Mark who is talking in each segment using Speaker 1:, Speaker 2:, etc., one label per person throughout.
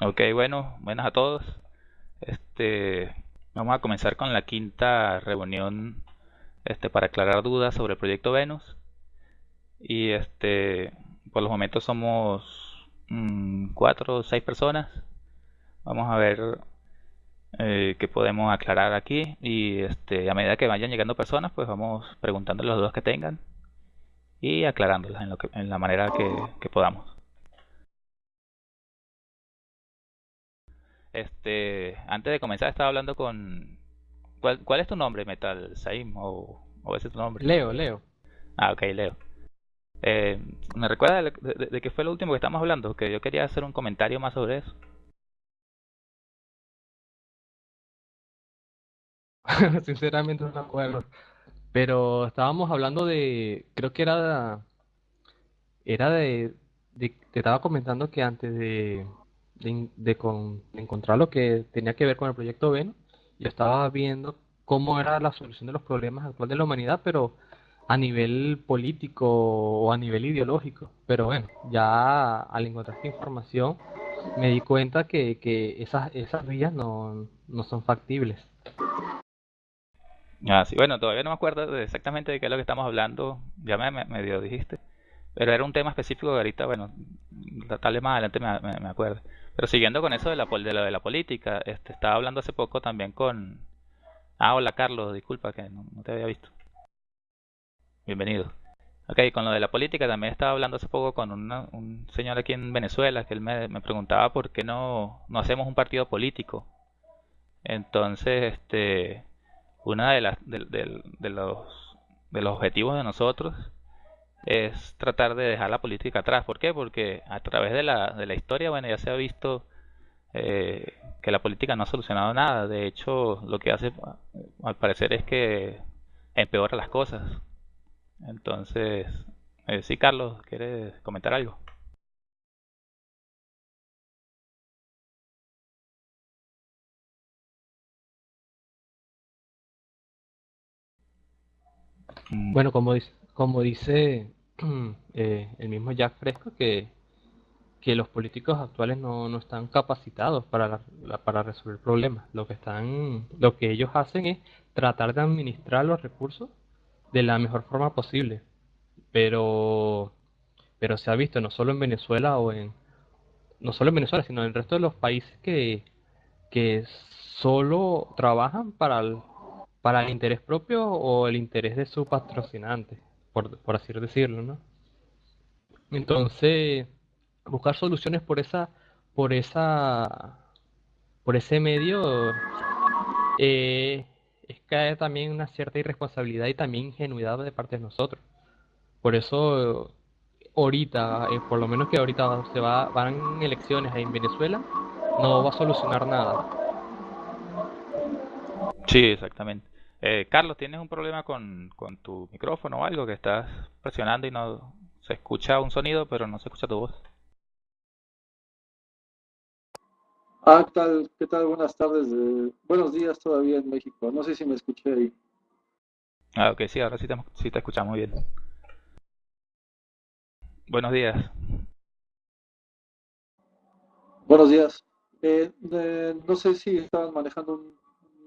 Speaker 1: Ok, bueno, buenas a todos. Este, vamos a comenzar con la quinta reunión este, para aclarar dudas sobre el proyecto Venus. Y este, por los momentos somos mm, cuatro o seis personas. Vamos a ver eh, qué podemos aclarar aquí. Y este, a medida que vayan llegando personas, pues vamos preguntando las dudas que tengan y aclarándolas en, lo que, en la manera que, que podamos. Este, antes de comenzar estaba hablando con... ¿Cuál, cuál es tu nombre, Metal? ¿Saim o, o ese es tu nombre?
Speaker 2: Leo, Leo.
Speaker 1: Ah, ok, Leo. Eh, ¿Me recuerda de, de, de qué fue lo último que estamos hablando? Que yo quería hacer un comentario más sobre eso.
Speaker 2: Sinceramente no me acuerdo. Pero estábamos hablando de, creo que era, era de, de- te estaba comentando que antes de, de, de con- de encontrar lo que tenía que ver con el proyecto Venus, yo estaba viendo cómo era la solución de los problemas actuales de la humanidad, pero a nivel político o a nivel ideológico. Pero bueno, ya al encontrar esta información me di cuenta que, esas, esas vías no, no son factibles.
Speaker 1: Ah, sí, bueno, todavía no me acuerdo exactamente de qué es lo que estamos hablando. Ya me, me medio dijiste. Pero era un tema específico que ahorita, bueno, tal vez más adelante me, me, me acuerdo. Pero siguiendo con eso de la, de lo de la política, este, estaba hablando hace poco también con... Ah, hola Carlos, disculpa que no, te había visto. Bienvenido. Ok, con lo de la política también estaba hablando hace poco con una- un señor aquí en Venezuela que él me, me preguntaba por qué no, no hacemos un partido político. Entonces, este, una de las de los de los objetivos de nosotros es tratar de dejar la política atrás. ¿Por qué? Porque a través de la, de la historia, bueno, ya se ha visto eh, que la política no ha solucionado nada. De hecho, lo que hace, al parecer, es que empeora las cosas. Entonces, eh, sí, Carlos, ¿quieres comentar algo?
Speaker 2: Bueno, como dice, como dice eh, el mismo Jack Fresco, que, que los políticos actuales no, no están capacitados para, la- para resolver problemas. Lo que están, lo que ellos hacen es tratar de administrar los recursos de la mejor forma posible. Pero, pero se ha visto no solo en Venezuela o en, no solo en Venezuela, sino en el resto de los países que, que solo trabajan para el, para el interés propio o el interés de su patrocinante, por, por así decirlo, ¿no? Entonces, buscar soluciones por esa, por esa, por ese medio eh, es caer también una cierta irresponsabilidad y también ingenuidad de parte de nosotros. Por eso, ahorita, eh, por lo menos que ahorita se va, van elecciones en Venezuela, no va a solucionar nada.
Speaker 1: Sí, exactamente. Eh, Carlos, ¿tienes un problema con, con tu micrófono o algo que estás presionando y no se escucha un sonido, pero no se escucha tu voz?
Speaker 3: Ah, ¿qué tal? ¿Qué tal? Buenas tardes. eh, buenos días todavía en México. No sé si me escuché ahí.
Speaker 1: Ah, ok, sí, ahora sí te, sí te escuchamos bien. Buenos días.
Speaker 3: Buenos días. Eh, eh, no sé si estaban manejando un,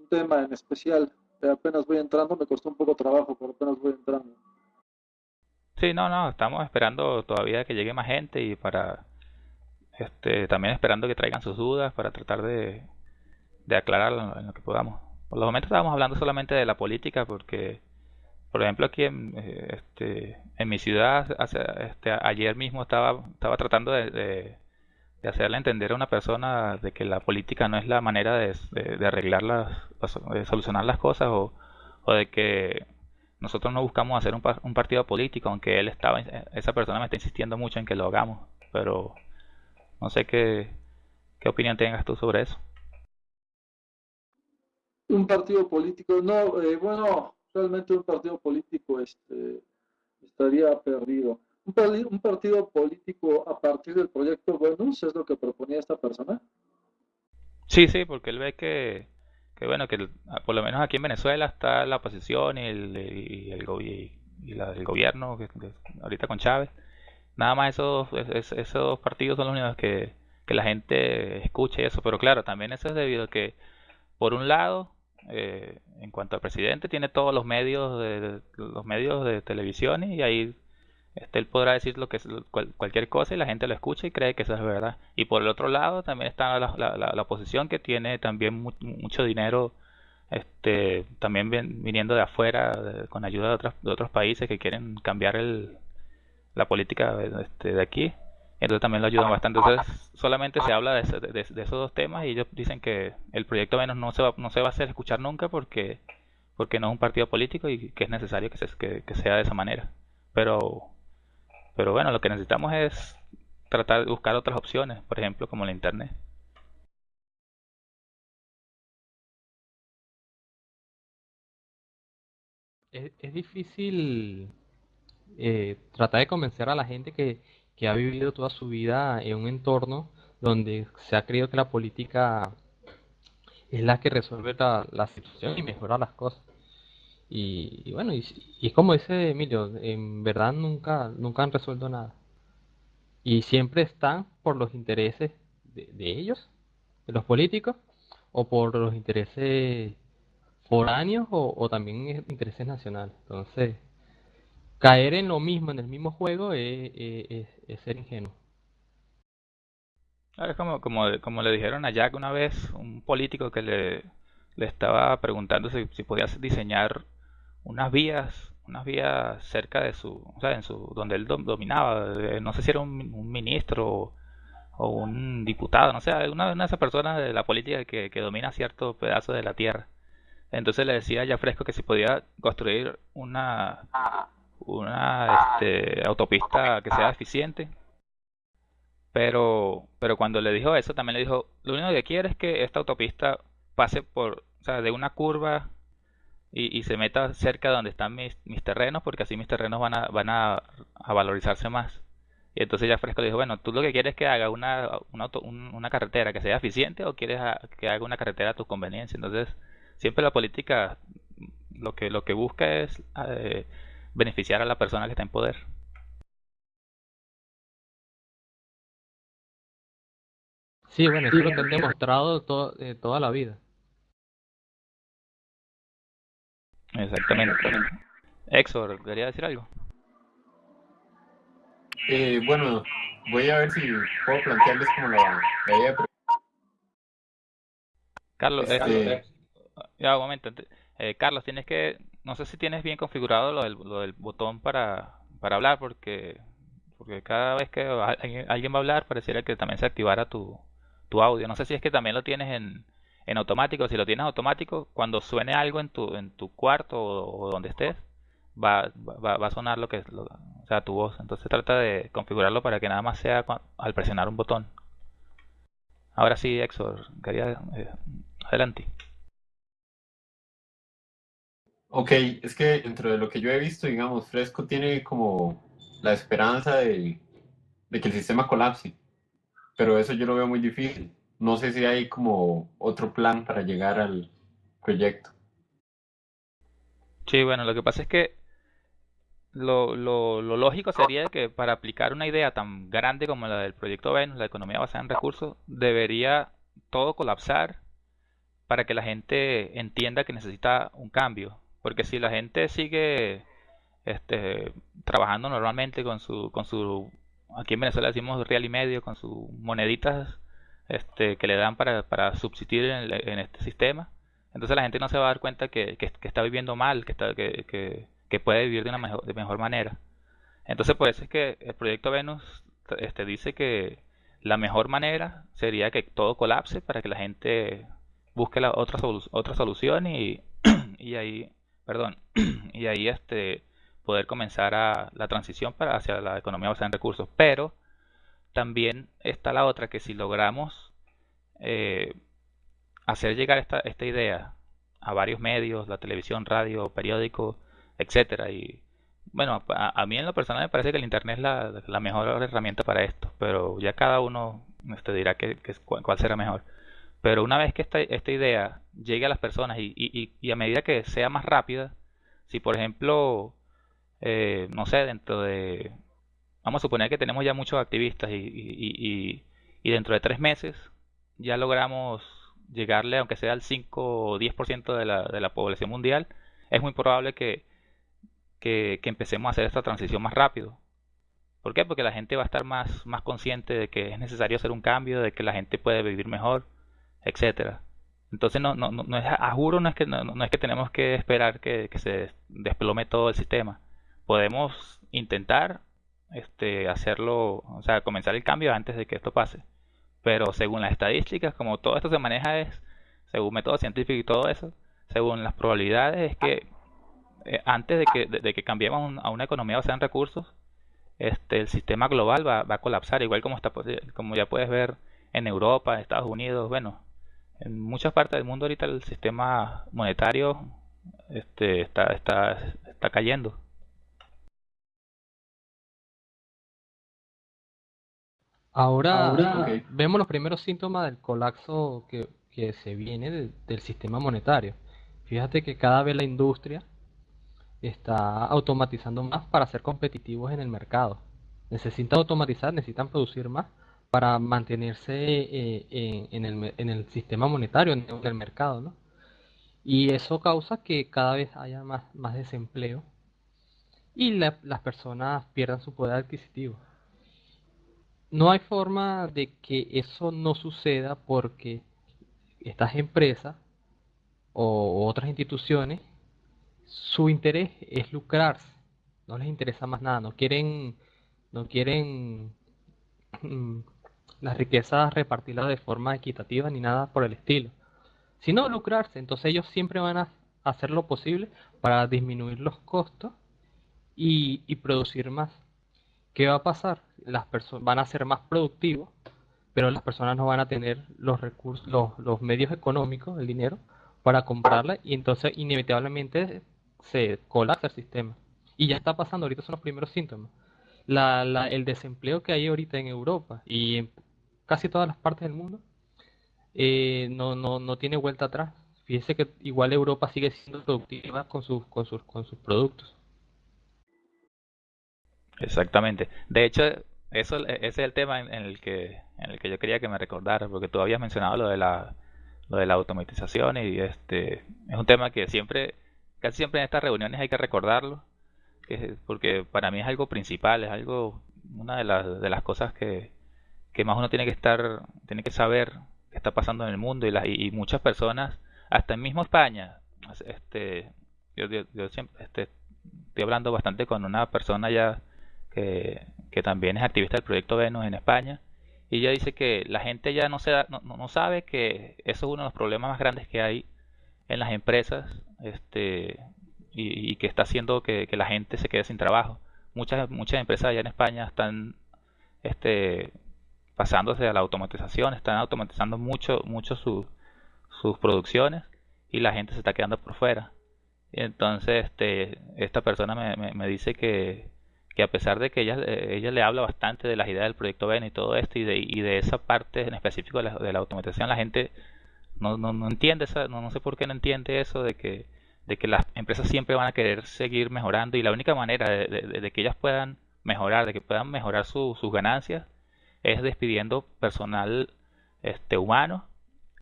Speaker 3: un tema en especial. Eh, apenas voy entrando, me costó un poco trabajo, pero apenas voy entrando.
Speaker 1: Sí, no, no, estamos esperando todavía que llegue más gente y para, este, también esperando que traigan sus dudas para tratar de, de aclararlo en lo que podamos. Por los momentos estábamos hablando solamente de la política porque, por ejemplo, aquí en, eh, este, en mi ciudad, hace, este, ayer mismo estaba, estaba tratando de, de hacerle entender a una persona de que la política no es la manera de, de, de arreglar las, de solucionar las cosas o, o de que nosotros no buscamos hacer un, un, partido político, aunque él estaba, esa persona me está insistiendo mucho en que lo hagamos, pero no sé qué, qué opinión tengas tú sobre eso.
Speaker 3: Un partido político, no, eh, bueno, realmente un partido político este, estaría perdido. Un, partido político a partir del proyecto Venus es lo que proponía esta persona.
Speaker 1: Sí, sí, porque él ve que, que bueno, que por lo menos aquí en Venezuela está la oposición y el, y el, y, la, el gobierno, que, ahorita con Chávez. Nada más esos, esos, esos partidos son los únicos que, que la gente escuche eso. Pero claro, también eso es debido a que, por un lado, eh, en cuanto al presidente, tiene todos los medios de, los medios de televisión y ahí este, él podrá decir lo que es, cualquier cosa y la gente lo escucha y cree que eso es verdad. Y por el otro lado también está la, la, oposición que tiene también mucho dinero este, también viniendo de afuera con ayuda de otros, de otros países que quieren cambiar el, la política este, de aquí. Entonces también lo ayudan bastante. Entonces solamente se habla de, de, esos dos temas y ellos dicen que el proyecto menos no se va, no se va a hacer escuchar nunca porque porque no es un partido político y que es necesario que, se, que sea de esa manera. Pero pero bueno, lo que necesitamos es tratar de buscar otras opciones, por ejemplo, como la internet.
Speaker 2: Es, difícil eh, tratar de convencer a la gente que, ha vivido toda su vida en un entorno donde se ha creído que la política es la que resuelve la, la situación y mejora las cosas. Y, bueno, y, y, como dice Emilio, en verdad nunca, nunca han resuelto nada. Y siempre están por los intereses de, ellos, de los políticos, o por los intereses foráneos o, también intereses nacionales. Entonces, caer en lo mismo, en el mismo juego, es, ser ingenuo.
Speaker 1: es como, como, como le dijeron a Jack una vez, un político que le, le estaba preguntando si, si podía diseñar unas vías, unas vías cerca de su, o sea, en su, donde él dominaba, eh, no sé si era un, ministro o, un diputado, no sé, una, de esas personas de la política que, domina cierto pedazo de la tierra. Entonces le decía ya fresco que si podía construir una, una este, autopista que sea eficiente. Pero, pero cuando le dijo eso, también le dijo, lo único que quiere es que esta autopista pase por, o sea, de una curva y, se meta cerca de donde están mis, mis terrenos, porque así mis terrenos van a, van a, valorizarse más. Y entonces ya Fresco dijo, bueno, ¿tú lo que quieres es que haga una, una, una carretera que sea eficiente o quieres que haga una carretera a tu conveniencia? Entonces, siempre la política lo que, lo que busca es eh, beneficiar a la persona que está en poder.
Speaker 2: Sí, bueno, eso es lo que han demostrado eh, toda la vida.
Speaker 1: Exactamente. Exor, ¿quería decir algo?
Speaker 4: Eh, bueno, voy a ver si puedo plantearles como la, idea.
Speaker 1: Carlos, este... ya un momento. Eh, Carlos, tienes que, no sé si tienes bien configurado lo del, lo del botón para, para hablar, porque porque cada vez que alguien va a hablar pareciera que también se activara tu, tu audio. No sé si es que también lo tienes en, en automático. Si lo tienes automático, cuando suene algo en tu, en tu cuarto o, donde estés, va, va, va, a sonar lo que es, sea, tu voz. Entonces trata de configurarlo para que nada más sea al presionar un botón. Ahora sí, Exor, quería eh, adelante.
Speaker 4: Ok, es que dentro de lo que yo he visto, digamos, Fresco tiene como la esperanza de, de que el sistema colapse, pero eso yo lo veo muy difícil no sé si hay como otro plan para llegar al proyecto.
Speaker 1: Sí, bueno, lo que pasa es que lo, lo, lo, lógico sería que para aplicar una idea tan grande como la del proyecto Venus, la economía basada en recursos, debería todo colapsar para que la gente entienda que necesita un cambio. Porque si la gente sigue este, trabajando normalmente con su, con su, aquí en Venezuela decimos real y medio, con sus moneditas este, que le dan para, para subsistir en, este sistema. Entonces la gente no se va a dar cuenta que, que, está viviendo mal, que, está, que, que, puede vivir de una mejor, de mejor manera. Entonces por eso es que el proyecto Venus este, dice que la mejor manera sería que todo colapse para que la gente busque la otra, otra solución y, y ahí, perdón, y ahí este, poder comenzar a la transición para hacia la economía basada en recursos. Pero también está la otra que si logramos eh, hacer llegar esta, esta idea a varios medios, la televisión, radio, periódico, etcétera y bueno, a, mí en lo personal me parece que el internet es la, mejor herramienta para esto, pero ya cada uno este, dirá que, cuál será mejor. Pero una vez que esta, esta idea llegue a las personas y, y, y, a medida que sea más rápida, si por ejemplo, eh, no sé, dentro de vamos a suponer que tenemos ya muchos activistas y, y dentro de tres meses ya logramos llegarle, aunque sea al 5 o 10% de la, de la población mundial, es muy probable que, que, empecemos a hacer esta transición más rápido. ¿Por qué? Porque la gente va a estar más, más consciente de que es necesario hacer un cambio, de que la gente puede vivir mejor, etcétera. Entonces no, no, no es, a juro no es que no, no es que tenemos que esperar que, que, se desplome todo el sistema. Podemos intentar este hacerlo, o sea, comenzar el cambio antes de que esto pase. Pero según las estadísticas, como todo esto se maneja es según método científico y todo eso, según las probabilidades es que eh, antes de que, de, que cambiemos a una economía basada en recursos, este, el sistema global va, va, a colapsar, igual como, está, como ya puedes ver en Europa, en Estados Unidos, bueno, en muchas partes del mundo ahorita el sistema monetario este, está, está, está cayendo.
Speaker 2: Ahora, vemos los primeros síntomas del colapso que, que se viene del sistema monetario. Fíjate que cada vez la industria está automatizando más para ser competitivos en el mercado. Necesitan automatizar, necesitan producir más para mantenerse eh, en, el, en, el, sistema monetario, en el mercado, ¿no? Y eso causa que cada vez haya más, más desempleo y las personas pierdan su poder adquisitivo no hay forma de que eso no suceda porque estas empresas o otras instituciones, su interés es lucrarse, no les interesa más nada, no quieren, no quieren mm, las riquezas repartirlas de forma equitativa ni nada por el estilo, sino lucrarse. Entonces ellos siempre van a hacer lo posible para disminuir los costos y producir más. ¿Qué va a pasar? Las personas van a ser más productivos, pero las personas no van a tener los recursos, los, medios económicos, el dinero, para comprarla y entonces inevitablemente se colapsa el sistema. Y ya está pasando, ahorita son los primeros síntomas. el desempleo que hay ahorita en Europa y en casi todas las partes del mundo eh, no, no, no tiene vuelta atrás. Fíjese que igual Europa sigue siendo productiva con sus, con sus, con sus productos.
Speaker 1: Exactamente. De hecho, eso ese es el tema en, el que en el que yo quería que me recordara, porque tú habías mencionado lo de la lo de la automatización y este es un tema que siempre casi siempre en estas reuniones hay que recordarlo, que, porque para mí es algo principal, es algo una de las de las cosas que que más uno tiene que estar tiene que saber qué está pasando en el mundo y, y, muchas personas hasta en mismo España este yo, yo, siempre este, estoy hablando bastante con una persona ya que, también es activista del proyecto Venus en España, y ella dice que la gente ya no, se no, no, sabe que eso es uno de los problemas más grandes que hay en las empresas este, y, que está haciendo que, la gente se quede sin trabajo. Muchas, muchas empresas allá en España están este, pasándose a la automatización, están automatizando mucho, mucho sus producciones y la gente se está quedando por fuera. entonces este, esta persona me, me dice que, que a pesar de que ella, eh, ella le habla bastante de las ideas del proyecto Ben y todo esto y de, y de esa parte en específico de la, de la automatización, la gente no, no, no entiende, esa, no, no sé por qué no entiende eso de que, de que las empresas siempre van a querer seguir mejorando y la única manera de, que ellas puedan mejorar, de que puedan mejorar sus ganancias, es despidiendo personal este humano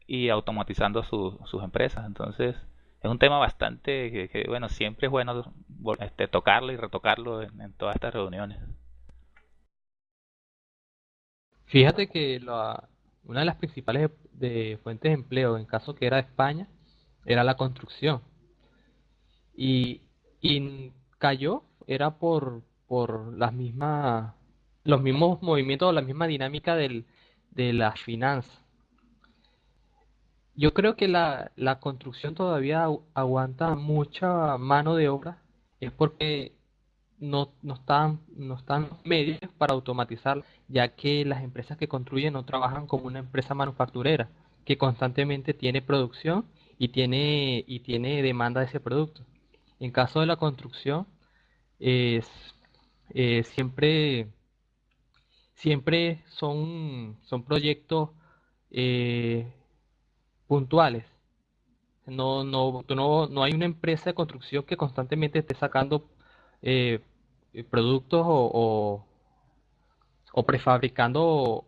Speaker 1: y automatizando sus empresas. Entonces, es un tema bastante que, bueno, siempre es bueno este, tocarlo y retocarlo en, todas estas reuniones.
Speaker 2: Fíjate que una de las principales fuentes de empleo, en caso que era España, era la construcción. Y, cayó, era por, por las mismas, los mismos movimientos, la misma dinámica de las finanzas. Yo creo que la, la construcción todavía aguanta mucha mano de obra, es porque no, no, están, no están medios para automatizar, ya que las empresas que construyen no trabajan como una empresa manufacturera, que constantemente tiene producción y tiene, y tiene demanda de ese producto. En caso de la construcción, es, eh, siempre, siempre son, son proyectos eh, puntuales. No, no, no, hay una empresa de construcción que constantemente esté sacando eh, productos o, prefabricando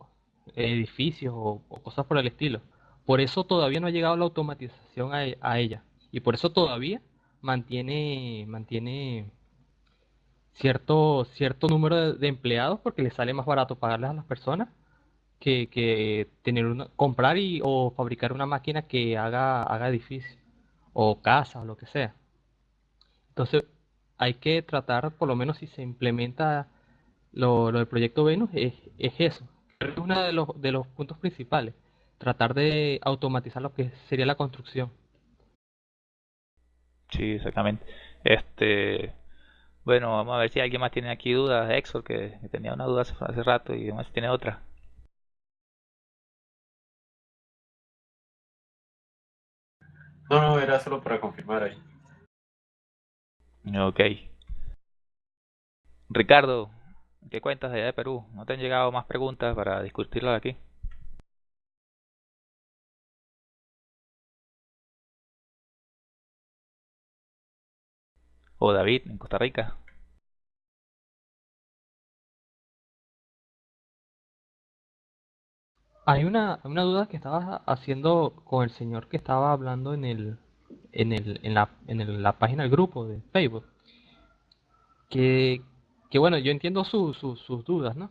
Speaker 2: edificios o, cosas por el estilo. Por eso todavía no ha llegado la automatización a, a ella. Y por eso todavía mantiene, mantiene cierto, cierto número de, empleados porque le sale más barato pagarles a las personas que, que tener una, comprar y, o fabricar una máquina que haga, haga edificios o casas o lo que sea. Entonces hay que tratar, por lo menos si se implementa lo, del proyecto Venus, es, es eso. Es uno de los, de los puntos principales, tratar de automatizar lo que sería la construcción.
Speaker 1: Sí, exactamente. Este, bueno, vamos a ver si alguien más tiene aquí dudas. Exor, que, tenía una duda hace, rato y además tiene otra.
Speaker 4: No, no, era solo para confirmar ahí.
Speaker 1: Ok. Ricardo, ¿qué cuentas de allá de Perú? ¿No te han llegado más preguntas para discutirlo aquí? o David en Costa Rica.
Speaker 2: Hay una, una duda que estaba haciendo con el señor que estaba hablando en el en el en la, en la página del grupo de Facebook. Que, que bueno, yo entiendo sus dudas, ¿no?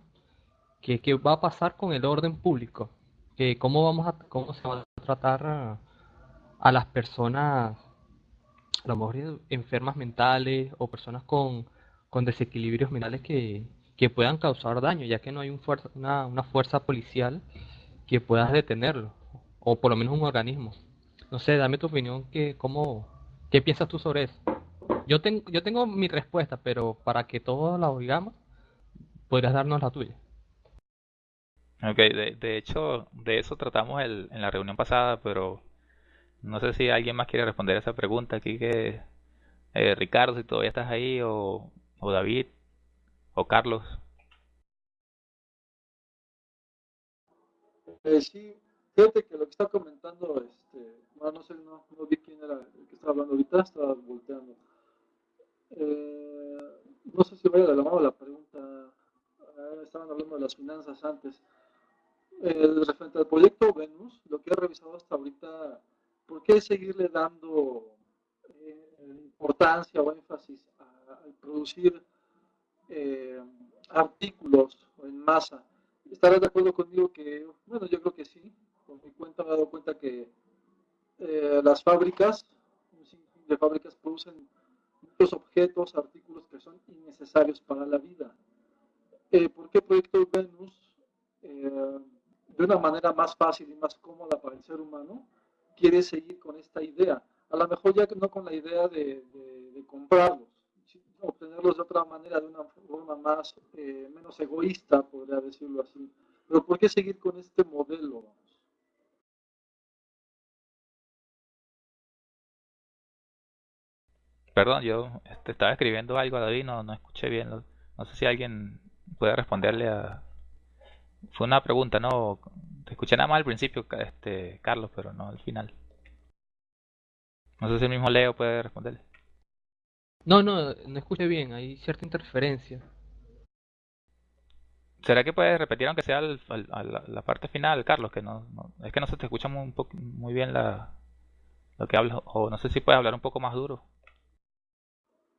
Speaker 2: Que, que va a pasar con el orden público, que cómo vamos a cómo se va a tratar a, las personas a lo mejor enfermas mentales o personas con, desequilibrios mentales que, puedan causar daño, ya que no hay un fuerza, una, una, fuerza policial que pueda detenerlo, o por lo menos un organismo. No sé, dame tu opinión, que, cómo, ¿qué piensas tú sobre eso? Yo, tengo yo tengo mi respuesta, pero para que todos la oigamos, podrías darnos la tuya.
Speaker 1: Ok, de, de hecho, de eso tratamos el, en la reunión pasada, pero no sé si alguien más quiere responder esa pregunta aquí que eh, Ricardo, si todavía estás ahí, o, o David, o Carlos.
Speaker 3: Eh, sí, fíjate que lo que está comentando, este, no sé, no, no, vi quién era el que estaba hablando ahorita, estaba volteando. Eh, no sé si vaya de la mano la pregunta, ah, estaban hablando de las finanzas antes. Referente al proyecto Venus, lo que he revisado hasta ahorita ¿por qué seguirle dando eh, importancia o énfasis al producir eh, artículos en masa? ¿Estarás de acuerdo conmigo que, bueno, yo creo que sí, por mi cuenta me he dado cuenta que eh, las fábricas, de fábricas producen muchos objetos, artículos que son innecesarios para la vida. ¿Por qué Proyecto Venus, de una manera más fácil y más cómoda para el ser humano, quiere seguir con esta idea. A lo mejor ya no con la idea de, comprarlos, obtenerlos de otra manera, de una forma más, eh, menos egoísta, podría decirlo así. Pero ¿por qué seguir con este modelo?
Speaker 1: Perdón, yo este, estaba escribiendo algo a David, no, no escuché bien. No sé si alguien puede responderle a... Fue una pregunta, ¿no? escuché nada más al principio, este, Carlos, pero no al final. No sé si el mismo Leo puede responderle.
Speaker 2: No, no, no escuché bien, hay cierta interferencia.
Speaker 1: ¿Será que puedes repetir aunque sea la, parte final, Carlos? Que no, es que no se te escucha muy, muy bien la, lo que hablas, o no sé si puedes hablar un poco más duro.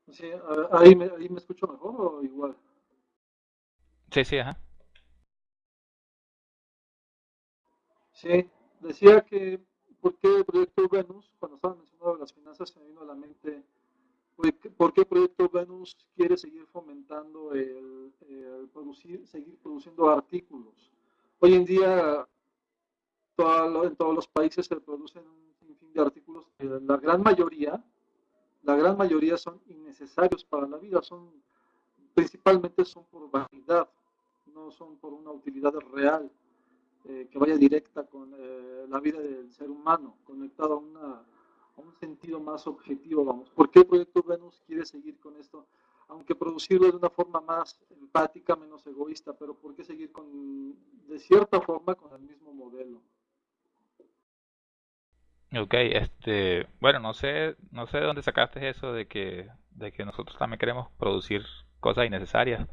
Speaker 3: Sí, ahí me, ahí me escucho mejor o igual.
Speaker 1: Sí, sí, ajá.
Speaker 3: Sí, decía que, ¿por qué el proyecto Venus? Cuando estaba mencionando las finanzas, se me vino a la mente, ¿por qué proyecto Venus quiere seguir fomentando el, producir, seguir produciendo artículos? Hoy en día, en todos los países se producen un sinfín de artículos, la gran mayoría, la gran mayoría son innecesarios para la vida, son principalmente son por vanidad, no son por una utilidad real. Eh, que vaya directa con eh, la vida del ser humano, conectado a, una, un sentido más objetivo, vamos. ¿Por qué Proyecto Venus quiere seguir con esto? Aunque producirlo de una forma más empática, menos egoísta, pero ¿por qué seguir con, de cierta forma, con el mismo modelo?
Speaker 1: Ok, este, bueno, no sé, no sé de dónde sacaste eso de que, de que nosotros también queremos producir cosas innecesarias.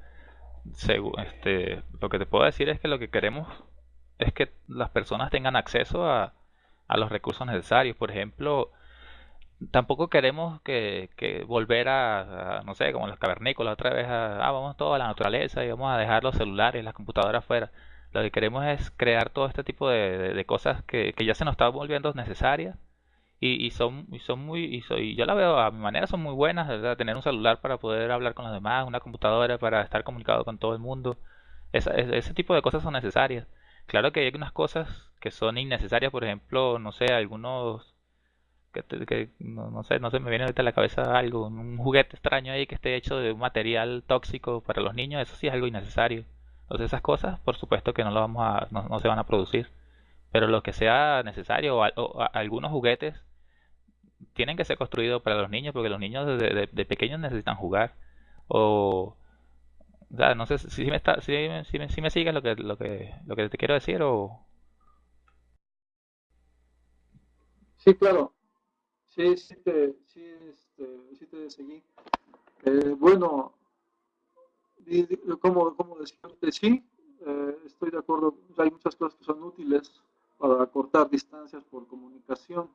Speaker 1: este, lo que te puedo decir es que lo que queremos es que las personas tengan acceso a, a los recursos necesarios. Por ejemplo, tampoco queremos que, que volver a, no sé, como los cavernícolas, otra vez a, ah, vamos todo a la naturaleza y vamos a dejar los celulares, las computadoras fuera. Lo que queremos es crear todo este tipo de, de, cosas que, que, ya se nos están volviendo necesarias y, y son, y son muy, y, soy, yo la veo a mi manera, son muy buenas, tener un celular para poder hablar con los demás, una computadora para estar comunicado con todo el mundo. Esa, ese tipo de cosas son necesarias. Claro que hay unas cosas que son innecesarias, por ejemplo, no sé, algunos que, no, no, sé, no se me viene ahorita a la cabeza algo, un juguete extraño ahí que esté hecho de un material tóxico para los niños, eso sí es algo innecesario. Entonces esas cosas, por supuesto que no lo vamos a, no, se van a producir. Pero lo que sea necesario, o, algunos juguetes tienen que ser construidos para los niños, porque los niños de, pequeños necesitan jugar. O, o sea, no sé si me está, si, si, me, si me sigues lo que, lo que, lo que te quiero decir o...
Speaker 3: Sí, claro. Sí, sí sí, este, sí te seguí. Eh, bueno, como, como decirte, sí, eh, estoy de acuerdo, hay muchas cosas que son útiles para cortar distancias por comunicación.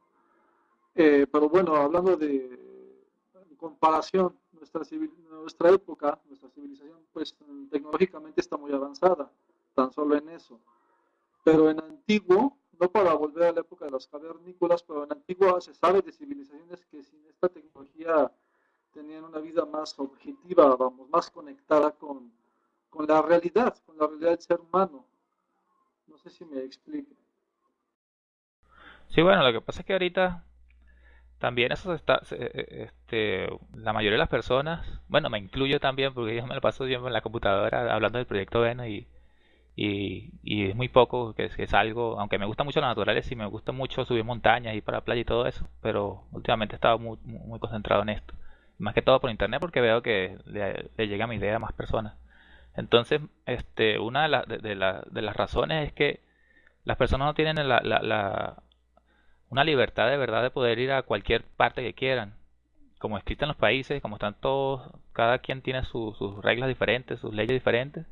Speaker 3: Eh, pero bueno, hablando de comparación, nuestra, civil, nuestra época, nuestra civilización, pues tecnológicamente está muy avanzada, tan solo en eso. Pero en antiguo, no para volver a la época de los cavernícolas, pero en Antigua se sabe de civilizaciones que sin esta tecnología tenían una vida más objetiva, vamos, más conectada con, con la realidad, con la realidad del ser humano. No sé si me explique.
Speaker 1: Sí, bueno, lo que pasa es que ahorita también eso está, eh, este, la mayoría de las personas, bueno, me incluyo también porque yo me lo paso tiempo en la computadora hablando del proyecto Veno y y, es muy poco que, que salgo, aunque me gusta mucho la naturaleza y me gusta mucho subir montañas y para la playa y todo eso, pero últimamente he estado muy, muy concentrado en esto. Más que todo por internet porque veo que le, llega mi idea a más personas. Entonces, este, una de, la, de, de, las razones es que las personas no tienen la, la, una libertad de verdad de poder ir a cualquier parte que quieran. Como existen los países, como están todos, cada quien tiene sus reglas diferentes, sus leyes diferentes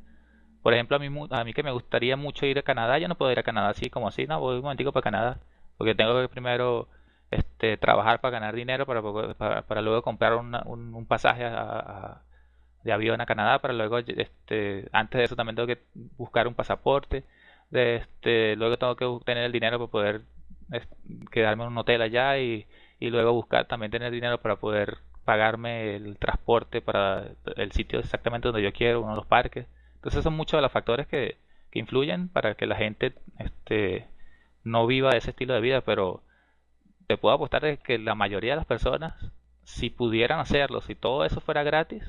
Speaker 1: por ejemplo, a mí, a que me gustaría mucho ir a Canadá, yo no puedo ir a Canadá así como así, no, voy un momentico para Canadá, porque tengo que primero este, trabajar para ganar dinero para, para, luego comprar un, pasaje de avión a Canadá, para luego, este, antes de eso también tengo que buscar un pasaporte, de, este, luego tengo que tener el dinero para poder quedarme en un hotel allá y, y luego buscar también tener dinero para poder pagarme el transporte para el sitio exactamente donde yo quiero, uno de los parques. Entonces son muchos de los factores que, que influyen para que la gente este, no viva ese estilo de vida, pero te puedo apostar de que la mayoría de las personas, si pudieran hacerlo, si todo eso fuera gratis,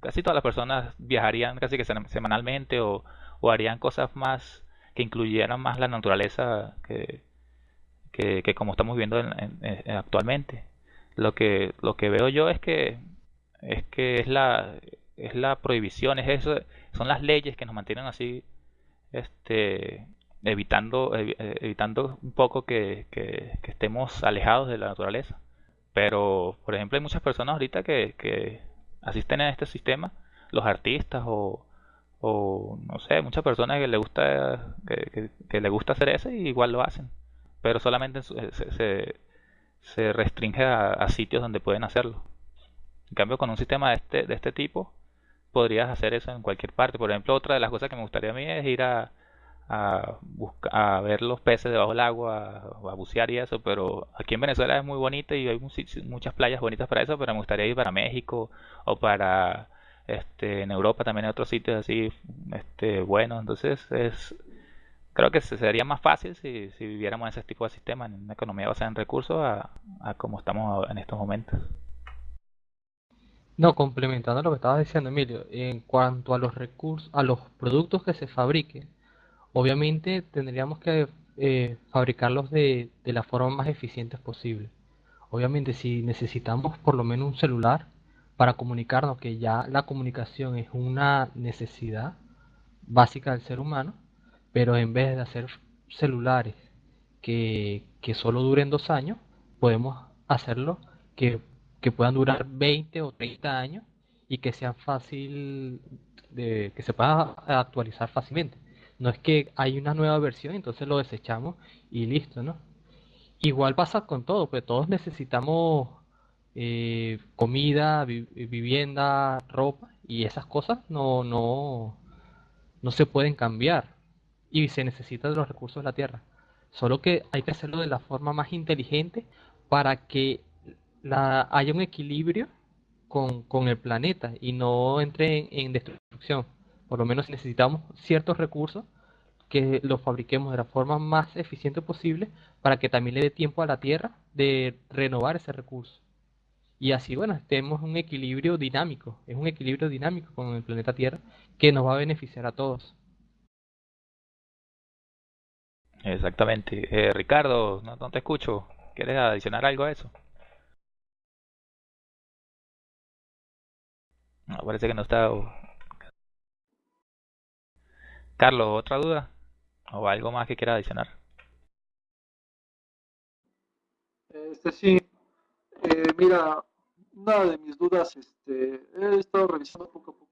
Speaker 1: casi todas las personas viajarían casi que semanalmente o, o harían cosas más que incluyeran más la naturaleza que, que, como estamos viendo actualmente. Lo que, lo que veo yo es que es que es la es la prohibición, es eso, son las leyes que nos mantienen así, este, evitando, eh, evitando un poco que, que, estemos alejados de la naturaleza. Pero, por ejemplo, hay muchas personas ahorita que, que asisten a este sistema, los artistas o, o no sé, muchas personas que le gusta que, que, le gusta hacer eso y igual lo hacen, pero solamente se, se, restringe a, a, sitios donde pueden hacerlo. En cambio, con un sistema de este, de este tipo, podrías hacer eso en cualquier parte. Por ejemplo, otra de las cosas que me gustaría a mí es ir a, a, buscar, a ver los peces debajo del agua, o a bucear y eso, pero aquí en Venezuela es muy bonito y hay muchas playas bonitas para eso, pero me gustaría ir para México o para este en Europa también hay otros sitios así este buenos, entonces es creo que sería más fácil si, si viviéramos ese tipo de sistema, en una economía basada en recursos a, a como estamos en estos momentos.
Speaker 2: No, complementando lo que estabas diciendo, Emilio, en cuanto a los recursos, a los productos que se fabriquen, obviamente tendríamos que eh, fabricarlos de, de la forma más eficiente posible. Obviamente, si necesitamos por lo menos un celular para comunicarnos, que ya la comunicación es una necesidad básica del ser humano, pero en vez de hacer celulares que, que solo duren dos años, podemos hacerlo que que puedan durar 20 o 30 años y que sean fácil de que se pueda actualizar fácilmente. No es que hay una nueva versión, entonces lo desechamos y listo, ¿no? Igual pasa con todo, pues todos necesitamos eh, comida, vivienda, ropa y esas cosas no, no, no se pueden cambiar y se necesitan de los recursos de la tierra. Solo que hay que hacerlo de la forma más inteligente para que la, un equilibrio con, el planeta y no entre en, destrucción. Por lo menos necesitamos ciertos recursos que los fabriquemos de la forma más eficiente posible para que también le dé tiempo a la Tierra de renovar ese recurso. Y así, bueno, tenemos un equilibrio dinámico, es un equilibrio dinámico con el planeta Tierra que nos va a beneficiar a todos.
Speaker 1: Exactamente. Eh, Ricardo, no, no te escucho. ¿Quieres adicionar algo a eso? No, parece que no está. Carlos, ¿otra duda? ¿O algo más que quiera adicionar?
Speaker 3: Este sí. Eh, mira, una de mis dudas, este, he estado revisando poco a poco.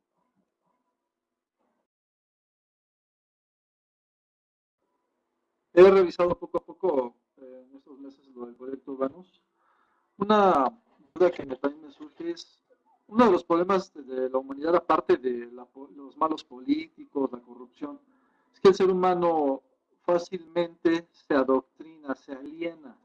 Speaker 3: He revisado poco a poco eh, en estos meses lo del proyecto Urbanus. Una duda que también me surge es uno de los problemas de la humanidad, aparte de los malos políticos, la corrupción, es que el ser humano fácilmente se adoctrina, se aliena,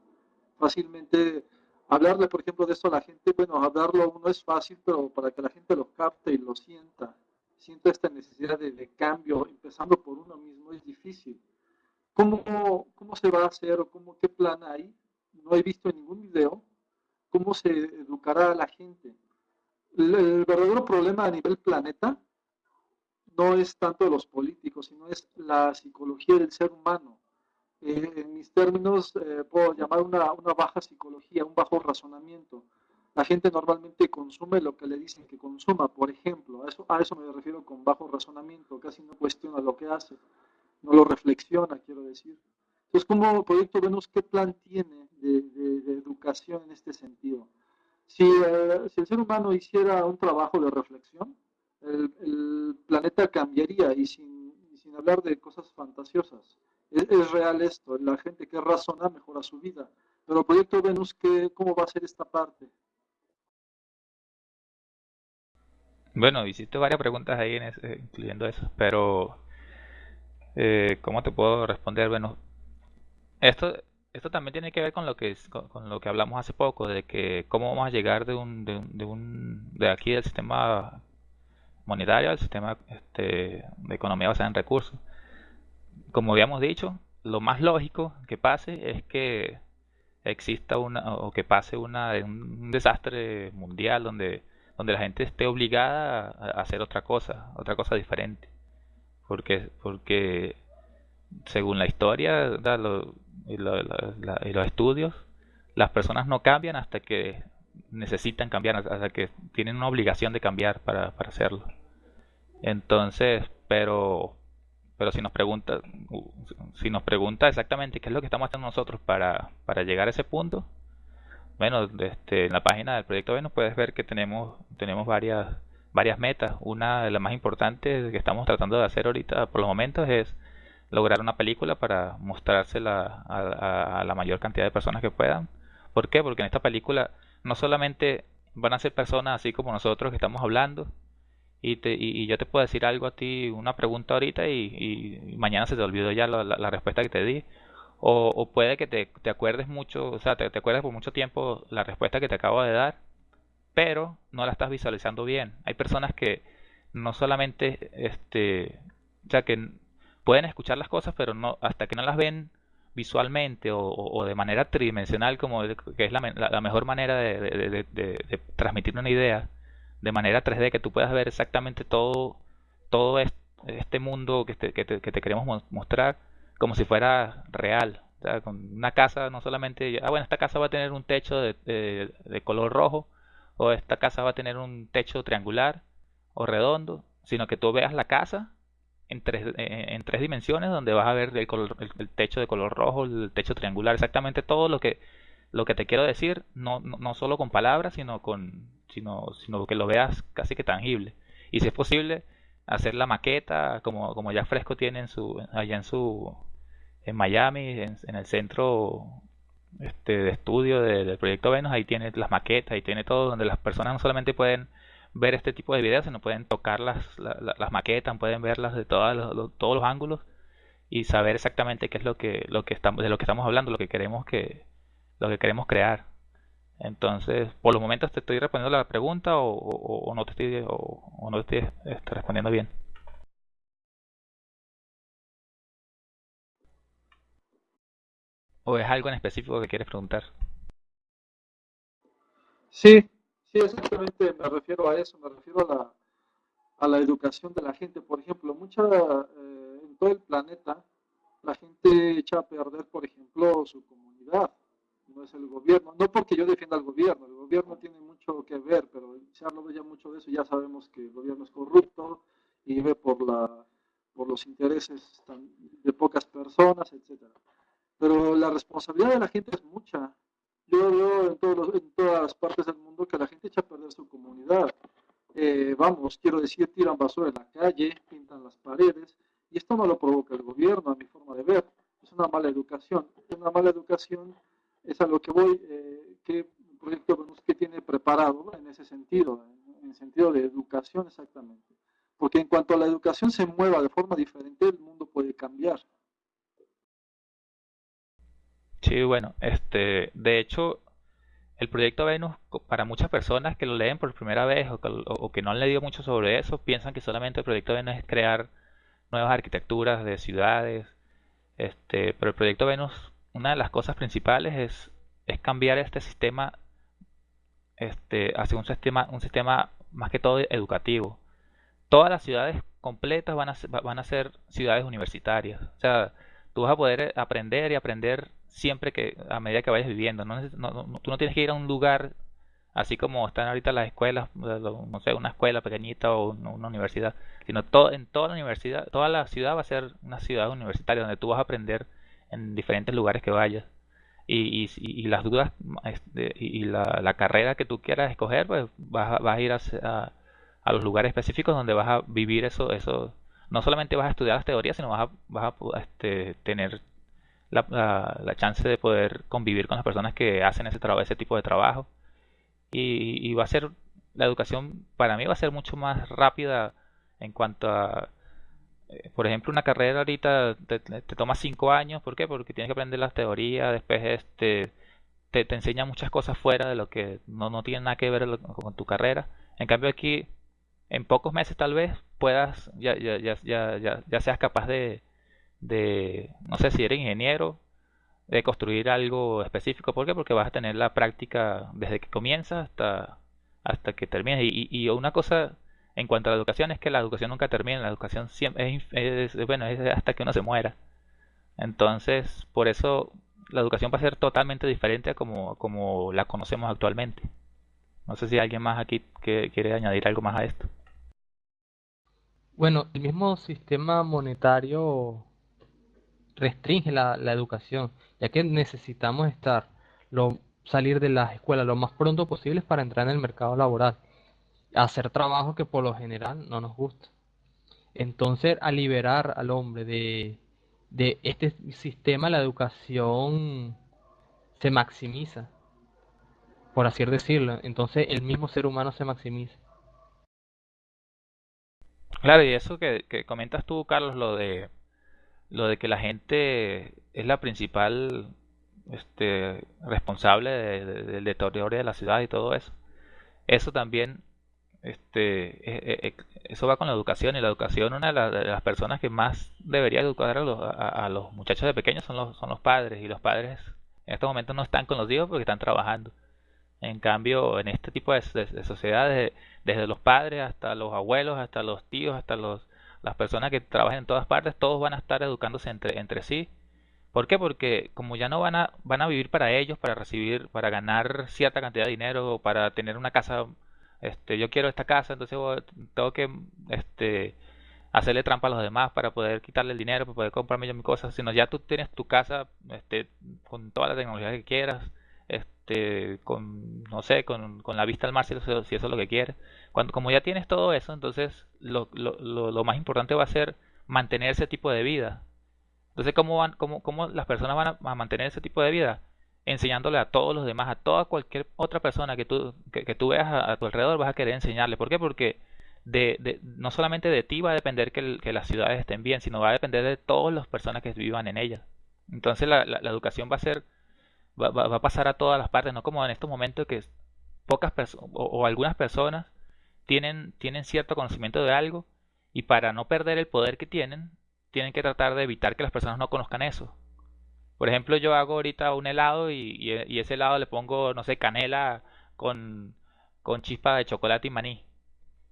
Speaker 3: fácilmente hablarle, por ejemplo, de esto a la gente, bueno, hablarlo uno es fácil, pero para que la gente lo capte y lo sienta, sienta esta necesidad de, cambio, empezando por uno mismo, es difícil. ¿Cómo, ¿Cómo se va a hacer o cómo, qué plan hay? No he visto en ningún video cómo se educará a la gente el, verdadero problema a nivel planeta no es tanto los políticos, sino es la psicología del ser humano. Eh, en mis términos, eh, puedo llamar una, una, baja psicología, un bajo razonamiento. La gente normalmente consume lo que le dicen que consuma, por ejemplo. A eso, a eso me refiero con bajo razonamiento. Casi no cuestiona lo que hace, no lo reflexiona, quiero decir. Entonces, como Proyecto Venus, ¿qué plan tiene de, de educación en este sentido? Eh, si, el ser humano hiciera un trabajo de reflexión, el, planeta cambiaría y sin, sin, hablar de cosas fantasiosas. Es, real esto, la gente que razona mejora su vida. Pero proyecto Venus, ¿qué, ¿cómo va a ser esta parte?
Speaker 1: Bueno, hiciste varias preguntas ahí, incluyendo eso, pero eh, ¿cómo te puedo responder? Bueno, esto esto también tiene que ver con lo que con, lo que hablamos hace poco de que cómo vamos a llegar de un de, un, de, un, de aquí del sistema monetario al sistema este, de economía basada en recursos. Como habíamos dicho lo más lógico que pase es que exista una o que pase una un desastre mundial donde donde la gente esté obligada a hacer otra cosa otra cosa diferente. Porque porque según la historia lo, y, los estudios, las personas no cambian hasta que necesitan cambiar, hasta que tienen una obligación de cambiar para, para hacerlo. Entonces, pero pero si nos pregunta si nos pregunta exactamente qué es lo que estamos haciendo nosotros para, para llegar a ese punto bueno este, en la página del proyecto Venus puedes ver que tenemos tenemos varias varias metas una de las más importantes que estamos tratando de hacer ahorita por los momentos es lograr una película para mostrársela a, la mayor cantidad de personas que puedan. ¿Por qué? Porque en esta película no solamente van a ser personas así como nosotros que estamos hablando y, te, y, yo te puedo decir algo a ti, una pregunta ahorita y, mañana se te olvidó ya la, respuesta que te di. O, puede que te, te, acuerdes mucho, o sea, te, te acuerdes por mucho tiempo la respuesta que te acabo de dar, pero no la estás visualizando bien. Hay personas que no solamente, este, o sea, que pueden escuchar las cosas, pero no hasta que no las ven visualmente o, de manera tridimensional, como que es la, mejor manera de, transmitir una idea, de manera 3D, que tú puedas ver exactamente todo, todo este mundo que te, que te, queremos mostrar como si fuera real. con una casa no solamente, ah, bueno, esta casa va a tener un techo de color rojo, o esta casa va a tener un techo triangular o redondo, sino que tú veas la casa en tres, eh, en tres dimensiones donde vas a ver el, color, el, techo de color rojo, el techo triangular, exactamente todo lo que lo que te quiero decir, no, no, solo con palabras, sino con sino, sino que lo veas casi que tangible. Y si es posible, hacer la maqueta, como, como ya Fresco tiene en su, allá en su, en Miami, en, el centro este, de estudio del proyecto Venus, ahí tiene las maquetas, ahí tiene todo, donde las personas no solamente pueden ver este tipo de videos, sino pueden tocar las, las maquetas, pueden verlas de todos los, todos los ángulos y saber exactamente qué es lo que, lo que estamos, de lo que estamos hablando, lo que queremos que, lo que queremos crear. Entonces, por los momentos te estoy respondiendo la pregunta o, no te estoy, o, no estoy este, respondiendo bien. ¿O es algo en específico que quieres preguntar?
Speaker 3: Sí, sí, exactamente me refiero a eso, me refiero a la, a la educación de la gente. Por ejemplo, mucha, eh, en todo el planeta, la gente echa a perder, por ejemplo, su comunidad no es el gobierno. No porque yo defienda al gobierno, el gobierno tiene mucho que ver, pero se ha hablado ya mucho de eso, ya sabemos que el gobierno es corrupto y vive por, la, por los intereses de pocas personas, etc. Pero la responsabilidad de la gente es mucha. Yo veo en, todos en todas las partes del mundo que la gente echa a perder su comunidad. Eh, vamos, quiero decir, tiran basura en la calle, pintan las paredes, y esto no lo provoca el gobierno, a mi forma de ver. Es una mala educación. Una mala educación es a lo que voy, eh, qué proyecto que tiene preparado en ese sentido, en el sentido de educación exactamente. Porque en cuanto a la educación se mueva de forma diferente, el mundo puede cambiar.
Speaker 1: Sí, bueno, este, de hecho, el proyecto Venus, para muchas personas que lo leen por primera vez o que, o que no han leído mucho sobre eso, piensan que solamente el proyecto Venus es crear nuevas arquitecturas de ciudades, este, pero el proyecto Venus una de las cosas principales es, es cambiar este sistema este, hacia un sistema, un sistema más que todo educativo. Todas las ciudades completas van a, van a ser ciudades universitarias. O sea, tú vas a poder aprender y aprender siempre que a medida que vayas viviendo. No, tú no tienes que ir a un lugar así como están ahorita las escuelas, no sé, una escuela pequeñita o una universidad, sino todo, en toda la universidad, toda la ciudad va a ser una ciudad universitaria donde tú vas a aprender en diferentes lugares que vayas. Y, y, las dudas este, y la, la, carrera que tú quieras escoger, pues vas, vas a ir a, a, los lugares específicos donde vas a vivir eso, eso. No solamente vas a estudiar las teorías, sino vas a, vas a este, tener la, la, chance de poder convivir con las personas que hacen ese, trabajo ese tipo de trabajo. Y, va a ser, la educación para mí va a ser mucho más rápida en cuanto a eh, por ejemplo, una carrera ahorita te, toma cinco años, ¿por qué? Porque tienes que aprender las teorías, después este, te, te enseña muchas cosas fuera de lo que no, no tiene nada que ver con tu carrera. En cambio aquí, en pocos meses tal vez puedas, ya, ya, ya, ya, ya seas capaz de, de, no sé si eres ingeniero, de construir algo específico. ¿Por qué? Porque vas a tener la práctica desde que comienzas hasta, hasta que termines. Y, y una cosa en cuanto a la educación, es que la educación nunca termina, la educación siempre es, bueno, es hasta que uno se muera. Entonces, por eso la educación va a ser totalmente diferente a como, como la conocemos actualmente. No sé si alguien más aquí que quiere añadir algo más a esto.
Speaker 2: Bueno, el mismo sistema monetario restringe la, educación, ya que necesitamos estar, lo, salir de las escuelas lo más pronto posible para entrar en el mercado laboral hacer trabajo que por lo general no nos gusta. Entonces, al liberar al hombre de, de este sistema, la educación se maximiza, por así decirlo. Entonces, el mismo ser humano se maximiza.
Speaker 1: Claro, y eso que, comentas tú, Carlos, lo de lo de que la gente es la principal este, responsable del deterioro de la ciudad y todo eso. Eso también este, eh, eh, eh, eso va con la educación y la educación, una de, las personas que más debería educar a los, a, los, muchachos de pequeños son los, son los padres y los padres en estos momentos no están con los hijos porque están trabajando. En cambio, en este tipo de, sociedades, desde los padres hasta los abuelos, hasta los tíos, hasta los, las personas que trabajan en todas partes, todos van a estar educándose entre, entre sí. ¿Por qué? Porque como ya no van a, van a vivir para ellos, para recibir, para ganar cierta cantidad de dinero, o para tener una casa este, yo quiero esta casa, entonces tengo que este, hacerle trampa a los demás para poder quitarle el dinero, para poder comprarme yo mis cosas, sino ya tú tienes tu casa este, con toda la tecnología que quieras, este, con, no sé, con, con la vista al mar, si eso, si eso es lo que quieres. Cuando, como ya tienes todo eso, entonces lo, lo, lo, más importante va a ser mantener ese tipo de vida. Entonces, ¿cómo, van, cómo, cómo las personas van a, mantener ese tipo de vida? Enseñándole a todos los demás, a toda cualquier otra persona que tú, que, tú veas a, tu alrededor, vas a querer enseñarle. ¿Por qué? Porque de, de, no solamente de ti va a depender que, que, las ciudades estén bien, sino va a depender de todas las personas que vivan en ellas. Entonces la, la, educación va a ser, va, va, a pasar a todas las partes, no como en estos momentos que pocas personas o, algunas personas tienen, tienen cierto conocimiento de algo y para no perder el poder que tienen, tienen que tratar de evitar que las personas no conozcan eso. Por ejemplo, yo hago ahorita un helado y, y, ese helado le pongo, no sé, canela con, con chispa de chocolate y maní.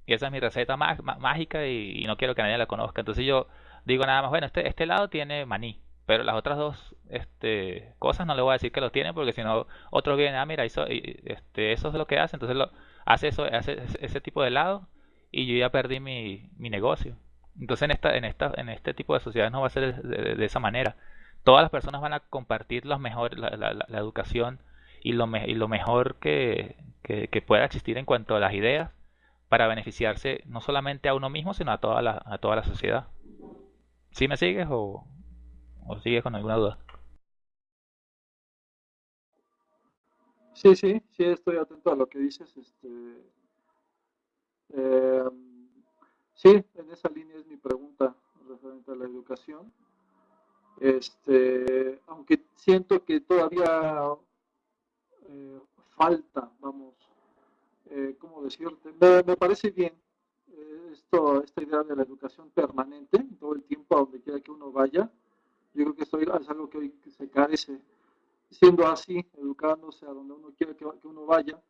Speaker 1: Y esa es mi receta mágica y, no quiero que nadie la conozca. Entonces yo digo nada más, bueno, este, este helado tiene maní. Pero las otras dos este, cosas no le voy a decir que lo tiene porque si no, otro viene, ah, mira, eso, este, eso es lo que hace, entonces lo, hace, eso, hace ese tipo de helado y yo ya perdí mi, mi negocio. Entonces en esta, en esta, en este tipo de sociedades no va a ser de, esa manera. Todas las personas van a compartir los mejor, la, la, educación y lo, y lo mejor que, que, que, pueda existir en cuanto a las ideas para beneficiarse no solamente a uno mismo, sino a toda la, a toda la sociedad. ¿Sí me sigues o, ¿O sigues con alguna duda?
Speaker 3: Sí, sí, sí, estoy atento a lo que dices. Este, em, sí, en esa línea es mi pregunta referente a la educación. Este, aunque siento que todavía eh, falta, vamos, eh, ¿cómo decirte? Me, parece bien eh, esto, esta idea de la educación permanente, todo el tiempo a donde quiera que uno vaya. Yo creo que esto es algo que hoy se carece. Siendo así, educándose a donde uno quiere que, uno vaya,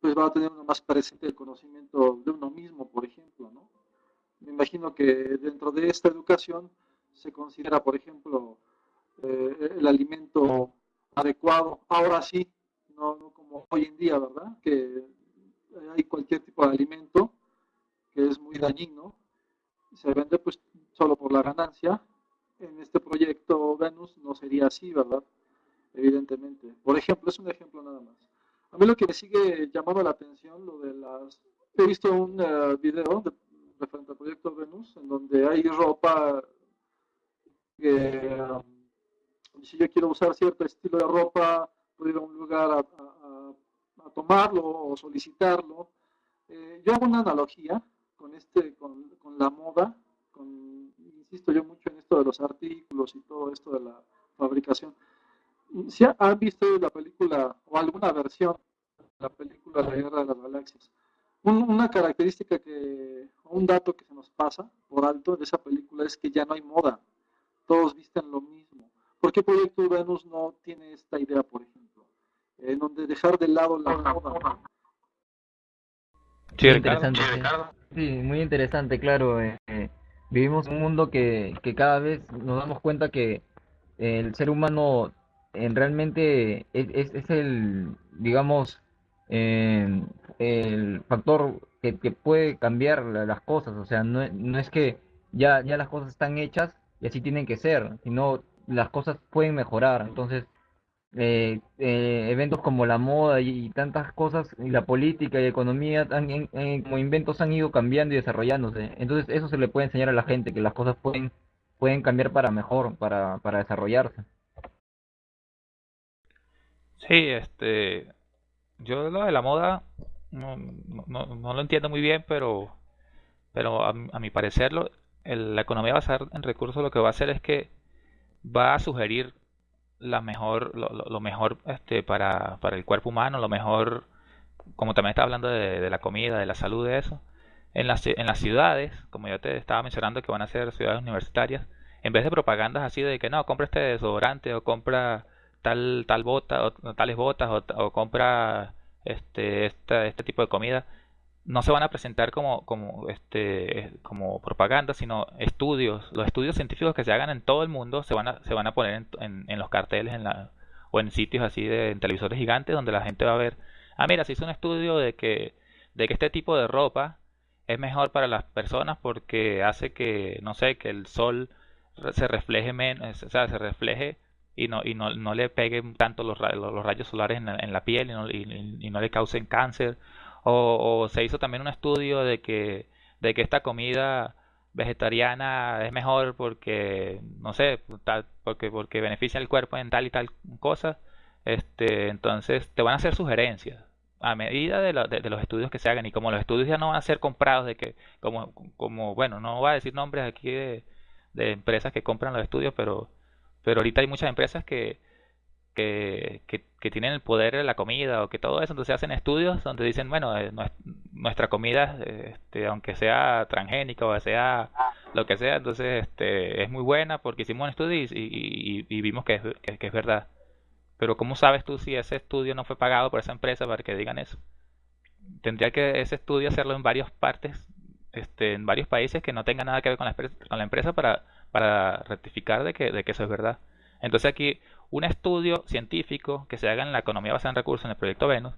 Speaker 3: pues va a tener uno más presente el conocimiento de uno mismo, por ejemplo. ¿no? Me imagino que dentro de esta educación se considera, por ejemplo, eh, el alimento adecuado. Ahora sí, no, no, como hoy en día, ¿verdad? Que hay cualquier tipo de alimento que es muy dañino, se vende pues solo por la ganancia en este proyecto Venus no sería así, ¿verdad? Evidentemente. Por ejemplo, es un ejemplo nada más. A mí lo que me sigue llamando la atención, lo de las... He visto un uh, video de, referente al proyecto Venus, en donde hay ropa que... Um, si yo quiero usar cierto estilo de ropa, puedo ir a un lugar a, tomarlo o solicitarlo. Eh, yo hago una analogía con, este, con, con la moda, con insisto yo mucho en esto de los artículos y todo esto de la fabricación. Si han visto la película o alguna versión de la película La Guerra de las Galaxias, una característica que, o un dato que se nos pasa por alto de esa película es que ya no hay moda, todos visten lo mismo. ¿Por qué Proyecto Venus no tiene esta idea, por ejemplo? En donde dejar de lado la moda.
Speaker 2: Sí, interesante. Sí, muy interesante, claro. Eh, eh vivimos un mundo que, que cada vez nos damos cuenta que el ser humano en realmente es, es, el, digamos, em, el factor que, que, puede cambiar las cosas. O sea, no, no es que ya, ya las cosas están hechas y así tienen que ser, sino las cosas pueden mejorar. Entonces, eh, eh, eventos como la moda y, tantas cosas, y la política y economía, como inventos han ido cambiando y desarrollándose. Entonces eso se le puede enseñar a la gente, que las cosas pueden, pueden cambiar para mejor, para, para desarrollarse.
Speaker 1: Sí, este, yo lo de la moda no, no, no lo entiendo muy bien, pero, pero a, mi parecer la economía basada en recursos lo que va a hacer es que va a sugerir la mejor, lo, mejor este, para, para, el cuerpo humano, lo mejor, como también está hablando de, la comida, de la salud, de eso. En las, en las ciudades, como yo te estaba mencionando que van a ser ciudades universitarias, en vez de propagandas así de que no, compra este desodorante o compra tal, tal bota o, tales botas o, compra este, este, este tipo de comida, no se van a presentar como, como, este, como propaganda, sino estudios. Los estudios científicos que se hagan en todo el mundo se van a, se van a poner en, en, los carteles en la, o en sitios así de en televisores gigantes donde la gente va a ver, ah, mira, se hizo un estudio de que, de que este tipo de ropa es mejor para las personas porque hace que, no sé, que el sol se refleje menos, o sea, se refleje y no, y no, no le peguen tanto los, los rayos solares en la, en la piel y no, y, no, le causen cáncer. O, se hizo también un estudio de que, de que esta comida vegetariana es mejor porque, no sé, porque, porque beneficia al cuerpo en tal y tal cosa. Este, entonces te van a hacer sugerencias a medida de, de, los estudios que se hagan y como los estudios ya no van a ser comprados de que como como bueno no voy a decir nombres aquí de, de empresas que compran los estudios pero pero ahorita hay muchas empresas que que, tienen el poder de la comida o que todo eso, entonces hacen estudios donde dicen, bueno, eh, nuestra comida, este, aunque sea transgénica o sea lo que sea, entonces este, es muy buena porque hicimos un estudio y, vimos que es, verdad. Pero ¿cómo sabes tú si ese estudio no fue pagado por esa empresa para que digan eso? Tendría que ese estudio hacerlo en varias partes, este, en varios países que no tengan nada que ver con la, con la empresa para, para rectificar de que, de que eso es verdad. Entonces aquí un estudio científico que se haga en la economía basada en recursos en el proyecto Venus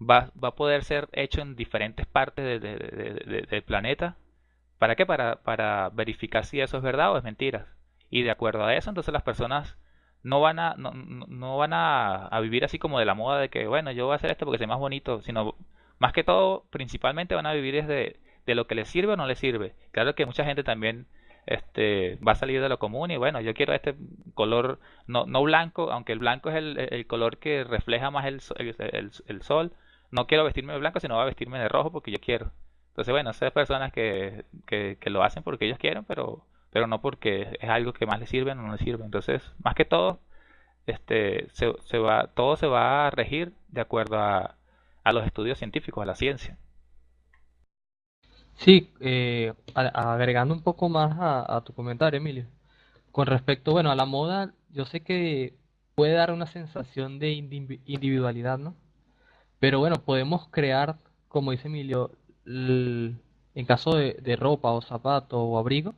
Speaker 1: va, va a poder ser hecho en diferentes partes del planeta. ¿Para qué? Para, para verificar si eso es verdad o es mentira. Y de acuerdo a eso, entonces las personas no van a no, no van a, a, vivir así como de la moda de que bueno yo voy a hacer esto porque es más bonito sino más que todo principalmente van a vivir desde de lo que les sirve o no les sirve claro que mucha gente también este va a salir de lo común y bueno, yo quiero este color no, no blanco, aunque el blanco es el, el color que refleja más el, el, el, sol, no quiero vestirme de blanco, sino voy a vestirme de rojo porque yo quiero. Entonces, bueno, esas personas que, que, que lo hacen porque ellos quieren, pero, pero no porque es algo que más les sirve o no les sirve. Entonces, más que todo, este, se, se va, todo se va a regir de acuerdo a, a los estudios científicos, a la ciencia.
Speaker 2: Sí, eh, agregando un poco más a, tu comentario, Emilio. Con respecto, bueno, a la moda, yo sé que puede dar una sensación de individualidad, ¿no? Pero bueno, podemos crear, como dice Emilio, en caso de, ropa o zapato o abrigo,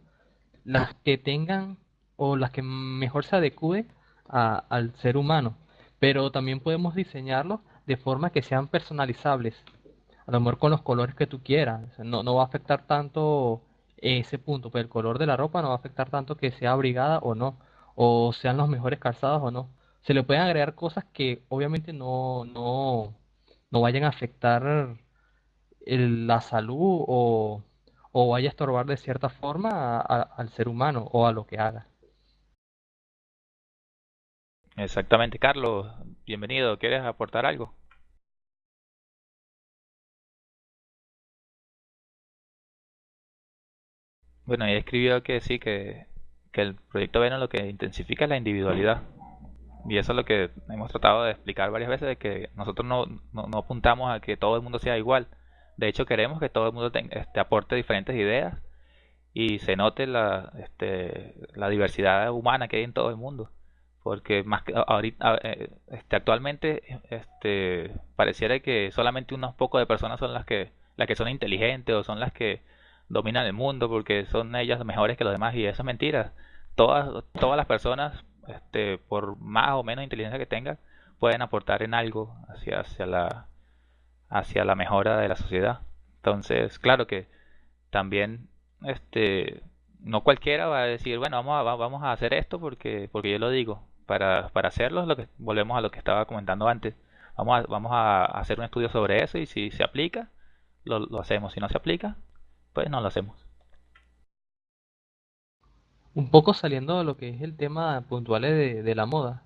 Speaker 2: las que tengan o las que mejor se adecúen al ser humano. Pero también podemos diseñarlos de forma que sean personalizables a lo mejor con los colores que tú quieras. no, no va a afectar tanto ese punto, pues el color de la ropa no va a afectar tanto que sea abrigada o no, o sean los mejores calzados o no. Se le pueden agregar cosas que obviamente no, no, no vayan a afectar la salud o, o vaya a estorbar de cierta forma al ser humano o a lo que haga.
Speaker 1: Exactamente, Carlos, bienvenido. ¿Quieres aportar algo? Bueno, ella escribió que sí, que, que el proyecto Venus lo que intensifica es la individualidad. Y eso es lo que hemos tratado de explicar varias veces, de que nosotros no, no, apuntamos a que todo el mundo sea igual. De hecho, queremos que todo el mundo este, aporte diferentes ideas y se note la, este, la diversidad humana que hay en todo el mundo. Porque más que ahorita, eh, este, actualmente este, pareciera que solamente unos pocos de personas son las que, las que son inteligentes o son las que dominan el mundo porque son ellas mejores que los demás y eso es mentira. Todas, todas las personas, este, por más o menos inteligencia que tengan, pueden aportar en algo hacia, hacia, la, hacia la mejora de la sociedad. Entonces, claro que también este, no cualquiera va a decir, bueno, vamos a, vamos a hacer esto porque, porque yo lo digo. Para, para hacerlo, lo que, volvemos a lo que estaba comentando antes. Vamos a, vamos a hacer un estudio sobre eso y si se aplica, lo, lo hacemos. Si no se aplica, pues no lo hacemos.
Speaker 2: Un poco saliendo de lo que es el tema puntual de, la moda,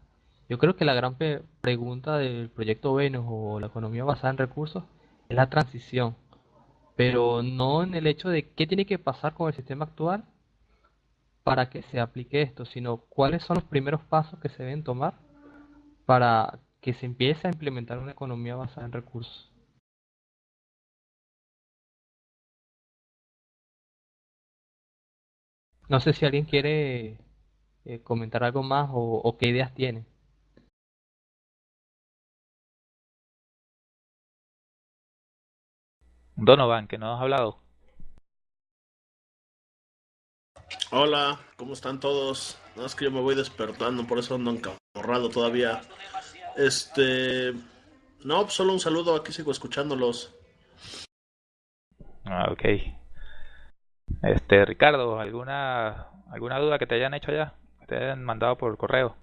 Speaker 2: yo creo que la gran pregunta del proyecto Venus o la economía basada en recursos es la transición, pero no en el hecho de qué tiene que pasar con el sistema actual para que se aplique esto, sino cuáles son los primeros pasos que se deben tomar para que se empiece a implementar una economía basada en recursos. No sé si alguien quiere eh, comentar algo más o, qué ideas tiene.
Speaker 1: Donovan, que no has hablado.
Speaker 5: Hola, ¿cómo están todos? Nada es que yo me voy despertando, por eso ando encamorrado todavía. Este. No, pues solo un saludo, aquí sigo escuchándolos.
Speaker 1: Ah, ok. Este, Ricardo, ¿alguna, alguna duda que te hayan hecho ya? Que te hayan mandado por correo.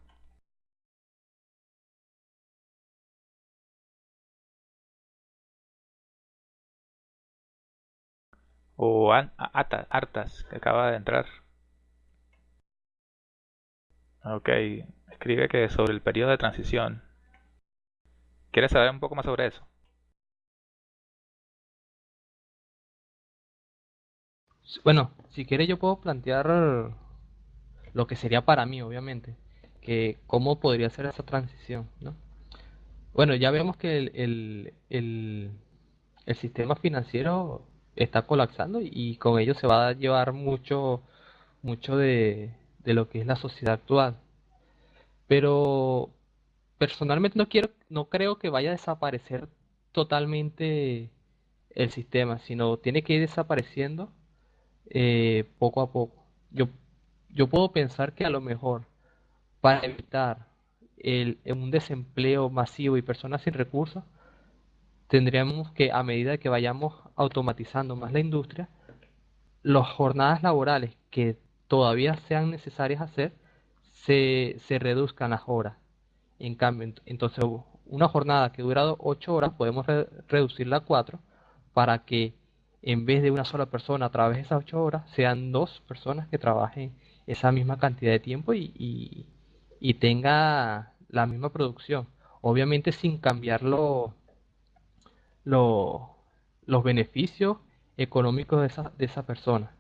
Speaker 1: O an, Artas, que acaba de entrar. Ok, escribe que sobre el periodo de transición. ¿Quieres saber un poco más sobre eso?
Speaker 2: Bueno, si quiere yo puedo plantear lo que sería para mí, obviamente, que cómo podría ser esa transición, ¿no? Bueno, ya vemos que el, el, el, sistema financiero está colapsando y con ello se va a llevar mucho, mucho de, de lo que es la sociedad actual. Pero personalmente no quiero, no creo que vaya a desaparecer totalmente el sistema, sino tiene que ir desapareciendo eh, poco a poco. Yo, yo puedo pensar que a lo mejor para evitar el, un desempleo masivo y personas sin recursos, tendríamos que, a medida que vayamos automatizando más la industria, las jornadas laborales que todavía sean necesarias hacer, se, se reduzcan las horas. En cambio, entonces una jornada que dura 8 horas podemos reducirla a 4 para que en vez de una sola persona a través de esas 8 horas, sean dos personas que trabajen esa misma cantidad de tiempo y, y, tenga la misma producción. Obviamente sin cambiar los beneficios económicos de esa, de esa persona.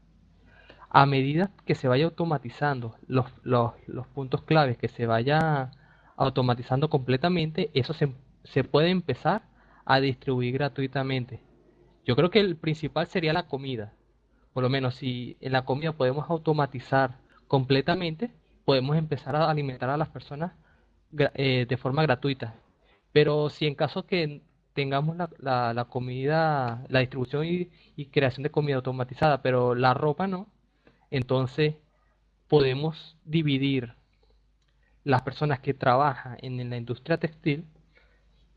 Speaker 2: A medida que se vaya automatizando los, los, los puntos claves, que se vaya automatizando completamente, eso se, se puede empezar a distribuir gratuitamente yo creo que el principal sería la comida. Por lo menos si en la comida podemos automatizar completamente, podemos empezar a alimentar a las personas eh, de forma gratuita. Pero si en caso que tengamos la, la, comida, la distribución y, y, creación de comida automatizada, pero la ropa no, entonces podemos dividir las personas que trabajan en la industria textil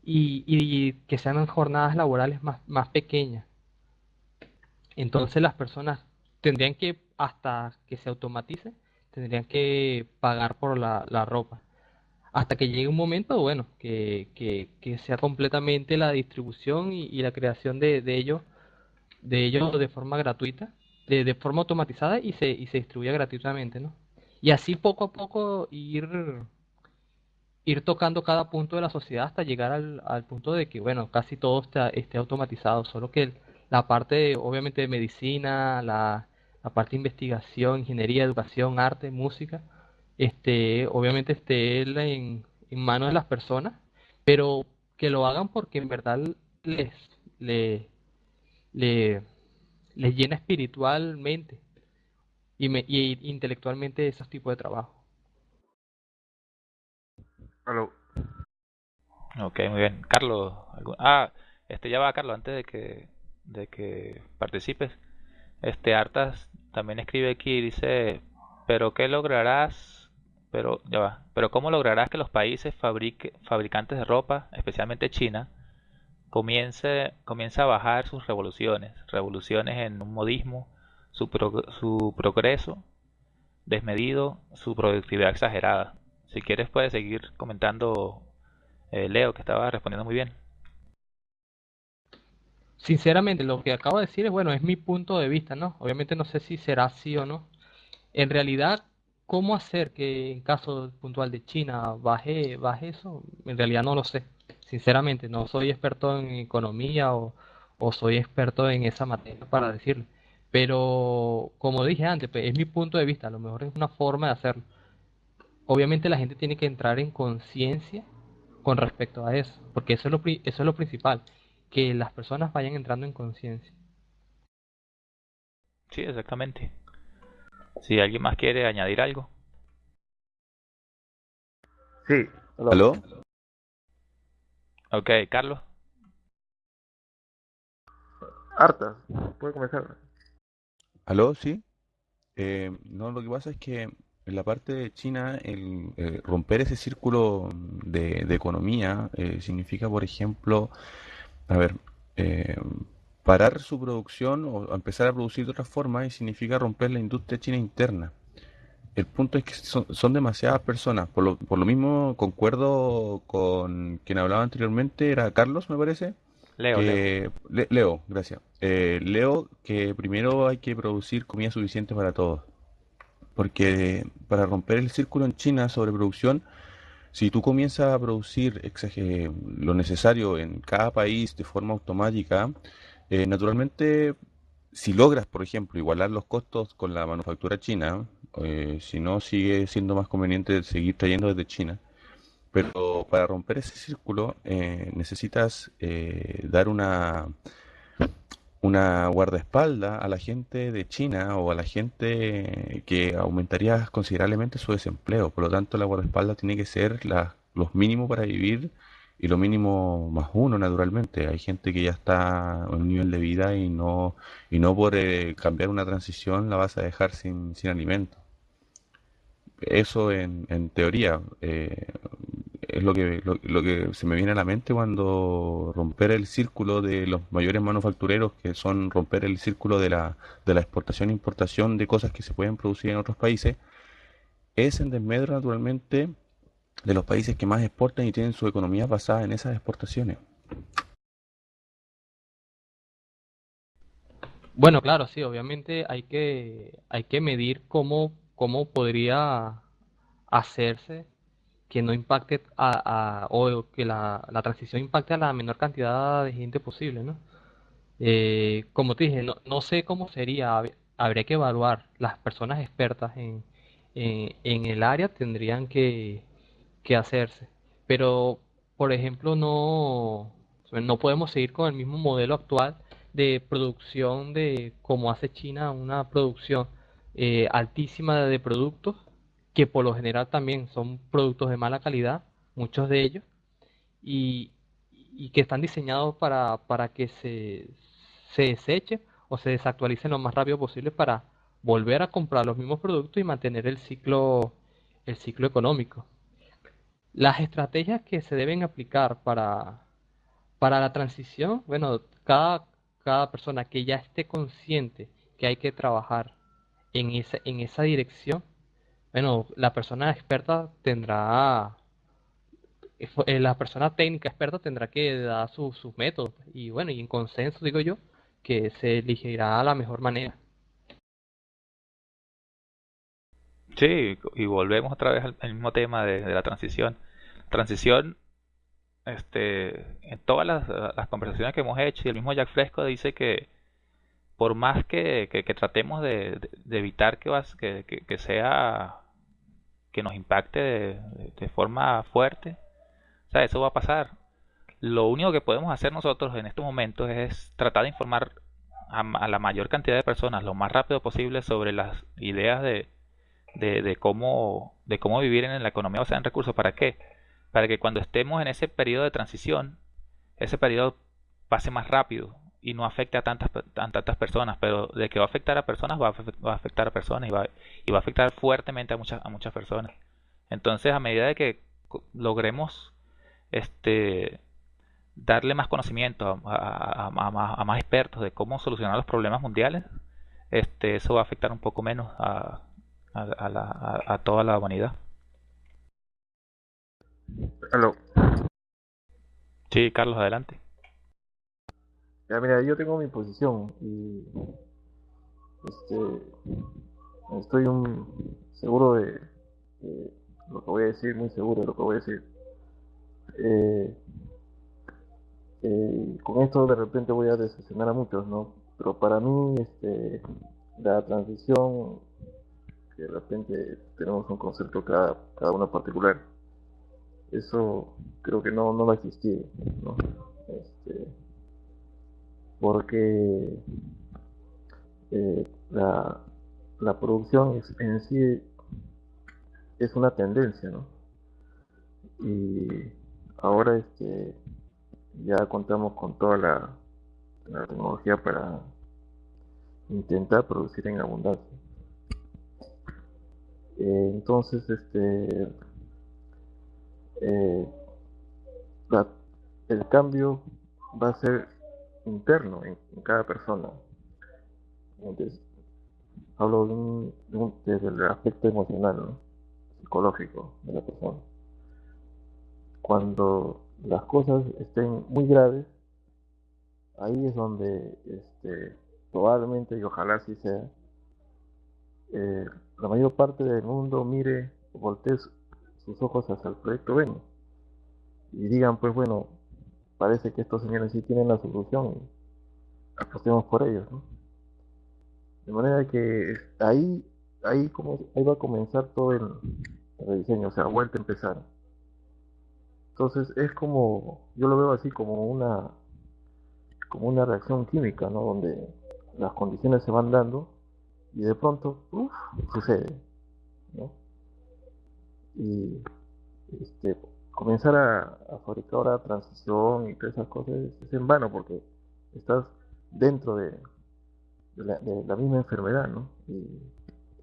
Speaker 2: y, que sean jornadas laborales más, más pequeñas. Entonces las personas tendrían que, hasta que se automatice, tendrían que pagar por la, ropa. Hasta que llegue un momento, bueno, que, que, sea completamente la distribución y, la creación de, de ellos de ellos de forma gratuita, de, de, forma automatizada y se, y se distribuya gratuitamente, ¿no? Y así poco a poco ir ir tocando cada punto de la sociedad hasta llegar al, punto de que, bueno, casi todo está, esté automatizado, solo que la parte, obviamente, de medicina, la, la parte de investigación, ingeniería, educación, arte, música, este, obviamente esté en, manos de las personas, pero que lo hagan porque en verdad les, les, les, llena espiritualmente y, me, y intelectualmente esos tipos de trabajo.
Speaker 1: Ok, muy bien. Carlos, ah, este ya va Carlos, antes de que, de que participes. Este Artas también escribe aquí, dice, pero ¿qué lograrás? Pero ya va, pero ¿cómo lograrás que los países fabricantes de ropa, especialmente China, comience, comience a bajar sus revoluciones, revoluciones en un modismo, su, su progreso desmedido, su productividad exagerada? Si quieres puedes seguir comentando, eh, Leo, que estaba respondiendo muy bien.
Speaker 2: Sinceramente, lo que acabo de decir es, bueno, es mi punto de vista, ¿no? Obviamente no sé si será así o no. En realidad, ¿cómo hacer que en caso puntual de China baje, baje eso? En realidad no lo sé. Sinceramente, no soy experto en economía o, o soy experto en esa materia para decirlo. Pero, como dije antes, pues, es mi punto de vista. A lo mejor es una forma de hacerlo obviamente la gente tiene que entrar en conciencia con respecto a eso, porque eso es lo, eso es lo principal, que las personas vayan entrando en conciencia.
Speaker 1: Sí, exactamente. Si alguien más quiere añadir algo.
Speaker 6: Sí.
Speaker 7: ¿Aló?
Speaker 1: Ok, Carlos.
Speaker 6: Harta, puede comenzar.
Speaker 7: ¿Aló? Sí. Eh, no, lo que pasa es que en la parte de China, el, eh, romper ese círculo de, economía eh, significa, por ejemplo, a ver, eh, parar su producción o empezar a producir de otra forma y significa romper la industria china interna. El punto es que son, demasiadas personas. Por lo, por lo mismo, concuerdo con quien hablaba anteriormente, era Carlos, me parece,
Speaker 1: Leo, Leo.
Speaker 7: Le- Leo, gracias. Leo que primero hay que producir comida suficiente para todos, porque para romper el círculo en China sobre producción, si tú comienzas a producir lo necesario en cada país de forma automática, eh, naturalmente, si logras, por ejemplo, igualar los costos con la manufactura china, eh, si no, sigue siendo más conveniente seguir trayendo desde China. Pero para romper ese círculo eh, necesitas eh, dar una, una guardaespaldas a la gente de China o a la gente que aumentaría considerablemente su desempleo. Por lo tanto, la guardaespaldas tiene que ser la- los mínimos para vivir y lo mínimo más uno, naturalmente. Hay gente que ya está en un nivel de vida y no, y no por eh, cambiar una transición la vas a dejar sin, sin alimento. Eso en, en teoría eh, es lo que, lo, lo que se me viene a la mente cuando romper el círculo de los mayores manufactureros, que son romper el círculo de la, de la exportación e importación de cosas que se pueden producir en otros países, es en desmedro naturalmente de los países que más exportan y tienen su economía basada en esas exportaciones.
Speaker 2: Bueno, claro, sí, obviamente hay que, hay que medir cómo, cómo podría hacerse que no impacte a, o que la, la transición impacte a la menor cantidad de gente posible, ¿no? Eh, como te dije, no, no sé cómo sería, hab- habría que evaluar. Las personas expertas en, en, en el área tendrían que, que hacerse. Pero, por ejemplo, no, no podemos seguir con el mismo modelo actual de producción de como hace China, una producción eh, altísima de productos que por lo general también son productos de mala calidad, muchos de ellos, y, que están diseñados para, para que se, se desechen o se desactualicen lo más rápido posible para volver a comprar los mismos productos y mantener el ciclo, el ciclo económico. Las estrategias que se deben aplicar para, para la transición, bueno, cada, cada persona que ya esté consciente que hay que trabajar en en esa dirección, bueno, la persona experta tendrá, eh, la persona técnica experta tendrá que dar su- sus métodos y bueno, y en consenso digo yo que se elegirá la mejor manera.
Speaker 1: Sí, y volvemos otra vez al, mismo tema de, la transición. Transición, este, en todas las conversaciones que hemos hecho, y el mismo Jack Fresco dice que por más que, tratemos de, evitar que, sea, que nos impacte de, forma fuerte, o sea, eso va a pasar. Lo único que podemos hacer nosotros en estos momentos es tratar de informar a, a la mayor cantidad de personas lo más rápido posible sobre las ideas de, de, cómo, de cómo vivir en la economía basada en recursos. ¿Para qué? Para que cuando estemos en ese periodo de transición, ese periodo pase más rápido y no afecte a tantas, a tantas personas. Pero de que va a afectar a personas, va a, afe- va a afectar a personas y va, y va a afectar fuertemente a muchas, a muchas personas. Entonces, a medida de que logremos este, darle más conocimiento a, a- a- a más, a más expertos de cómo solucionar los problemas mundiales, este, eso va a afectar un poco menos a, la- toda la humanidad. Sí, Carlos, adelante.
Speaker 6: Ya, mira, yo tengo mi posición y este, estoy un, seguro de, lo que voy a decir, muy seguro de lo que voy a decir. Eh, eh, con esto de repente voy a decepcionar a muchos, ¿no? Pero para mí, este, la transición, que de repente tenemos un concepto cada, cada uno particular, eso creo que no, no va a existir, ¿no? Este, porque eh, la, la producción en sí es una tendencia, ¿no? Y ahora este, ya contamos con toda la, la tecnología para intentar producir en abundancia. Eh, entonces, este, eh, la- el cambio va a ser interno en, en cada persona. Entonces, hablo desde el aspecto emocional, psicológico de la persona. Cuando las cosas estén muy graves, ahí es donde este, probablemente, y ojalá así sea, eh, la mayor parte del mundo mire, voltee sus ojos hacia el proyecto Venus y digan, pues bueno, parece que estos señores sí tienen la solución y apostemos por ellos, ¿no? De manera que ahí, ahí, como, ahí va a comenzar todo el, rediseño, o sea, vuelta a empezar. Entonces es como, yo lo veo así como una, como una reacción química, ¿no? Donde las condiciones se van dando y de pronto, uff, sucede, ¿no? Y este, comenzar a, a fabricar ahora transición y todas esas cosas es en vano porque estás dentro de, de, la, misma enfermedad, ¿no? Y,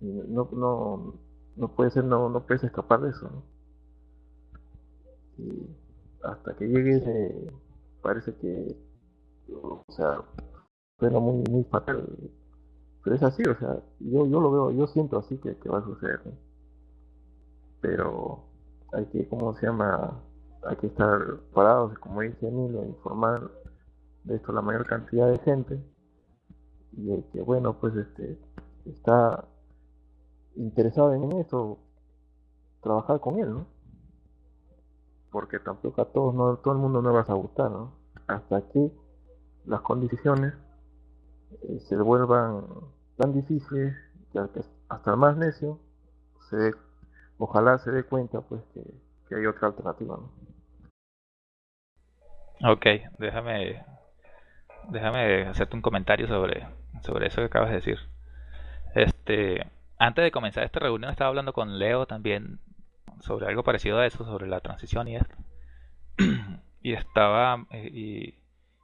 Speaker 6: no, no, no puede ser, no, no puedes escapar de eso, ¿no? Y hasta que llegue parece que, o sea, suena muy, muy fatal, pero es así, o sea, yo, yo lo veo, yo siento así que, que va a suceder, ¿no? Pero hay que, ¿cómo se llama? Hay que estar parados, como dice Emilio, informar de esto la mayor cantidad de gente y el que, bueno, pues este está interesado en eso, trabajar con él, ¿no? Porque tampoco a todos, no, todo el mundo no vas a gustar, ¿no? Hasta que las condiciones eh, se vuelvan tan difíciles que hasta el más necio se dé ojalá se dé cuenta pues que, hay otra alternativa. ¿no?
Speaker 1: Ok, déjame, déjame hacerte un comentario sobre, sobre eso que acabas de decir. Este, antes de comenzar esta reunión estaba hablando con Leo también sobre algo parecido a eso, sobre la transición y esto. y estaba eh, y,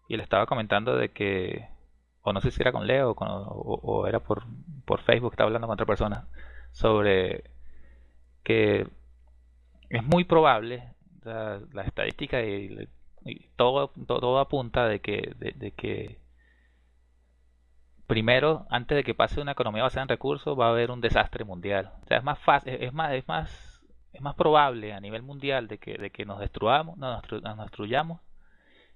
Speaker 1: y, le estaba comentando de que, o no sé si era con Leo o, o era por, por Facebook, estaba hablando con otra persona, sobre que es muy probable, la, estadística y, todo, todo, apunta de que, de, que primero, antes de que pase una economía basada en recursos, va a haber un desastre mundial. O sea, es más fácil, es más, es más, es más probable a nivel mundial de que, de que nos destruyamos, nos, destruyamos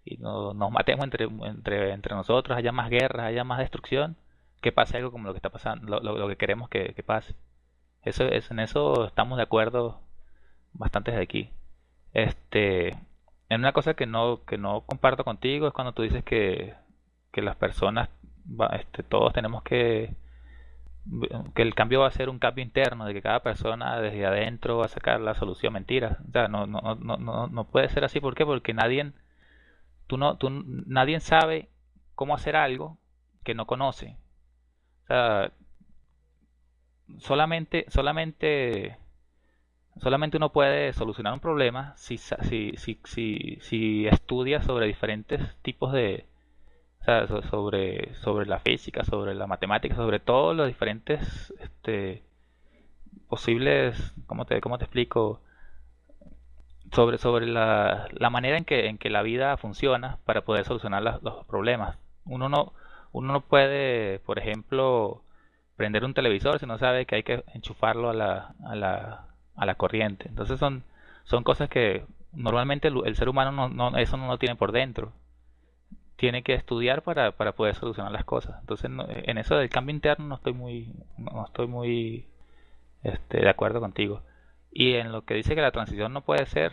Speaker 1: y nos, nos matemos entre, entre, entre nosotros, haya más guerras, haya más destrucción, que pase algo como lo que está pasando, lo, lo, que queremos que, que pase. Eso, es, en eso estamos de acuerdo bastante de aquí. Este, en una cosa que no, que no comparto contigo es cuando tú dices que, que las personas, este, todos tenemos que, que el cambio va a ser un cambio interno, de que cada persona desde adentro va a sacar la solución. Mentira. O sea, no, no, no, no, no puede ser así. ¿Por qué? Porque nadie, tú no, tú, nadie sabe cómo hacer algo que no conoce. O sea, solamente, solamente, solamente uno puede solucionar un problema si, si, si, si, si estudia sobre diferentes tipos de, sobre, sobre la física, sobre la matemática, sobre todos los diferentes este, posibles, ¿cómo te, cómo te explico? Sobre, sobre la, la manera en que, en que la vida funciona para poder solucionar los problemas. Uno no, uno no puede, por ejemplo, prender un televisor si no sabe que hay que enchufarlo a la, a la, a la corriente. Entonces son, son cosas que normalmente el, ser humano no, no, eso no lo tiene por dentro. Tiene que estudiar para, para poder solucionar las cosas. Entonces en eso del cambio interno no estoy muy, no estoy muy este, de acuerdo contigo. Y en lo que dice que la transición no puede ser,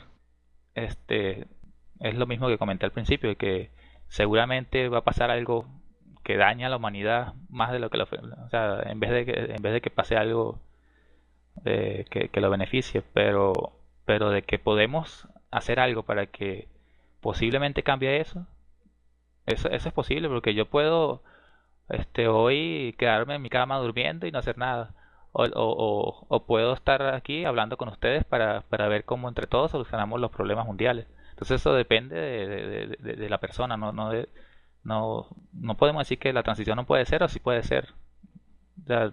Speaker 1: este, es lo mismo que comenté al principio, que seguramente va a pasar algo que daña a la humanidad más de lo que lo, o sea, en vez de que, en vez de que pase algo que, que, lo beneficie, pero, pero de que podemos hacer algo para que posiblemente cambie eso, eso, eso es posible, porque yo puedo este, hoy quedarme en mi cama durmiendo y no hacer nada. O, o, puedo estar aquí hablando con ustedes para, para, ver cómo entre todos solucionamos los problemas mundiales. Entonces eso depende de, de, de la persona, no, no de, no, no podemos decir que la transición no puede ser o sí puede ser.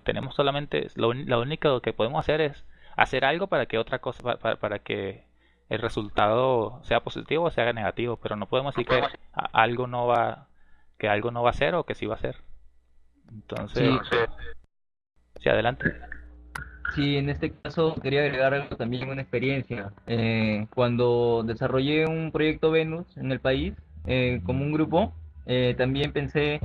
Speaker 1: tenemos solamente, lo, único que podemos hacer es hacer algo para que otra cosa, para, para que el resultado sea positivo o sea negativo, pero no podemos decir que algo no va, que algo no va a ser o que sí va a ser. Entonces, sí, adelante.
Speaker 8: Sí, en este caso quería agregar algo también una experiencia. Eh, cuando desarrollé un proyecto Venus en el país, eh, como un grupo, eh, también pensé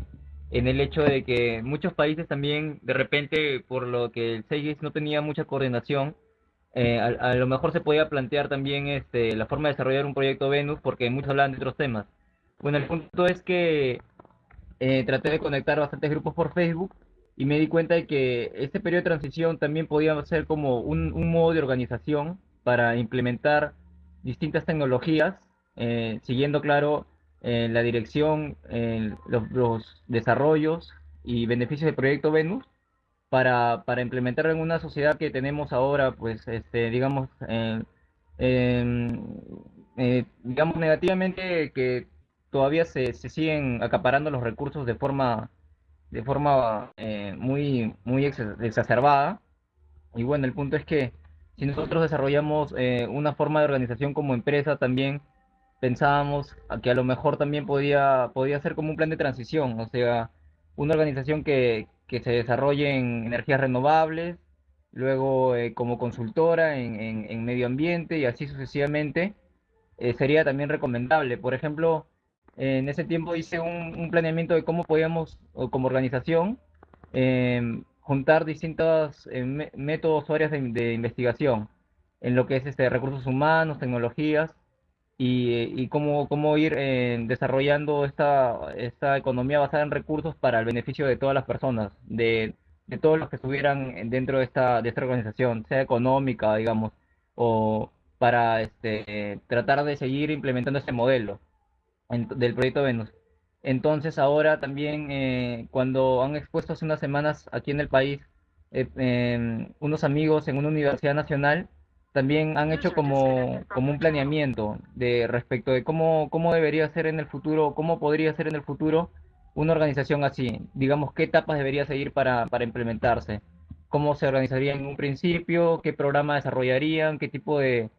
Speaker 8: en el hecho de que muchos países también, de repente, por lo que el 6 no tenía mucha coordinación, eh, a, lo mejor se podía plantear también este, la forma de desarrollar un proyecto Venus, porque muchos hablan de otros temas. Bueno, el punto es que eh, traté de conectar bastantes grupos por Facebook y me di cuenta de que este periodo de transición también podía ser como un, modo de organización para implementar distintas tecnologías, siguiendo, claro, la dirección, los, los, desarrollos y beneficios del proyecto Venus para, para implementar en una sociedad que tenemos ahora, pues, este, digamos, eh, digamos negativamente que todavía se, se, siguen acaparando los recursos de forma, de forma eh, muy, muy exacerbada. Y bueno, el punto es que si nosotros desarrollamos eh, una forma de organización como empresa, también pensábamos que a lo mejor también podía, podía ser como un plan de transición, o sea, una organización que, que se desarrolle en energías renovables, luego eh, como consultora en, en, medio ambiente y así sucesivamente, sería también recomendable. Por ejemplo, en ese tiempo hice un, planeamiento de cómo podíamos, como organización, em, juntar distintos eh, métodos o áreas de, investigación en lo que es este, recursos humanos, tecnologías y, cómo, cómo ir eh, desarrollando esta, esta economía basada en recursos para el beneficio de todas las personas, de, de todos los que estuvieran dentro de esta, de esta organización, sea económica, digamos, o para este, tratar de seguir implementando este modelo del proyecto Venus. Entonces ahora también eh, cuando han expuesto hace unas semanas aquí en el país eh, em, unos amigos en una universidad nacional también han hecho como, como un planeamiento de respecto de cómo, cómo debería ser en el futuro, cómo podría ser en el futuro una organización así, digamos qué etapas debería seguir para, para implementarse, cómo se organizaría en un principio, qué programa desarrollarían, qué tipo de,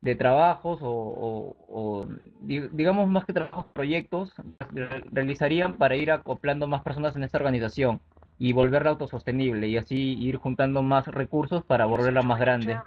Speaker 8: de trabajos o, digamos más que trabajos, proyectos realizarían para ir acoplando más personas en esta organización y volverla autosostenible y así ir juntando más recursos para volverla más grande.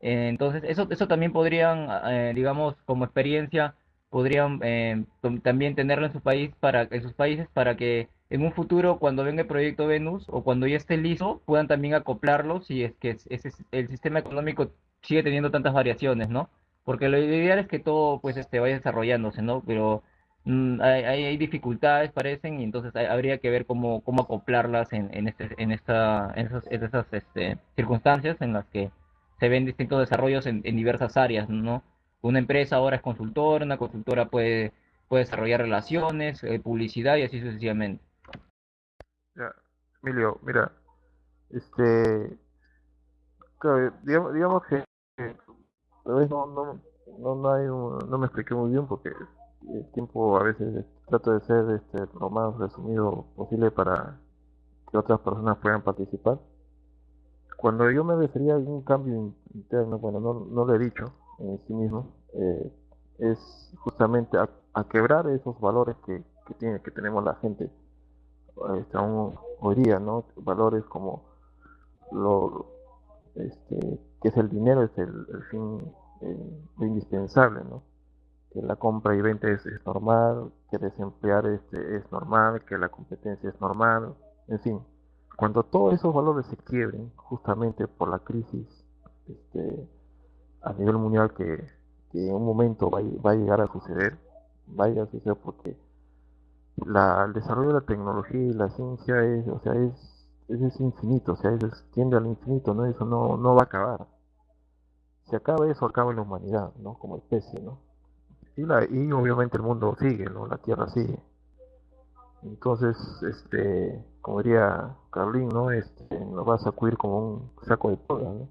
Speaker 8: Eh, entonces, eso, eso también podrían, eh, digamos, como experiencia, podrían eh, también tenerlo en su país para, en sus países para que en un futuro, cuando venga el proyecto Venus o cuando ya esté listo, puedan también acoplarlo si es que ese, el sistema económico sigue teniendo tantas variaciones, ¿no? Porque lo ideal es que todo pues este vaya desarrollándose, ¿no? Pero mm, hay, hay, dificultades, parecen, y entonces habría que ver cómo, cómo acoplarlas en, en, este, en, esta, en esas, esas este, circunstancias en las que se ven distintos desarrollos en, diversas áreas, ¿no? Una empresa ahora es consultora, una consultora puede, puede desarrollar relaciones, eh, publicidad y así sucesivamente.
Speaker 6: Ya, Emilio, mira, este, digamos, digamos que no, no, no, no, hay no me expliqué muy bien porque el tiempo a veces trato de ser este, lo más resumido posible para que otras personas puedan participar. Cuando yo me refería a un cambio interno, bueno, no, no lo he dicho en sí mismo, eh, es justamente a, quebrar esos valores que, que, tiene, que tenemos la gente este, aún hoy día, ¿no? Valores como lo, este, que es el dinero, es el, fin eh, indispensable, ¿no? Que la compra y venta es, normal, que desemplear este, es normal, que la competencia es normal, en fin. Cuando todos esos valores se quiebren, justamente por la crisis este, a nivel mundial que, en un momento va, a llegar a suceder, va a llegar a suceder porque la, el desarrollo de la tecnología y la ciencia es, o sea, es es infinito, o sea, eso tiende al infinito, ¿no? Eso no, no va a acabar. Si acaba eso, acaba la humanidad, ¿no? Como especie, ¿no? Y, la, y obviamente el mundo sigue, ¿no? La Tierra sigue. Entonces, este, como diría Carlín, ¿no? Este, nos va a sacudir como un saco de ¿no?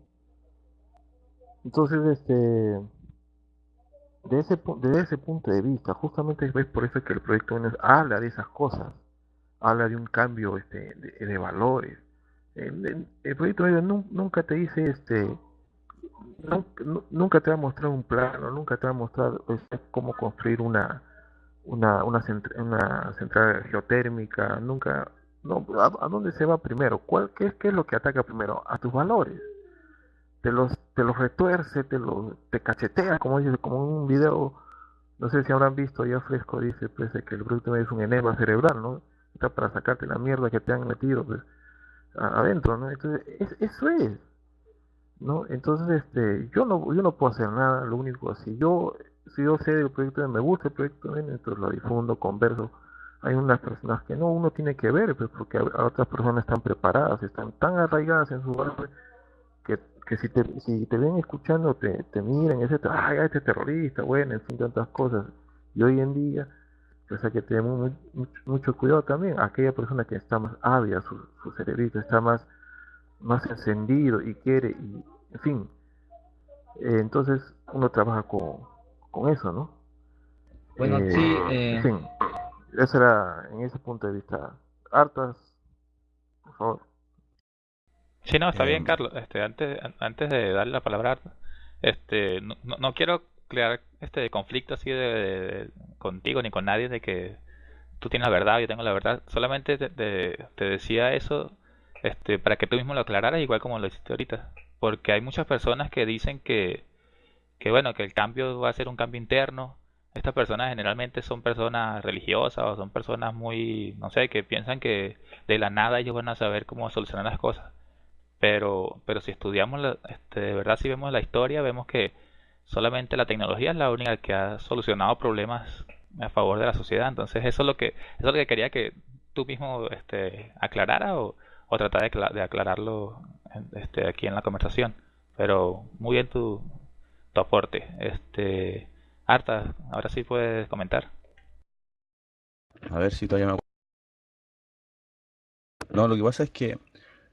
Speaker 6: Entonces, este, de ese, desde ese punto de vista, justamente es por eso que el proyecto habla de esas cosas habla de un cambio este, de, valores. El, proyecto nunca te dice, este, nunca te va a mostrar un plano, nunca te va a mostrar este, cómo construir una, una, una, central geotérmica, nunca, no, ¿a, dónde se va primero? ¿Cuál, qué, qué, es lo que ataca primero? A tus valores. Te los, te los retuerce, te los te cachetea, como dice, como un video no sé si habrán visto, ya Fresco dice pues que el proyecto es un enema cerebral, ¿no? Está para sacarte la mierda que te han metido pues adentro, ¿no? Entonces, eso es, ¿no? Entonces, este, yo no, yo no puedo hacer nada, lo único así, yo, si yo sé del proyecto, me gusta el proyecto, entonces lo difundo, converso, hay unas personas que no, uno tiene que ver, pues, porque otras personas están preparadas, están tan arraigadas en su base, que, que si te, si te ven escuchando, te, te miran, etc., ay, este terrorista, bueno, en fin, tantas cosas, y hoy en día, pues hay que tener mucho, cuidado también. Aquella persona que está más ávida, su, su cerebrito está más, más encendido y quiere, y, en fin. Eh, entonces uno trabaja con, con eso, ¿no?
Speaker 8: Bueno, eh, sí.
Speaker 6: En fin, eso era en ese punto de vista. Hartas, por favor.
Speaker 1: Sí, no, está bien, eh, Carlos. Este, antes, antes de darle la palabra a Arta, este, no, no quiero crear este conflicto así de, contigo ni con nadie de que tú tienes la verdad, yo tengo la verdad. Solamente te, te, decía eso este, para que tú mismo lo aclararas igual como lo hiciste ahorita. Porque hay muchas personas que dicen que, que bueno, que el cambio va a ser un cambio interno. Estas personas generalmente son personas religiosas o son personas muy, no sé, que piensan que de la nada ellos van a saber cómo solucionar las cosas. Pero, pero si estudiamos, este, de verdad, si vemos la historia, vemos que solamente la tecnología es la única que ha solucionado problemas a favor de la sociedad. Entonces eso es lo que, eso es lo que quería que tú mismo este, aclarara o, o tratar de, aclararlo este, aquí en la conversación. Pero muy bien tu, tu aporte. Este, Arta, ahora sí puedes comentar.
Speaker 7: A ver si todavía me No, lo que pasa es que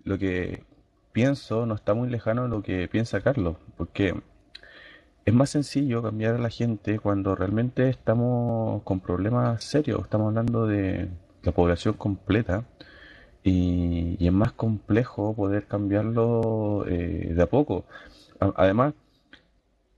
Speaker 7: lo que pienso no está muy lejano de lo que piensa Carlos, porque es más sencillo cambiar a la gente cuando realmente estamos con problemas serios. Estamos hablando de la población completa y, es más complejo poder cambiarlo eh, de a poco. además,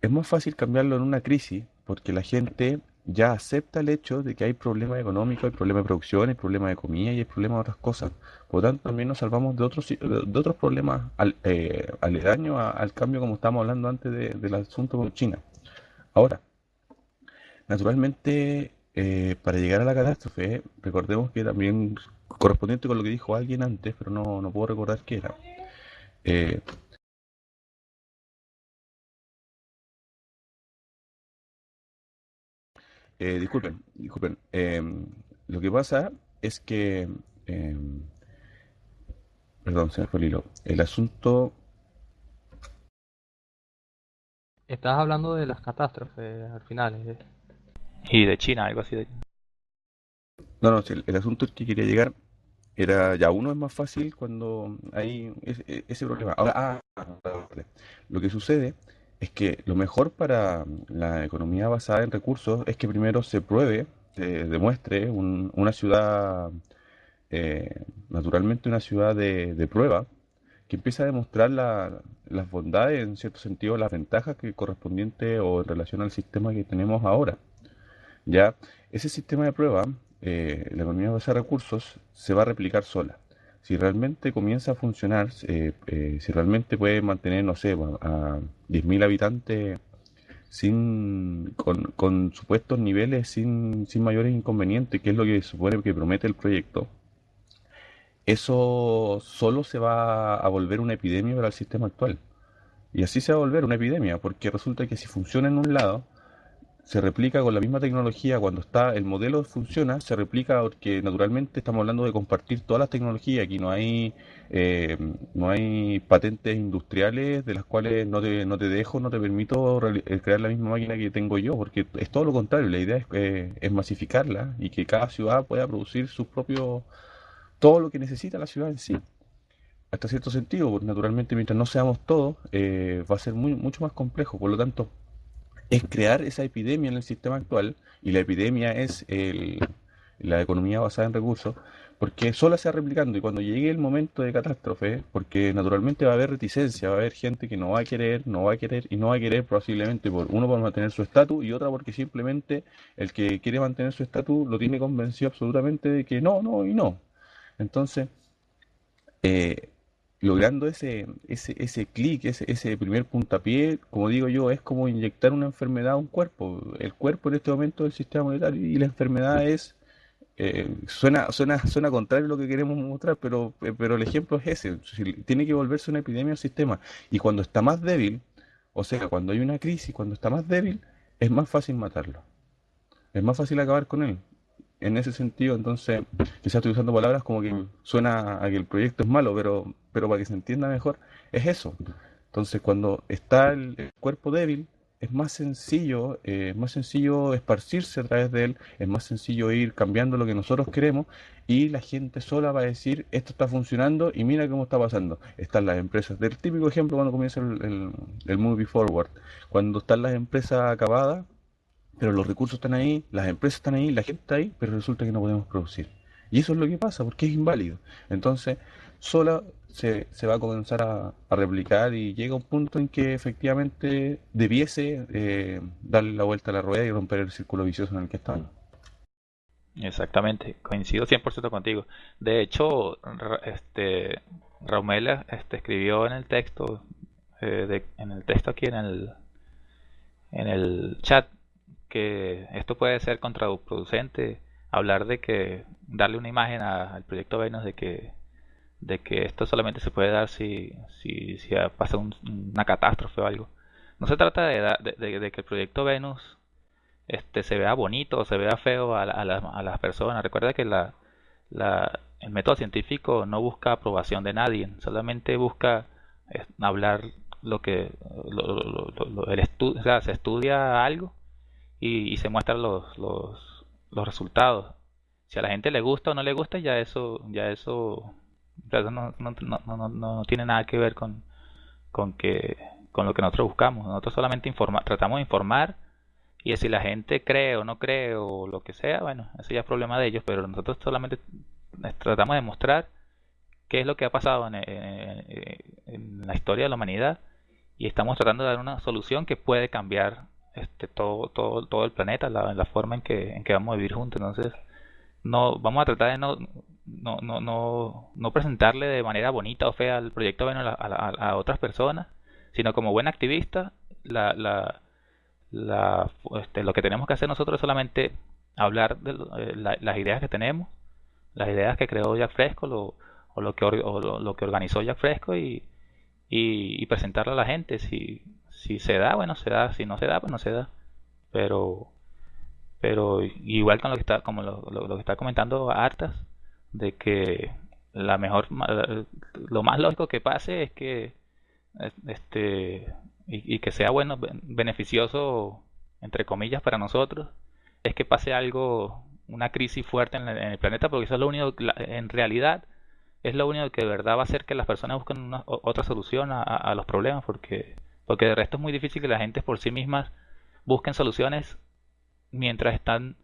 Speaker 7: es más fácil cambiarlo en una crisis porque la gente ya acepta el hecho de que hay problemas económicos, hay problemas de producción, hay problemas de comida y hay problemas de otras cosas. Por lo tanto, también nos salvamos de otros, de otros problemas al, eh, aledaños al cambio como estábamos hablando antes del asunto con China. Ahora, naturalmente, eh, para llegar a la catástrofe, recordemos que también, correspondiente con lo que dijo alguien antes, pero no, no puedo recordar qué era, eh, Eh, disculpen, disculpen. Em, lo que pasa es que... Em, perdón, se me fue el hilo. El asunto...
Speaker 2: Estás hablando de las catástrofes al final. ¿eh?
Speaker 1: Y de China, algo así. De...
Speaker 7: No, no, el, asunto que quería llegar era ya uno es más fácil cuando hay ese, ese problema. Ahora, ah, lo que sucede es que lo mejor para la economía basada en recursos es que primero se pruebe, se demuestre una ciudad, eh, naturalmente una ciudad de, prueba, que empiece a demostrar las bondades, en cierto sentido, las ventajas que correspondiente o en relación al sistema que tenemos ahora. Ya, ese sistema de prueba, eh, la economía basada en recursos, se va a replicar sola si realmente comienza a funcionar, eh, eh, si realmente puede mantener, no sé, a 10.000 habitantes sin con, supuestos niveles sin, sin mayores inconvenientes, que es lo que supone que promete el proyecto, eso solo se va a volver una epidemia para el sistema actual. Y así se va a volver una epidemia, porque resulta que si funciona en un lado, se replica con la misma tecnología cuando está el modelo funciona, se replica porque naturalmente estamos hablando de compartir todas las tecnologías, aquí no hay eh, no hay patentes industriales de las cuales no te, no te dejo, no te permito eh, crear la misma máquina que tengo yo, porque es todo lo contrario, la idea es, eh, masificarla y que cada ciudad pueda producir sus propios, todo lo que necesita la ciudad en sí. Hasta cierto sentido, porque naturalmente mientras no seamos todos, va a ser muy, mucho más complejo, por lo tanto, es crear esa epidemia en el sistema actual, y la epidemia es la economía basada en recursos, porque sola se va replicando y cuando llegue el momento de catástrofe, porque naturalmente va a haber reticencia, va a haber gente que no va a querer, no va a querer y no va a querer posiblemente por uno por mantener su estatus y otra porque simplemente el que quiere mantener su estatus lo tiene convencido absolutamente de que no, no y no. Entonces, eh, logrando ese, ese, ese clic, ese, ese primer puntapié, como digo yo, es como inyectar una enfermedad a un cuerpo. El cuerpo en este momento es el sistema monetario y la enfermedad es eh, suena, suena, suena contrario a lo que queremos mostrar, pero, eh, pero el ejemplo es ese. Tiene que volverse una epidemia al sistema. Y cuando está más débil, o sea, cuando hay una crisis, cuando está más débil, es más fácil matarlo. Es más fácil acabar con él. En ese sentido, entonces, quizás estoy usando palabras como que suena a que el proyecto es malo, pero, pero para que se entienda mejor, es eso. Entonces, cuando está el cuerpo débil, es más sencillo, eh, es más sencillo esparcirse a través de él, es más sencillo ir cambiando lo que nosotros queremos y la gente sola va a decir esto está funcionando y mira cómo está pasando. Están las empresas, del típico ejemplo cuando comienza el, el, movie forward, cuando están las empresas acabadas, pero los recursos están ahí, las empresas están ahí, la gente está ahí, pero resulta que no podemos producir. Y eso es lo que pasa, porque es inválido. Entonces, sola se, se va a comenzar a, replicar y llega un punto en que efectivamente debiese eh, darle la vuelta a la rueda y romper el círculo vicioso en el que estamos.
Speaker 1: Exactamente, coincido 100% contigo. De hecho, este Raumela este, escribió en el texto, eh, de, en el texto aquí en el, en el chat, que esto puede ser contraproducente, hablar de que darle una imagen al proyecto Venus de que de que esto solamente se puede dar si, si, si pasa una catástrofe o algo. No se trata de, de, que el proyecto Venus este, se vea bonito o se vea feo a, a, las personas. Recuerda que la, la, el método científico no busca aprobación de nadie, solamente busca hablar lo que el estudio, o sea, se estudia algo y, se muestran los, los, los resultados. Si a la gente le gusta o no le gusta, ya eso, ya eso no, no, no, tiene nada que ver con, con, que, con lo que nosotros buscamos. Nosotros solamente informa, tratamos de informar y si la gente cree o no cree o lo que sea, bueno, eso ya es problema de ellos, pero nosotros solamente tratamos de mostrar qué es lo que ha pasado en, en, la historia de la humanidad y estamos tratando de dar una solución que puede cambiar este todo todo todo el planeta la, la forma en que, en que vamos a vivir juntos entonces no vamos a tratar de no no, no, no, no presentarle de manera bonita o fea el proyecto bueno, a, a, otras personas, sino como buen activista, la, la, la, este, lo que tenemos que hacer nosotros es solamente hablar de eh, las ideas que tenemos, las ideas que creó Jack Fresco lo, o, lo que, lo, que organizó Jack Fresco y, y, presentarle a la gente. Si, si se da, bueno, se da, si no se da, pues no se da. Pero pero igual con lo que está como lo, lo que está comentando Artas de que la mejor lo más lógico que pase es que este y, que sea bueno beneficioso entre comillas para nosotros es que pase algo una crisis fuerte en el, planeta porque eso es lo único en realidad es lo único que de verdad va a hacer que las personas busquen una, otra solución a, los problemas porque porque de resto es muy difícil que la gente por sí mismas busquen soluciones mientras están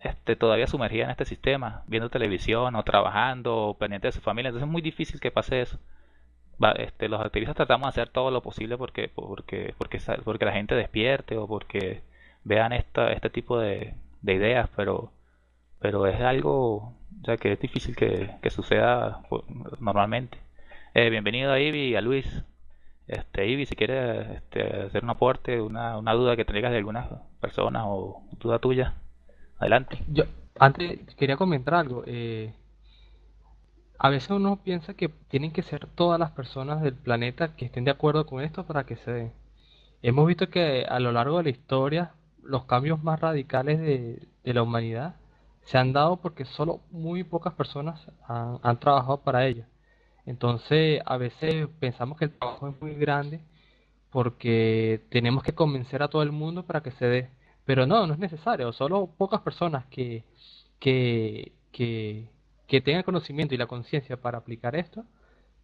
Speaker 1: este, todavía sumergida en este sistema, viendo televisión o trabajando o pendiente de su familia. Entonces es muy difícil que pase eso. este, los activistas tratamos de hacer todo lo posible porque, porque, porque, la gente despierte o porque vean esta, este tipo de, de ideas, pero, pero es algo ya que es difícil que, que suceda pues, normalmente. Eh, bienvenido a Ivy y a Luis. Este, Ivy, si quieres este, hacer un aporte, una, una duda que tengas de algunas personas o duda tuya. Adelante.
Speaker 2: Yo antes quería comentar algo. Eh, a veces uno piensa que tienen que ser todas las personas del planeta que estén de acuerdo con esto para que se dé. Hemos visto que a lo largo de la historia los cambios más radicales de, la humanidad se han dado porque solo muy pocas personas han, han trabajado para ello. Entonces a veces pensamos que el trabajo es muy grande porque tenemos que convencer a todo el mundo para que se dé. Pero no, no es necesario, solo pocas personas que, que, que, tengan conocimiento y la conciencia para aplicar esto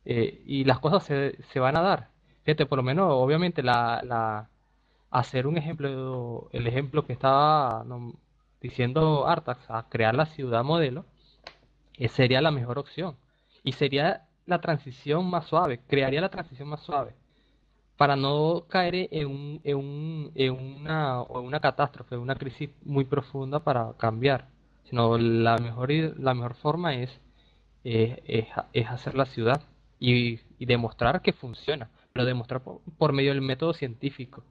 Speaker 2: eh, y las cosas se, se, van a dar. Fíjate, por lo menos, obviamente, la, la, hacer un ejemplo, el ejemplo que estaba diciendo Artax, a crear la ciudad modelo, eh, sería la mejor opción. Y sería la transición más suave, crearía la transición más suave para no caer en, un, en, un, en una, una catástrofe, una crisis muy profunda para cambiar, sino la mejor, la mejor forma es, es, hacer la ciudad y, demostrar que funciona, pero demostrar por, medio del método científico,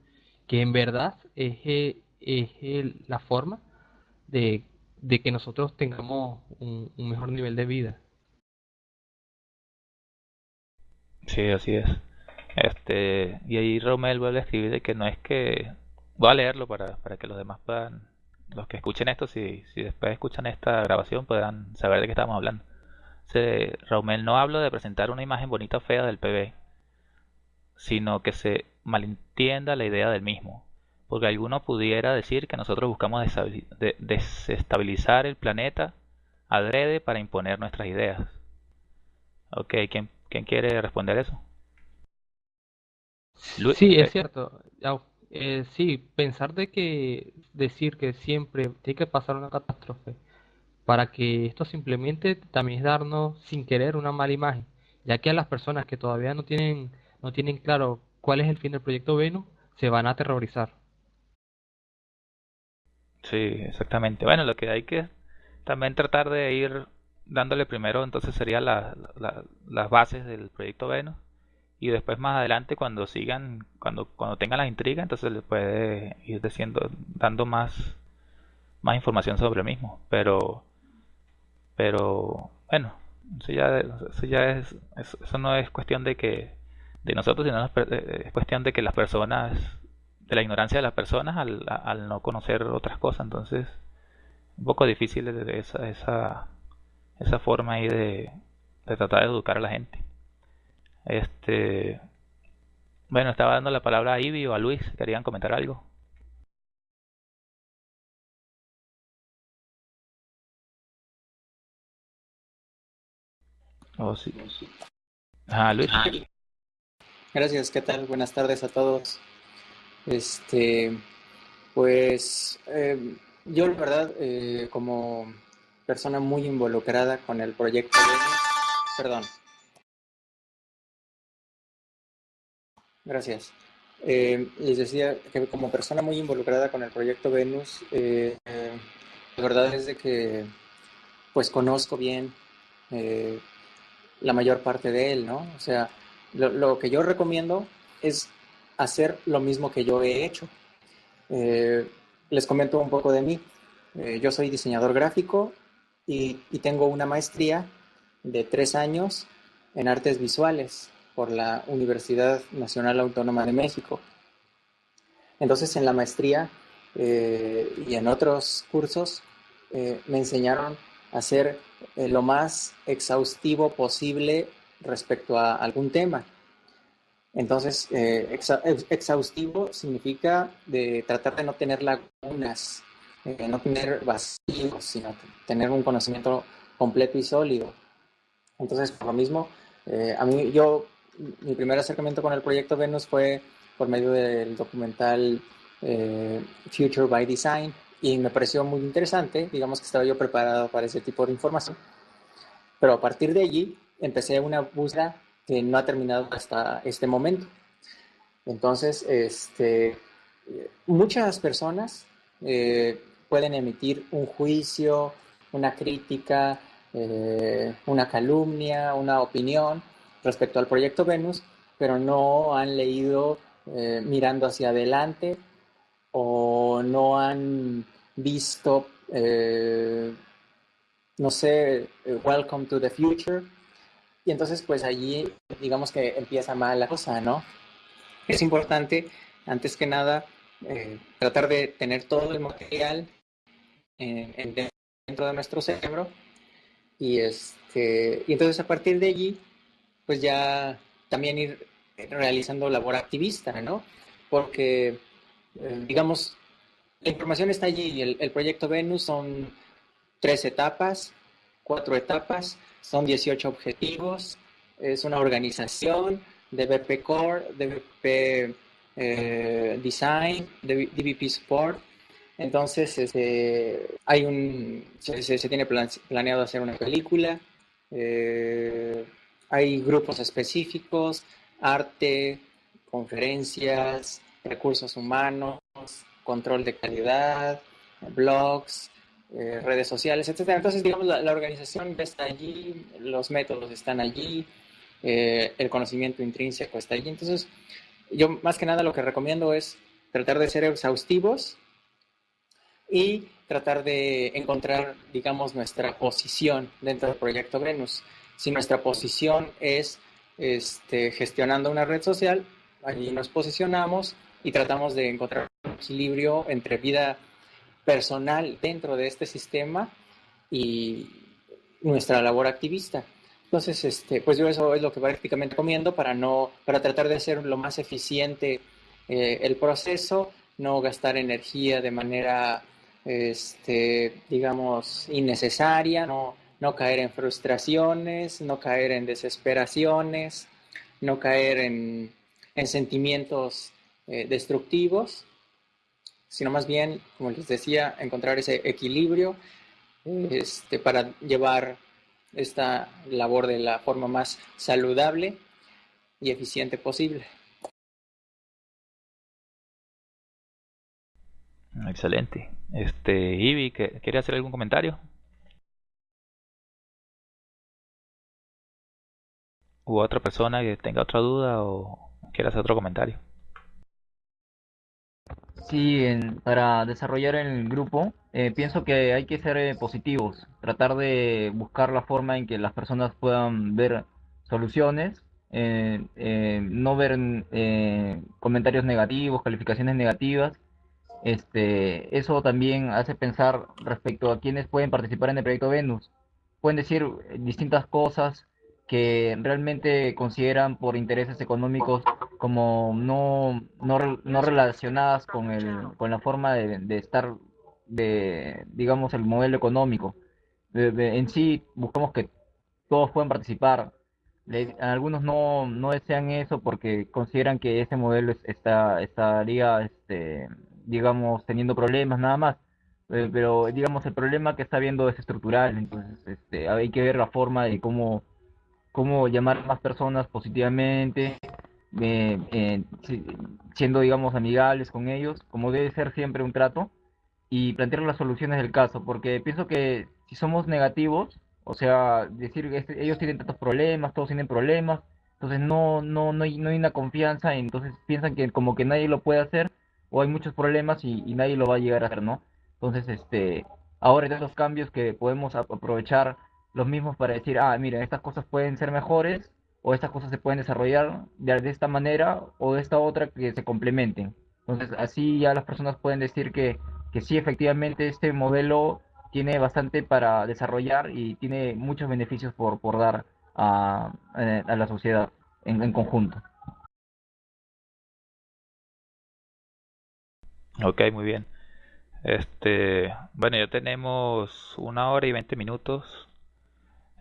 Speaker 2: que en verdad es, es la forma de, que nosotros tengamos un, mejor nivel de vida.
Speaker 1: Sí, así es. Este, y ahí Romel vuelve a escribir de que no es que voy a leerlo para, para que los demás puedan, los que escuchen esto, si, si después escuchan esta grabación, puedan saber de qué estamos hablando. Se, no habla de presentar una imagen bonita o fea del PB, sino que se malentienda la idea del mismo. Porque alguno pudiera decir que nosotros buscamos desestabilizar el planeta adrede para imponer nuestras ideas. Ok, ¿quién, quién quiere responder eso?
Speaker 2: sí, es cierto. Eh, sí, pensar de que decir que siempre tiene que pasar una catástrofe para que esto simplemente también es darnos sin querer una mala imagen, ya que a las personas que todavía no tienen no tienen claro cuál es el fin del proyecto Venus se van a aterrorizar.
Speaker 1: Sí, exactamente. Bueno, lo que hay que también tratar de ir dándole primero entonces sería la, las bases del proyecto Venus. Y después más adelante cuando sigan cuando cuando tengan la intriga entonces le puede ir diciendo dando más más información sobre el mismo. Pero pero bueno eso ya eso ya es eso, no es cuestión de que de nosotros sino es cuestión de que las personas de la ignorancia de las personas al, al no conocer otras cosas. Entonces un poco difícil esa esa esa forma ahí de, tratar de educar a la gente este, bueno, estaba dando la palabra a Ivy o a Luis. ¿Querían comentar algo? Oh, sí. Ah, Luis.
Speaker 9: Gracias, ¿qué tal? Buenas tardes a todos. Este, pues eh, yo la verdad, eh, como persona muy involucrada con el proyecto, perdón, Gracias. Eh, les decía que como persona muy involucrada con el proyecto Venus, eh, la verdad es de que pues conozco bien eh, la mayor parte de él, ¿no? O sea, lo, que yo recomiendo es hacer lo mismo que yo he hecho. les comento un poco de mí. yo soy diseñador gráfico y, tengo una maestría de tres años en artes visuales por la Universidad Nacional Autónoma de México. Entonces en la maestría eh, y en otros cursos eh, me enseñaron a ser eh, lo más exhaustivo posible respecto a algún tema. Entonces, exhaustivo significa de tratar de no tener lagunas, no tener vacíos, sino tener un conocimiento completo y sólido. Entonces, por lo mismo, a mí yo mi primer acercamiento con el proyecto Venus fue por medio del documental eh, Future by Design y me pareció muy interesante, digamos que estaba yo preparado para ese tipo de información, pero a partir de allí empecé una búsqueda que no ha terminado hasta este momento. Entonces, este, muchas personas eh, pueden emitir un juicio, una crítica, eh, una calumnia, una opinión, respecto al proyecto Venus, pero no han leído eh, mirando hacia adelante o no han visto, eh, no sé, eh, Welcome to the Future. Y entonces pues allí digamos que empieza mal la cosa, ¿no? Es importante, antes que nada, tratar de tener todo el material dentro de nuestro cerebro y, este, y entonces a partir de allí pues ya también ir realizando labor activista, ¿no? Porque, eh, digamos, la información está allí. El, el proyecto Venus son tres etapas, cuatro etapas, son 18 objetivos, es una organización de BP Core, de BP eh, Design, de DBP Support. Entonces, este, hay un, se, tiene planeado hacer una película. Eh, hay grupos específicos, arte, conferencias, recursos humanos, control de calidad, blogs, eh, redes sociales, etc. Entonces, digamos, la, organización está allí, los métodos están allí, eh, el conocimiento intrínseco está allí. Entonces, yo más que nada lo que recomiendo es tratar de ser exhaustivos y tratar de encontrar, digamos, nuestra posición dentro del proyecto Venus. Si nuestra posición es este, gestionando una red social, allí nos posicionamos y tratamos de encontrar un equilibrio entre vida personal dentro de este sistema y nuestra labor activista. Entonces, este, pues yo eso es lo que prácticamente comiendo para no, para tratar de hacer lo más eficiente eh, el proceso, no gastar energía de manera, este, digamos, innecesaria, no, no caer en frustraciones, no caer en desesperaciones, no caer en, sentimientos eh, destructivos, sino más bien, como les decía, encontrar ese equilibrio este, para llevar esta labor de la forma más saludable y eficiente posible.
Speaker 1: Excelente. Este, Ivy, ¿quiere hacer algún comentario? ¿U otra persona que tenga otra duda o quiera hacer otro comentario?
Speaker 8: Sí, para desarrollar el grupo, eh, pienso que hay que ser eh, positivos, tratar de buscar la forma en que las personas puedan ver soluciones, eh, no ver comentarios negativos, calificaciones negativas. Este, eso también hace pensar respecto a quienes pueden participar en el proyecto Venus. Pueden decir distintas cosas que realmente consideran por intereses económicos como no, no, no relacionadas con, el, con la forma de, de estar, de, digamos, el modelo económico. en sí, buscamos que todos puedan participar. algunos no, no desean eso porque consideran que ese modelo está, estaría, este, digamos, teniendo problemas nada más. Eh, pero, digamos, el problema que está viendo es estructural, entonces este, hay que ver la forma de cómo cómo llamar más personas positivamente, eh, eh, siendo, digamos, amigables con ellos, como debe ser siempre un trato, y plantear las soluciones del caso, porque pienso que si somos negativos, o sea, decir que este, ellos tienen tantos problemas, todos tienen problemas, entonces no, no, no, hay, no hay una confianza, entonces piensan que como que nadie lo puede hacer, o hay muchos problemas y, nadie lo va a llegar a hacer, ¿no? Entonces, este, ahora de esos cambios que podemos aprovechar los mismos para decir, ah, mira, estas cosas pueden ser mejores o estas cosas se pueden desarrollar de, esta manera o de esta otra que se complementen. Entonces, así ya las personas pueden decir que, que sí, efectivamente, este modelo tiene bastante para desarrollar y tiene muchos beneficios por, por dar a, a la sociedad en, en conjunto.
Speaker 1: Ok, muy bien. Este, bueno, ya tenemos una hora y veinte minutos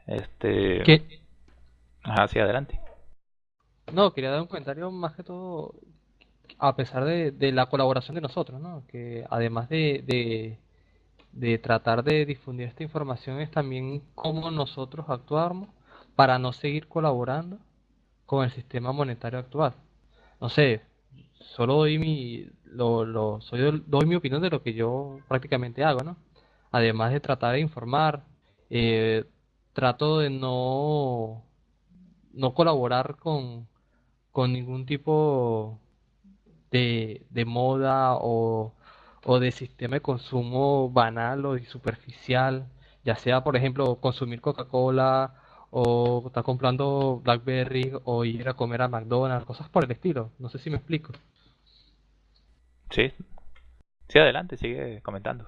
Speaker 1: este.
Speaker 2: ¿Qué?
Speaker 1: Hacia adelante.
Speaker 2: No, quería dar un comentario más que todo a pesar de, de la colaboración de nosotros, ¿no? Que además de, de, de tratar de difundir esta información es también cómo nosotros actuamos para no seguir colaborando con el sistema monetario actual. No sé, solo doy mi, lo, lo, soy, doy mi opinión de lo que yo prácticamente hago, ¿no? Además de tratar de informar, eh, trato de no, no colaborar con, con ningún tipo de, de moda o, o de sistema de consumo banal o superficial, ya sea, por ejemplo, consumir Coca-Cola o estar comprando BlackBerry o ir a comer a McDonald's, cosas por el estilo. No sé si me explico.
Speaker 1: Sí. Sí, adelante, sigue comentando.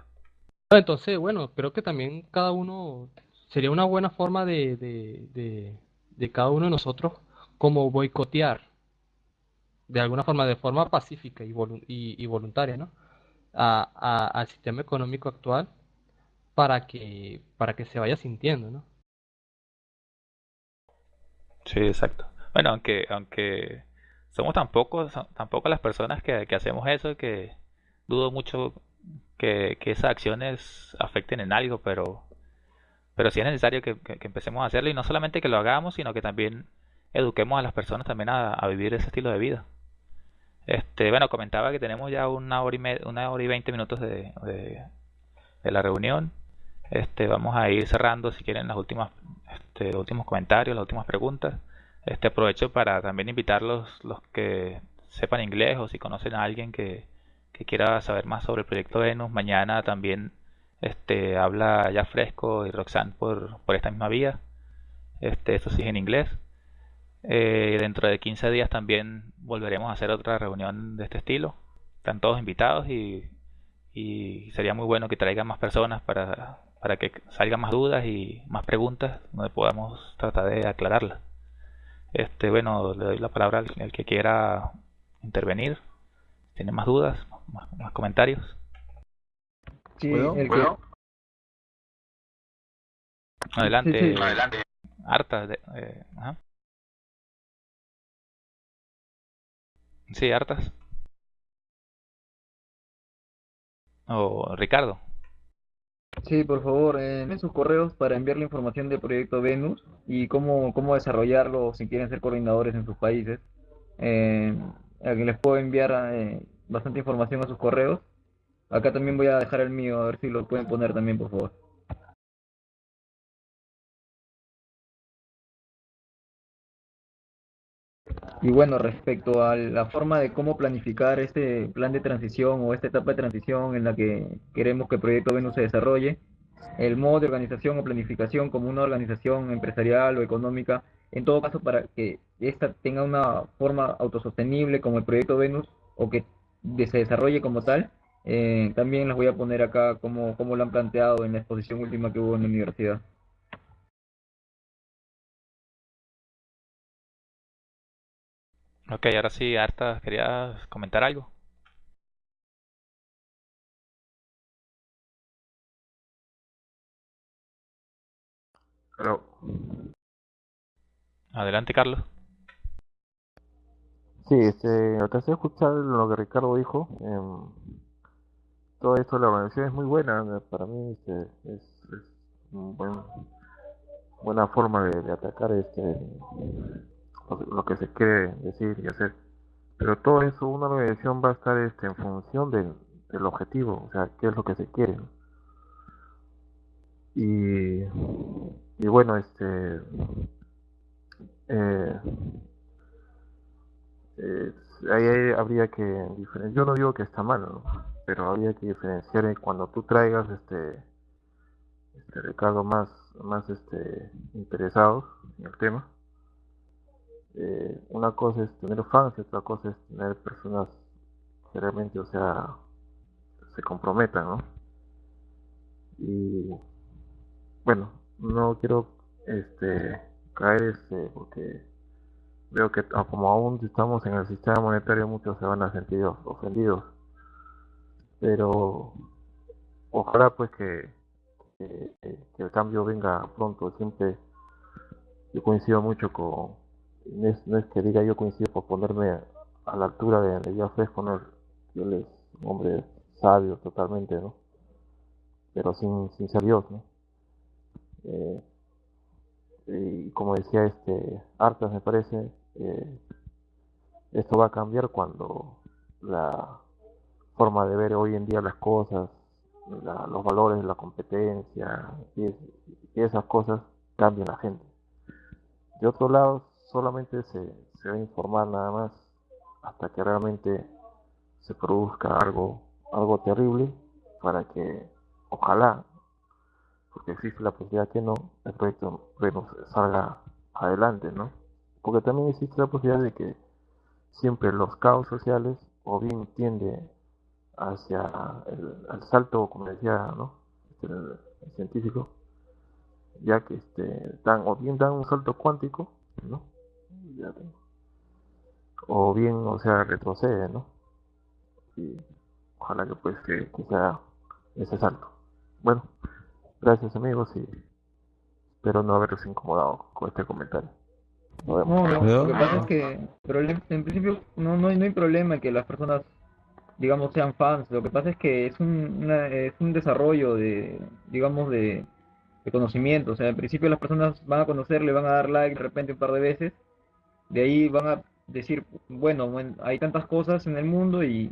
Speaker 2: Entonces, bueno, creo que también cada uno sería una buena forma de, de, de, cada uno de nosotros como boicotear de alguna forma, de forma pacífica y, y, voluntaria, ¿no? A, al sistema económico actual para que, para que se vaya sintiendo, ¿no?
Speaker 1: Sí, exacto. Bueno, aunque, aunque somos tan pocos, tampoco las personas que, que hacemos eso, que dudo mucho que, que esas acciones afecten en algo, pero pero sí es necesario que, empecemos a hacerlo y no solamente que lo hagamos, sino que también eduquemos a las personas también a, vivir ese estilo de vida. Este, bueno, comentaba que tenemos ya una hora y, una hora y veinte minutos de, de, la reunión. Este, vamos a ir cerrando si quieren las últimas, este, los últimos comentarios, las últimas preguntas. Este aprovecho para también invitar los, los que sepan inglés o si conocen a alguien que, que quiera saber más sobre el proyecto Venus. Mañana también este, habla ya Fresco y Roxanne por, por esta misma vía. Este, eso sí es en inglés. Eh, dentro de 15 días también volveremos a hacer otra reunión de este estilo. Están todos invitados y, y sería muy bueno que traigan más personas para, para que salgan más dudas y más preguntas donde podamos tratar de aclararlas. Este, bueno, le doy la palabra al, que quiera intervenir. ¿Tiene más dudas? ¿Más, comentarios?
Speaker 8: Sí, el que...
Speaker 1: Adelante. Sí, Adelante. Hartas. De, eh, Sí, hartas. O Ricardo.
Speaker 8: Sí, por favor, en sus correos para enviar la información del proyecto Venus y cómo, cómo desarrollarlo si quieren ser coordinadores en sus países. Eh, les puedo enviar eh, bastante información a sus correos. Acá también voy a dejar el mío, a ver si lo pueden poner también, por favor. Y bueno, respecto a la forma de cómo planificar este plan de transición o esta etapa de transición en la que queremos que el proyecto Venus se desarrolle, el modo de organización o planificación como una organización empresarial o económica, en todo caso para que esta tenga una forma autosostenible como el proyecto Venus o que se desarrolle como tal, eh, también las voy a poner acá como, como lo han planteado en la exposición última que hubo en la universidad.
Speaker 1: Ok, ahora sí, Arta, ¿querías comentar algo?
Speaker 6: Claro.
Speaker 1: Adelante, Carlos.
Speaker 6: Sí, este, alcancé a escuchar lo que Ricardo dijo. Eh, todo esto, la organización es muy buena. Para mí este, es, es una buena forma de, de atacar este lo, que se quiere decir y hacer. Pero todo eso, una organización va a estar este, en función del, objetivo, o sea, qué es lo que se quiere. Y, y bueno, este, eh, eh, ahí habría que diferenciar, yo no digo que está mal, pero habría que diferenciar cuando tú traigas este, este Ricardo más, más este, interesados en el tema eh, una cosa es tener fans y otra cosa es tener personas que realmente, o sea, se comprometan, ¿no? Y bueno, no quiero este caer este porque veo que como aún estamos en el sistema monetario muchos se van a sentir ofendidos pero ojalá pues que, que el cambio venga pronto siempre yo coincido mucho con no es, que diga yo coincido por ponerme a, la altura de, de yo Fresco, no, yo es un hombre sabio totalmente, ¿no? Pero sin, ser Dios, ¿no? Eh, y como decía este Artas me parece, eh, esto va a cambiar cuando la forma de ver hoy en día las cosas, los valores, la competencia y, y esas cosas cambian la gente. De otro lado, solamente se, se va a informar nada más hasta que realmente se produzca algo, algo terrible para que ojalá, porque existe la posibilidad que no, el proyecto salga adelante, ¿no? Porque también existe la posibilidad de que siempre los caos sociales o bien tiende hacia el, salto, como decía ¿no? Este, el, científico, ya que este, dan, o bien dan un salto cuántico, ¿no? O bien, o sea, retrocede, ¿no? Y ojalá que pues que, sea ese salto. Bueno, gracias amigos y espero no haberos incomodado con este comentario.
Speaker 8: No, lo que pasa es que en principio no, no, hay, no hay problema que las personas digamos sean fans, lo que pasa es que es un, es un desarrollo de, digamos, de, de conocimiento, o sea, en principio las personas van a conocerle, van a dar like de repente un par de veces, de ahí van a decir, bueno, hay tantas cosas en el mundo y,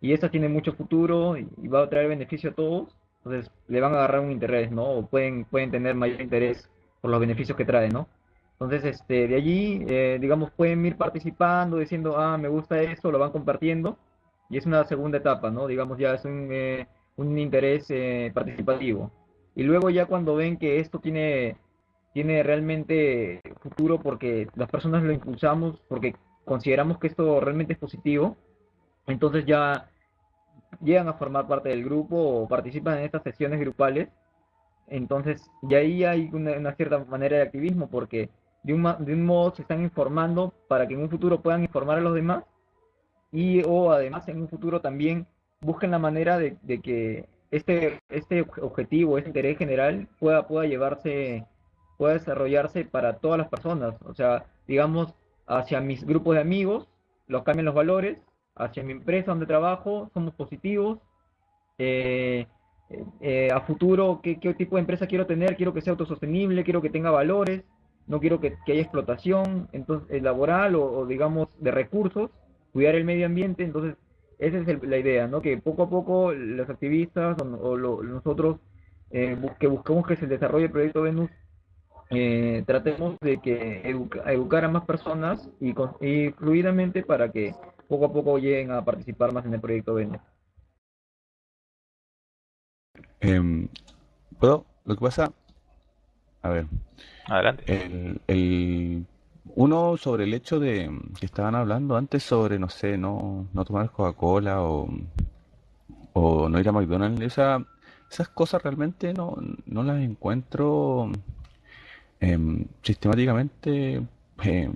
Speaker 8: y esta tiene mucho futuro y, va a traer beneficio a todos, entonces le van a agarrar un interés, ¿no? O pueden, pueden tener mayor interés por los beneficios que trae, ¿no? Entonces, este, de allí, eh, digamos, pueden ir participando, diciendo, ah, me gusta esto, lo van compartiendo, y es una segunda etapa, ¿no? Digamos, ya es un, eh, un interés eh, participativo. Y luego ya cuando ven que esto tiene, tiene realmente futuro porque las personas lo impulsamos, porque consideramos que esto realmente es positivo, entonces ya llegan a formar parte del grupo o participan en estas sesiones grupales. Entonces, y ahí hay una, cierta manera de activismo porque de un, de un modo se están informando para que en un futuro puedan informar a los demás y o además en un futuro también busquen la manera de, de que este, este objetivo, este interés general pueda, pueda llevarse, pueda desarrollarse para todas las personas. O sea, digamos, hacia mis grupos de amigos, los cambian los valores, hacia mi empresa donde trabajo, somos positivos. Eh, eh, a futuro, ¿qué, ¿qué, tipo de empresa quiero tener? Quiero que sea autosostenible, quiero que tenga valores, no quiero que, haya explotación entonces, eh, laboral o, digamos, de recursos, cuidar el medio ambiente. Entonces, esa es la idea, ¿no? Que poco a poco los activistas o, nosotros que buscamos que se desarrolle el proyecto Venus tratemos de que educar a más personas y, y, fluidamente para que poco a poco lleguen a participar más en el proyecto Vende.
Speaker 7: Em, ¿Puedo? Lo que pasa, a ver.
Speaker 1: Adelante.
Speaker 7: El, uno sobre el hecho de que estaban hablando antes sobre, no sé, no, no tomar Coca-Cola o, o no ir a McDonald's, esa, esas cosas realmente no, no las encuentro em, sistemáticamente em,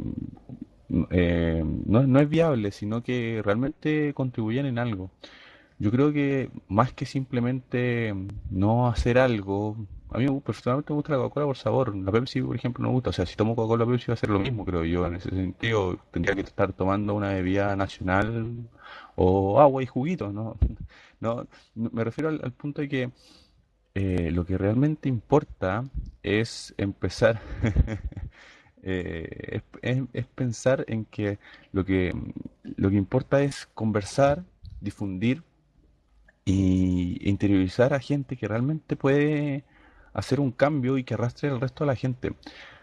Speaker 7: eh, no, no es viable, sino que realmente contribuyen en algo. Yo creo que más que simplemente no hacer algo, a mí personalmente me gusta la Coca-Cola por sabor, la Pepsi por ejemplo no me gusta, o sea, si tomo Coca-Cola Pepsi va a ser lo mismo, creo yo, en ese sentido tendría que estar tomando una bebida nacional o agua y juguitos, ¿no? No, me refiero al, punto de que eh, lo que realmente importa es empezar Eh, es, pensar en que lo, que lo que importa es conversar, difundir y interiorizar a gente que realmente puede hacer un cambio y que arrastre al resto de la gente.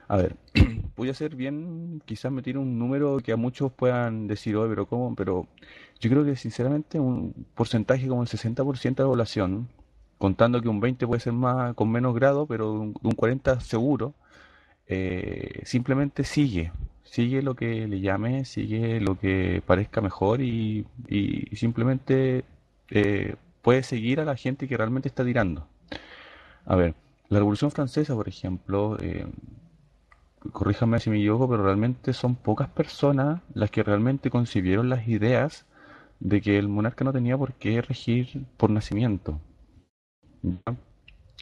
Speaker 7: A ver, voy a ser bien, quizás me tire un número que a muchos puedan decir, oye, pero ¿cómo? Pero yo creo que sinceramente un porcentaje como el 60% de la población, contando que un 20 puede ser más con menos grado, pero un, un 40 seguro, eh, simplemente sigue, sigue lo que le llame, sigue lo que parezca mejor y, simplemente eh, puede seguir a la gente que realmente está tirando. A ver, la Revolución Francesa, por ejemplo, eh, corríjame si me equivoco, pero realmente son pocas personas las que realmente concibieron las ideas de que el monarca no tenía por qué regir por nacimiento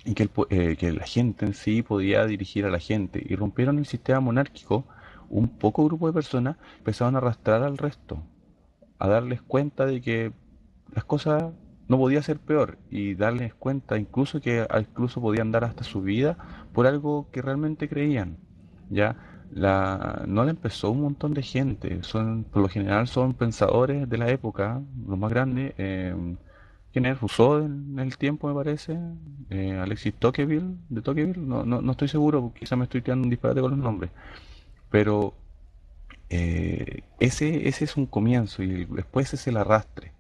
Speaker 7: y que, eh, que, la gente en sí podía dirigir a la gente y rompieron el sistema monárquico, un poco grupo de personas empezaron a arrastrar al resto, a darles cuenta de que las cosas no podían ser peor y darles cuenta incluso que incluso podían dar hasta su vida por algo que realmente creían. Ya la, no le empezó un montón de gente, son por lo general son pensadores de la época, los más grandes. Eh, ¿Quién es? Rousseau en el tiempo, me parece. Eh, Alexis Tocqueville, de Tocqueville. No, no, no estoy seguro, quizá me estoy tirando un disparate con los nombres. Pero eh, ese, ese es un comienzo y después es el arrastre.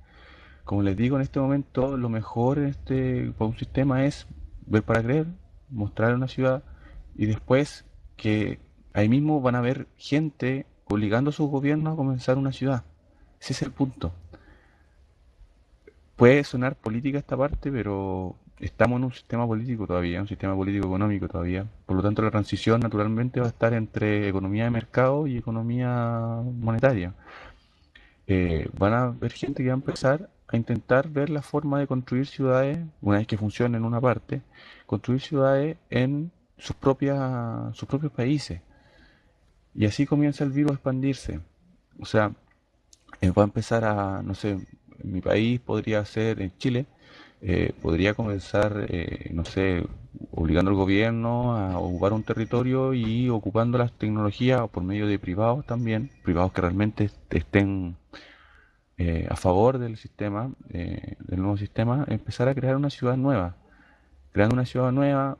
Speaker 7: Como les digo, en este momento lo mejor este, para un sistema es ver para creer, mostrar una ciudad y después que ahí mismo van a haber gente obligando a sus gobiernos a comenzar una ciudad. Ese es el punto. Puede sonar política esta parte, pero estamos en un sistema político todavía, un sistema político económico todavía. Por lo tanto, la transición naturalmente va a estar entre economía de mercado y economía monetaria. Eh, van a haber gente que va a empezar a intentar ver la forma de construir ciudades, una vez que funcione en una parte, construir ciudades en sus, propias, sus propios países. Y así comienza el virus a expandirse. O sea, eh, va a empezar a, no sé, en mi país podría ser, en Chile, eh, podría comenzar, eh, no sé, obligando al gobierno a ocupar un territorio y ocupando las tecnologías por medio de privados también, privados que realmente estén eh, a favor del sistema, del nuevo sistema, empezar a crear una ciudad nueva. Creando una ciudad nueva,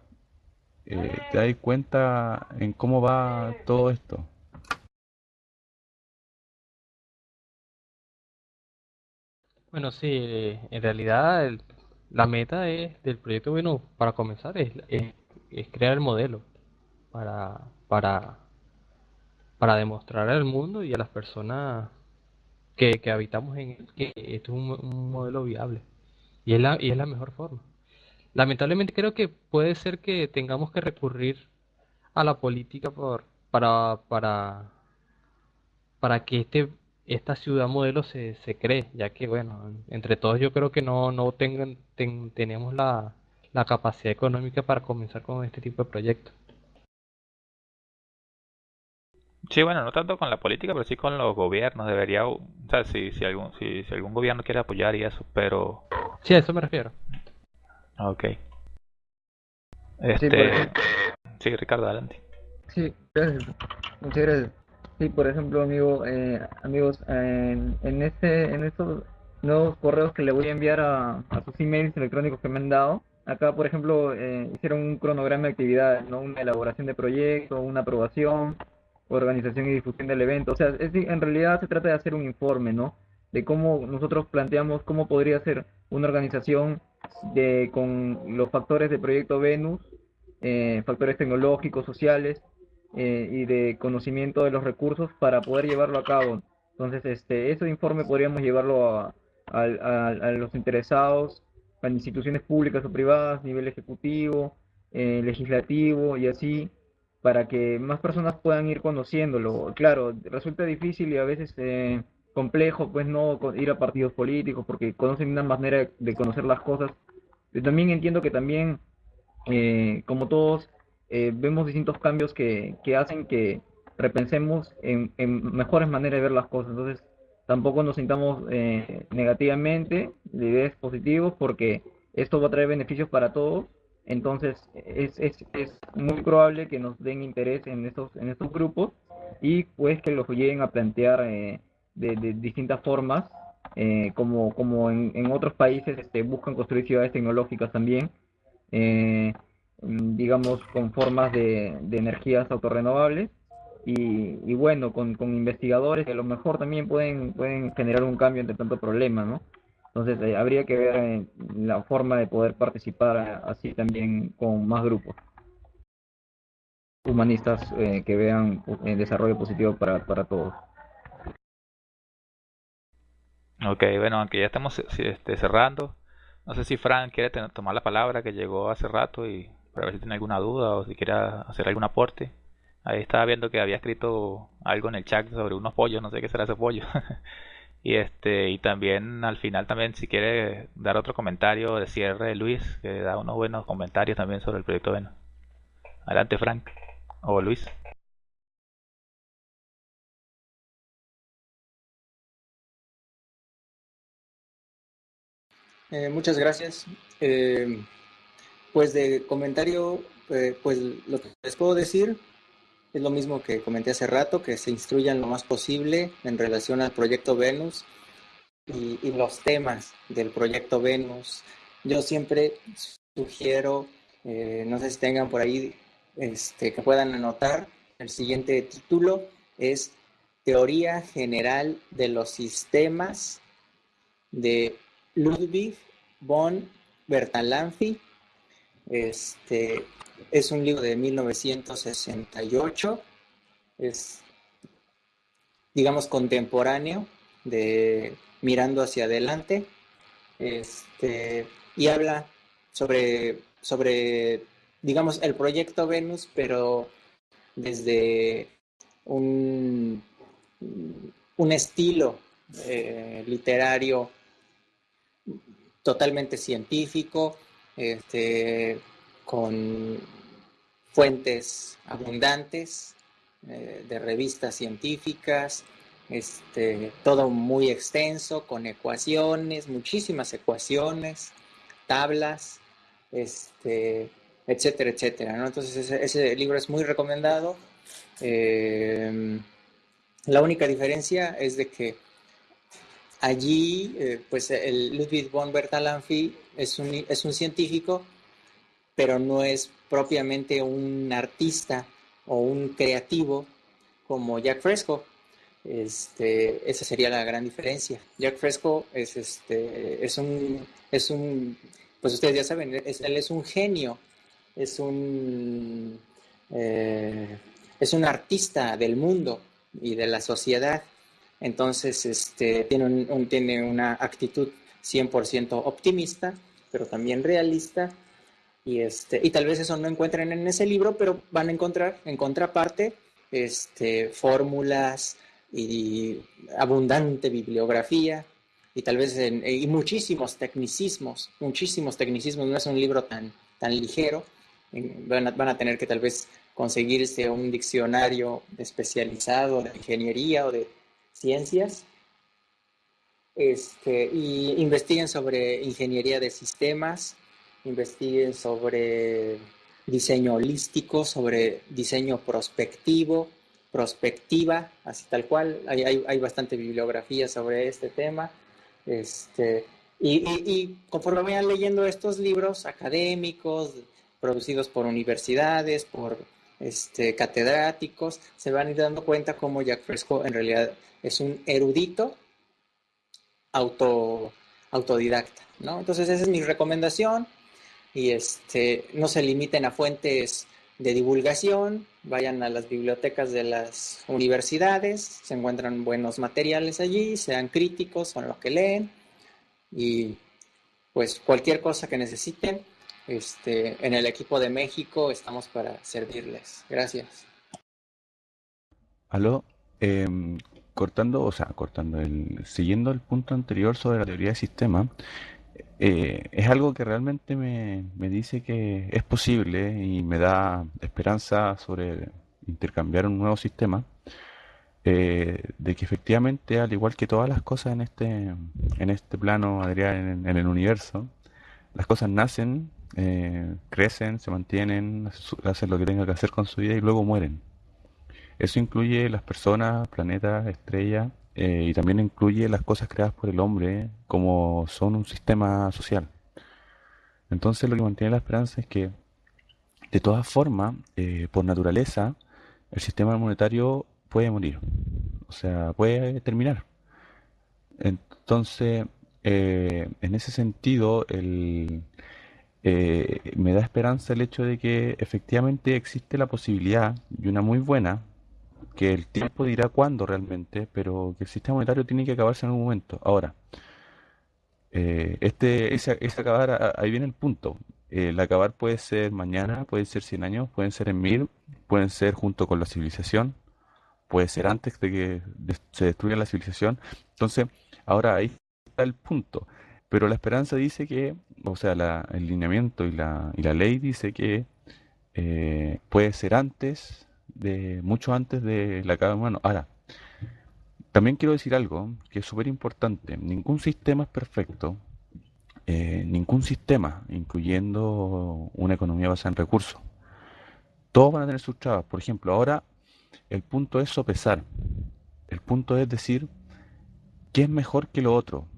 Speaker 7: eh, te das cuenta en cómo va todo esto.
Speaker 2: Bueno, sí, eh, en realidad el- la meta es, del proyecto bueno para comenzar es, es- es crear el modelo para, para, para demostrar al mundo y a las personas que, que habitamos en él que esto es un, un modelo viable y es la, y es la mejor forma. Lamentablemente creo que puede ser que tengamos que recurrir a la política por, para, para, para que este, esta ciudad modelo se, se cree, ya que, bueno, entre todos yo creo que no, no tengan, ten- tenemos la, la capacidad económica para comenzar con este tipo de proyectos.
Speaker 1: Sí, bueno, no tanto con la política, pero sí con los gobiernos. Debería, o sea, si, si algún, si, si algún gobierno quiere apoyar y eso, pero...
Speaker 2: Sí, a eso me refiero.
Speaker 1: Ok.
Speaker 8: Sí,
Speaker 1: Este...
Speaker 8: ejemplo,
Speaker 1: Sí, Ricardo, adelante.
Speaker 8: sí, gracias. Muchas gracias. Sí, por ejemplo, amigo, eh, amigos, en, en este, en estos nuevos correos que le voy a enviar a, a sus emails electrónicos que me han dado, acá, por ejemplo, eh, hicieron un cronograma de actividades, ¿no? Una elaboración de proyecto, una aprobación, organización y difusión del evento. O sea, es, de- en realidad se trata de hacer un informe, ¿no? De cómo nosotros planteamos cómo podría ser una organización de, con los factores del proyecto Venus, eh, factores tecnológicos, sociales eh, y de conocimiento de los recursos para poder llevarlo a cabo. Entonces, este, ese informe podríamos llevarlo a, a- a- los interesados, a instituciones públicas o privadas, nivel ejecutivo, eh, legislativo y así, para que más personas puedan ir conociéndolo. Claro, resulta difícil y a veces eh, complejo, pues no ir a partidos políticos porque conocen una manera de conocer las cosas. Pero también entiendo que también eh, como todos, eh, vemos distintos cambios que, que hacen que repensemos en, en mejores maneras de ver las cosas. Entonces, tampoco nos sintamos eh, negativamente, la idea es positivo porque esto va a traer beneficios para todos. Entonces, es, es, es muy probable que nos den interés en estos, en estos grupos y pues que los lleguen a plantear eh, de, de distintas formas, eh, como, como en, en otros países este, buscan construir ciudades tecnológicas también eh, digamos, con formas de, de energías autorrenovables y, y bueno, con, con investigadores que a lo mejor también pueden, pueden generar un cambio entre tanto problema, ¿no? Entonces eh, habría que ver eh, la forma de poder participar eh, así también con más grupos humanistas eh, que vean el desarrollo positivo para, para todos.
Speaker 1: Ok, bueno, aunque ya estamos este, cerrando, no sé si Frank quiere tomar la palabra que llegó hace rato y para ver si tiene alguna duda o si quiere hacer algún aporte. Ahí estaba viendo que había escrito algo en el chat sobre unos pollos, no sé qué será ese pollo. Y este, y también al final también si quiere dar otro comentario de cierre Luis, que da unos buenos comentarios también sobre el proyecto Venus. Adelante Frank o Luis.
Speaker 9: Eh, muchas gracias. Eh, pues de comentario, eh, pues lo que les puedo decir es lo mismo que comenté hace rato, que se instruyan lo más posible en relación al proyecto Venus y, los temas del proyecto Venus. Yo siempre sugiero, eh, no sé si tengan por ahí, este, que puedan anotar, el siguiente título es Teoría General de los Sistemas de Ludwig von Bertalanffy. Este es un libro de 1968, es digamos contemporáneo de Mirando hacia adelante. Este, y habla sobre, sobre, digamos, el proyecto Venus, pero desde un, un estilo eh, literario totalmente científico, este, con fuentes abundantes eh, de revistas científicas, este, todo muy extenso, con ecuaciones, muchísimas ecuaciones, tablas, este, etcétera, etcétera. Entonces ese, ese, libro es muy recomendado. Eh, la única diferencia es de que allí, eh, pues el Ludwig von Bertalanffy es un, es un científico pero no es propiamente un artista o un creativo como Jack Fresco. Este, esa sería la gran diferencia. Jack Fresco es, este, es, un, es un, pues ustedes ya saben, él es un genio, es un, eh, es un artista del mundo y de la sociedad. Entonces, este, tiene, un, tiene una actitud 100% optimista, pero también realista. Y, este, y tal vez eso no encuentren en ese libro, pero van a encontrar en contraparte este, fórmulas y abundante bibliografía y tal vez y muchísimos tecnicismos, muchísimos tecnicismos. No es un libro tan, tan ligero. Van a, van a tener que tal vez conseguirse un diccionario especializado de ingeniería o de ciencias este, y investiguen sobre ingeniería de sistemas, investiguen sobre diseño holístico, sobre diseño prospectivo, prospectiva, así tal cual. Hay, hay, bastante bibliografía sobre este tema. Este, y, y, conforme vayan leyendo estos libros académicos, producidos por universidades, por este, catedráticos, se van a ir dando cuenta cómo Jack Fresco en realidad es un erudito auto, autodidacta, ¿no? Entonces esa es mi recomendación y este, no se limiten a fuentes de divulgación, vayan a las bibliotecas de las universidades, se encuentran buenos materiales allí, sean críticos con lo que leen y pues cualquier cosa que necesiten, este, en el equipo de México estamos para servirles. Gracias.
Speaker 7: Aló, em, cortando, o sea, cortando, el, siguiendo el punto anterior sobre la teoría de sistema, eh, es algo que realmente me, me, dice que es posible y me da esperanza sobre intercambiar un nuevo sistema, eh, de que efectivamente, al igual que todas las cosas en este, en este plano, Adrián, en, el universo, las cosas nacen, eh, crecen, se mantienen, hacen lo que tengan que hacer con su vida y luego mueren. Eso incluye las personas, planetas, estrellas, eh, y también incluye las cosas creadas por el hombre como son un sistema social. Entonces lo que mantiene la esperanza es que, de todas formas, eh, por naturaleza, el sistema monetario puede morir, o sea, puede terminar. Entonces, en ese sentido, el, me da esperanza el hecho de que efectivamente existe la posibilidad, y una muy buena, que el tiempo dirá cuándo realmente, pero que el sistema monetario tiene que acabarse en algún momento. Ahora, eh, este, ese, acabar, ahí viene el punto. El acabar puede ser mañana, puede ser 100 años, pueden ser en mil, pueden ser junto con la civilización, puede ser antes de que se destruya la civilización. Entonces, ahora ahí está el punto. Pero la esperanza dice que, o sea, el lineamiento y la, y la ley dice que eh, puede ser antes, de mucho antes de la cada humano. Ahora, también quiero decir algo que es súper importante. Ningún sistema es perfecto. Eh, ningún sistema, incluyendo una economía basada en recursos. Todos van a tener sus trabas. Por ejemplo, ahora el punto es sopesar. El punto es decir qué es mejor que lo otro.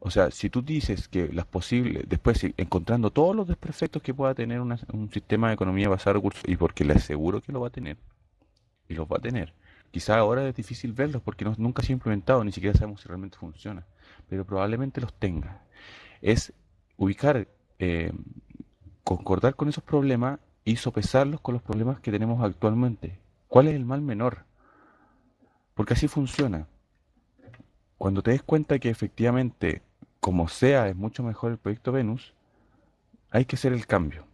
Speaker 7: O sea, si tú dices que las posibles, después encontrando todos los desperfectos que pueda tener un sistema de economía basado en recursos, y porque le aseguro que lo va a tener, y los va a tener, quizá ahora es difícil verlos porque nunca se ha implementado, ni siquiera sabemos si realmente funciona, pero probablemente los tenga. Es ubicar, eh, concordar con esos problemas y sopesarlos con los problemas que tenemos actualmente. ¿Cuál es el mal menor? Porque así funciona. Cuando te des cuenta que efectivamente como sea es mucho mejor el proyecto Venus, hay que hacer el cambio.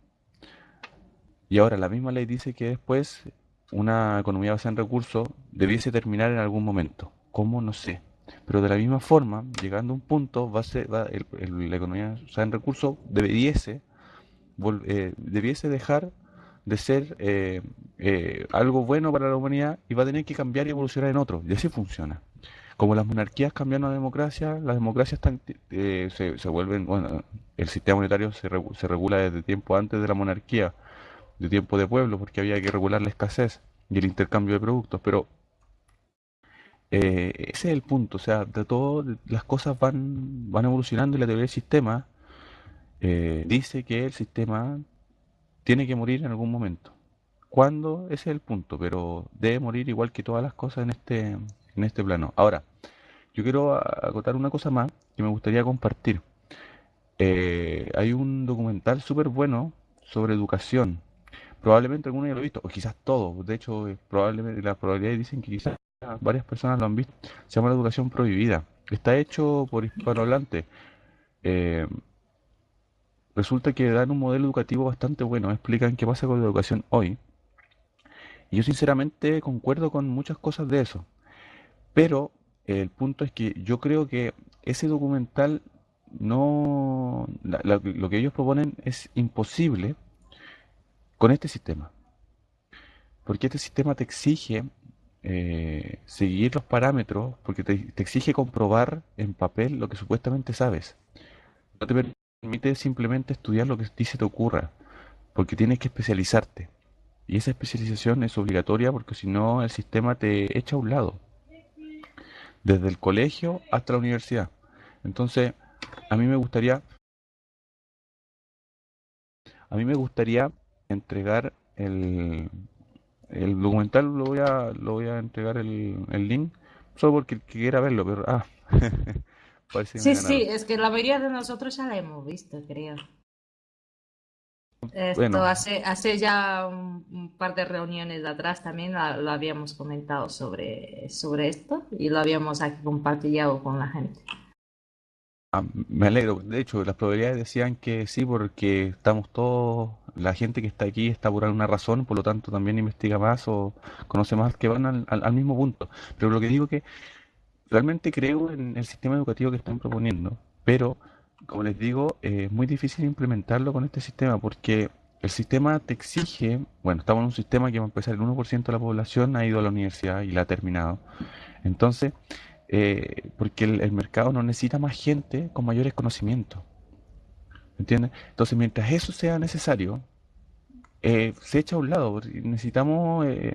Speaker 7: Y ahora la misma ley dice que después una economía basada en recursos debiese terminar en algún momento. ¿Cómo? No sé. Pero de la misma forma, llegando a un punto, va a ser, va, la economía basada en recursos debiese, eh, debiese dejar de ser eh, eh, algo bueno para la humanidad y va a tener que cambiar y evolucionar en otro. Y así funciona como las monarquías cambian a democracia, las democracias eh, se, vuelven, bueno, el sistema monetario se, se, regula desde tiempo antes de la monarquía, de tiempo de pueblo, porque había que regular la escasez y el intercambio de productos, pero eh, ese es el punto, o sea, de todo las cosas van, van evolucionando y la teoría del sistema eh, dice que el sistema tiene que morir en algún momento. ¿Cuándo? Ese es el punto, pero debe morir igual que todas las cosas en este, en este plano. Ahora, yo quiero acotar una cosa más que me gustaría compartir. Eh, hay un documental súper bueno sobre educación. Probablemente alguno ya lo ha visto, o quizás todos. De hecho, eh, probablemente las probabilidades dicen que quizás varias personas lo han visto. Se llama La Educación Prohibida. Está hecho por hispanohablantes. Eh, resulta que dan un modelo educativo bastante bueno. Explican qué pasa con la educación hoy. Y yo sinceramente concuerdo con muchas cosas de eso. Pero el punto es que yo creo que ese documental no... lo que ellos proponen es imposible con este sistema. Porque este sistema te exige eh, seguir los parámetros, porque te, te, exige comprobar en papel lo que supuestamente sabes. No te permite simplemente estudiar lo que a ti se te ocurra, porque tienes que especializarte. Y esa especialización es obligatoria porque si no el sistema te echa a un lado. Desde el colegio hasta la universidad. Entonces, a mí me gustaría a mí me gustaría entregar el, el documental lo voy a lo voy a entregar el, el link solo porque quiera verlo pero ah
Speaker 10: sí sí es que la mayoría de nosotros ya la hemos visto creo esto bueno. hace hace ya un, un, par de reuniones de atrás también la, lo habíamos comentado sobre sobre esto y lo habíamos aquí compartido con la gente
Speaker 7: Ah, me alegro. De hecho, las probabilidades decían que sí, porque estamos todos, la gente que está aquí está por alguna razón, por lo tanto también investiga más o conoce más que van al, al, mismo punto. Pero lo que digo que realmente creo en el sistema educativo que están proponiendo, pero como les digo, es muy difícil implementarlo con este sistema porque el sistema te exige, bueno, estamos en un sistema que va a empezar el 1% de la población ha ido a la universidad y la ha terminado. Entonces, eh, porque el, mercado no necesita más gente con mayores conocimientos. ¿Entiendes? Entonces, mientras eso sea necesario, eh, se echa a un lado. Necesitamos, eh,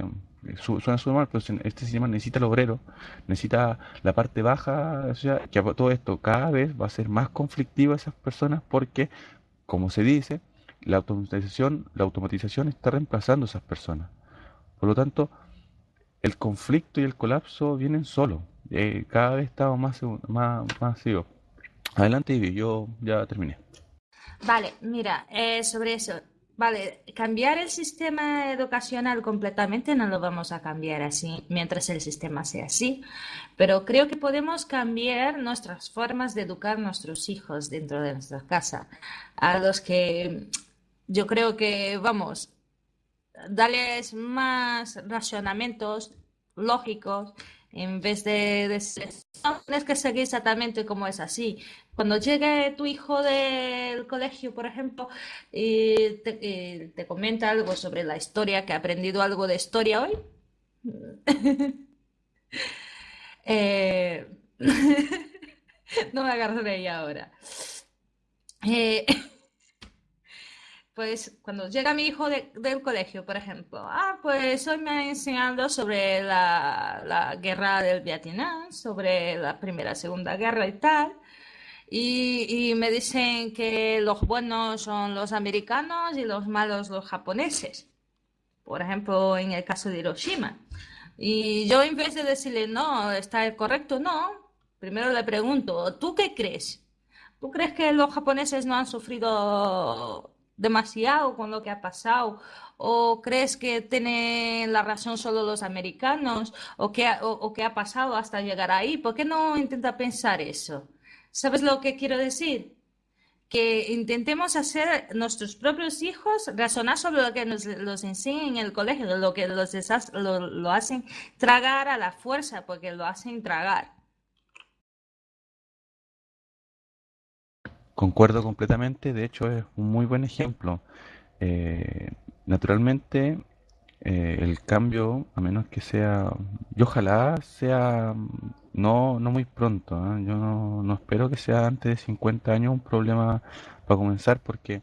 Speaker 7: su, suena súper mal, pero este sistema necesita el obrero, necesita la parte baja, o sea, que todo esto cada vez va a ser más conflictivo a esas personas porque, como se dice, la automatización, la automatización está reemplazando a esas personas. Por lo tanto, el conflicto y el colapso vienen solos eh, cada vez estamos más, más, más sigo. Adelante, Ivy, yo ya terminé.
Speaker 10: Vale, mira, eh, sobre eso. Vale, cambiar el sistema educacional completamente no lo vamos a cambiar así mientras el sistema sea así, pero creo que podemos cambiar nuestras formas de educar a nuestros hijos dentro de nuestra casa, a los que yo creo que, vamos, darles más racionamientos lógicos en vez de, de no tienes que seguir exactamente como es así. Cuando llegue tu hijo del colegio, por ejemplo, y te, y te comenta algo sobre la historia, que ha aprendido algo de historia hoy, eh, no me agarraré ya ahora. Eh, pues cuando llega mi hijo de, del colegio, por ejemplo, ah, pues hoy me han enseñado sobre la, la, guerra del Vietnam, sobre la primera, segunda guerra y tal, y, y, me dicen que los buenos son los americanos y los malos los japoneses, por ejemplo, en el caso de Hiroshima. Y yo en vez de decirle, no, está correcto, no, primero le pregunto, ¿tú qué crees? ¿Tú crees que los japoneses no han sufrido demasiado con lo que ha pasado? ¿O crees que tienen la razón solo los americanos? ¿O qué, o, o qué ha pasado hasta llegar ahí? ¿Por qué no intenta pensar eso? ¿Sabes lo que quiero decir? Que intentemos hacer nuestros propios hijos razonar sobre lo que nos los enseñan en el colegio, lo que los lo, lo hacen tragar a la fuerza, porque lo hacen tragar.
Speaker 7: Concuerdo completamente, de hecho es un muy buen ejemplo. Eh, naturalmente, eh, el cambio, a menos que sea, y ojalá sea no, no muy pronto, ¿eh? yo no, no, espero que sea antes de 50 años un problema para comenzar, porque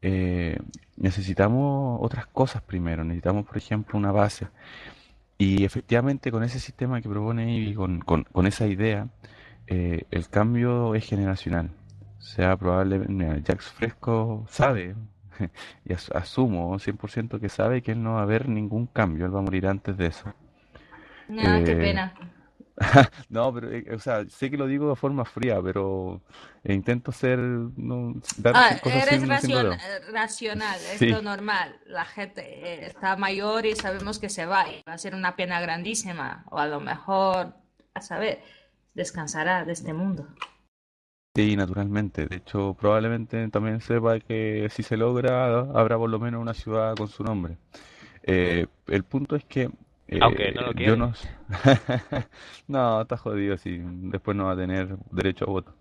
Speaker 7: eh, necesitamos otras cosas primero, necesitamos, por ejemplo, una base. Y efectivamente con ese sistema que propone Ivy, con, con, con esa idea, el cambio es generacional sea probablemente Jax Fresco sabe y asumo 100% que sabe que él no va a ver ningún cambio, él va a morir antes de eso.
Speaker 10: No, qué pena.
Speaker 7: No, pero, eh, o sea, sé que lo digo de forma fría, pero eh, intento ser, no, dar
Speaker 10: Ah,
Speaker 7: cosas
Speaker 10: eres
Speaker 7: sin, sin
Speaker 10: racion-
Speaker 7: rodeo.
Speaker 10: eh, racional, es
Speaker 7: Sí,
Speaker 10: lo normal. La gente eh, está mayor y sabemos que se va y va a ser una pena grandísima. O a lo mejor, a saber, descansará de este mundo.
Speaker 7: Sí, naturalmente. De hecho, probablemente también sepa que si se logra, habrá por lo menos una ciudad con su nombre. Eh, el punto es que
Speaker 1: Aunque no lo
Speaker 7: eh, yo no... No, está jodido si después no va a tener derecho a voto.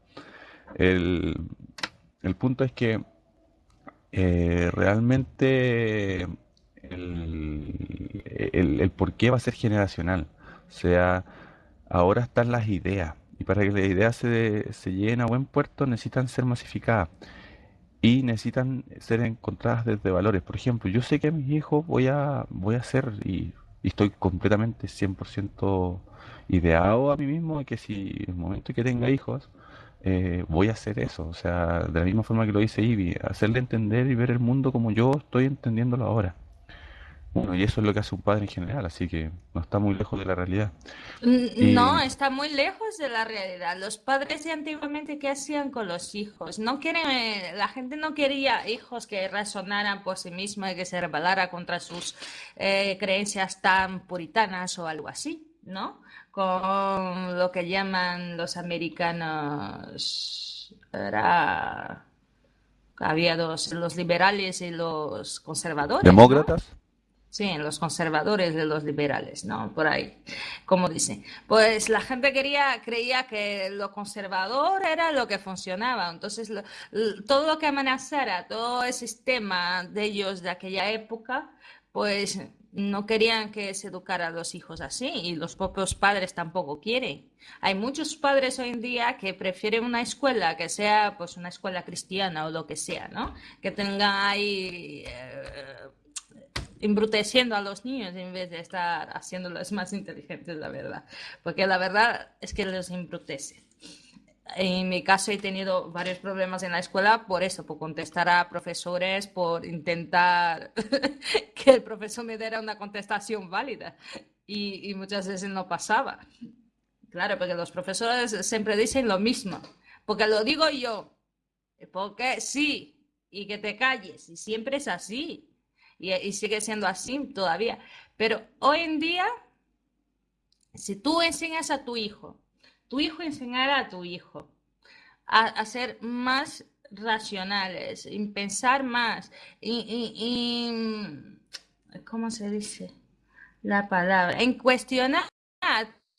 Speaker 7: El, el punto es que eh, realmente el, el, el por qué va a ser generacional. O sea, ahora están las ideas y para que las ideas se, se lleguen a buen puerto necesitan ser masificadas y necesitan ser encontradas desde valores. Por ejemplo, yo sé que a mis hijos voy a, voy a hacer y, estoy completamente 100% ideado a mí mismo que si en el momento que tenga hijos eh, voy a hacer eso. O sea, de la misma forma que lo dice Ivy, hacerle entender y ver el mundo como yo estoy entendiéndolo ahora. Bueno, y eso es lo que hace un padre en general, así que no está muy lejos de la realidad. Y
Speaker 10: No, está muy lejos de la realidad. Los padres de antiguamente, ¿qué hacían con los hijos? No quieren, eh, la gente no quería hijos que razonaran por sí mismos y que se rebelara contra sus eh, creencias tan puritanas o algo así, ¿no? Con lo que llaman los americanos, era, había dos, los liberales y los conservadores, ¿no?
Speaker 7: demócratas,
Speaker 10: Sí, los conservadores de los liberales, ¿no? Por ahí, como dicen. Pues la gente quería, creía que lo conservador era lo que funcionaba. Entonces, lo- todo lo que amenazara, todo el sistema de ellos de aquella época, pues no querían que se educara a los hijos así y los propios padres tampoco quieren. Hay muchos padres hoy en día que prefieren una escuela que sea, pues, una escuela cristiana o lo que sea, ¿no? Que tenga ahí... eh, embruteciendo a los niños en vez de estar haciéndolos más inteligentes, la verdad. Porque la verdad es que los embrutece. En mi caso he tenido varios problemas en la escuela por eso, por contestar a profesores, por intentar que el profesor me diera una contestación válida y, y muchas veces no pasaba. Claro, porque los profesores siempre dicen lo mismo, porque lo digo yo, porque sí, y que te calles, y siempre es así y, sigue siendo así todavía. Pero hoy en día, si tú enseñas a tu hijo, tu hijo enseñará a tu hijo a, a ser más racionales, en pensar más, y, y- y- ¿cómo se dice la palabra? En cuestionar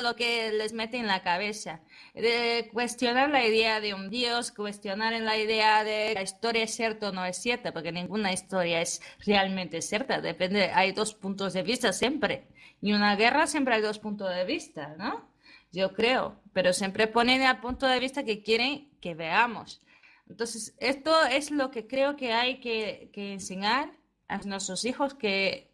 Speaker 10: lo que les mete en la cabeza, de cuestionar la idea de un Dios, cuestionar la idea de la historia es cierta o no es cierta, porque ninguna historia es realmente cierta, depende, hay dos puntos de vista siempre, y una guerra siempre hay dos puntos de vista, ¿no? Yo creo, pero siempre ponen el punto de vista que quieren que veamos. Entonces, esto es lo que creo que hay que, que enseñar a nuestros hijos que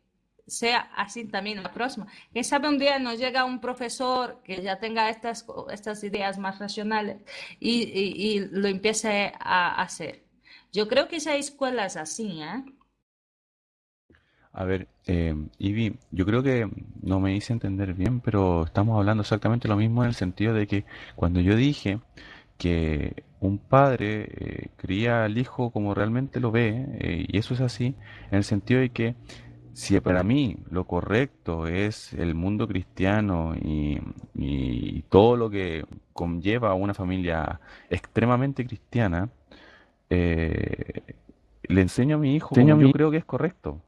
Speaker 10: sea así también la próxima. Quién sabe un día nos llega un profesor que ya tenga estas, estas ideas más racionales y, y- y lo empiece a hacer. Yo creo que si hay escuelas así, ¿eh?
Speaker 7: A ver, eh, Ivy, yo creo que no me hice entender bien, pero estamos hablando exactamente lo mismo en el sentido de que cuando yo dije que un padre eh, cría al hijo como realmente lo ve, eh, y eso es así, en el sentido de que si para mí lo correcto es el mundo cristiano y, y todo lo que conlleva a una familia extremadamente cristiana, eh, le enseño a mi hijo como yo
Speaker 6: mi-
Speaker 7: creo que es correcto.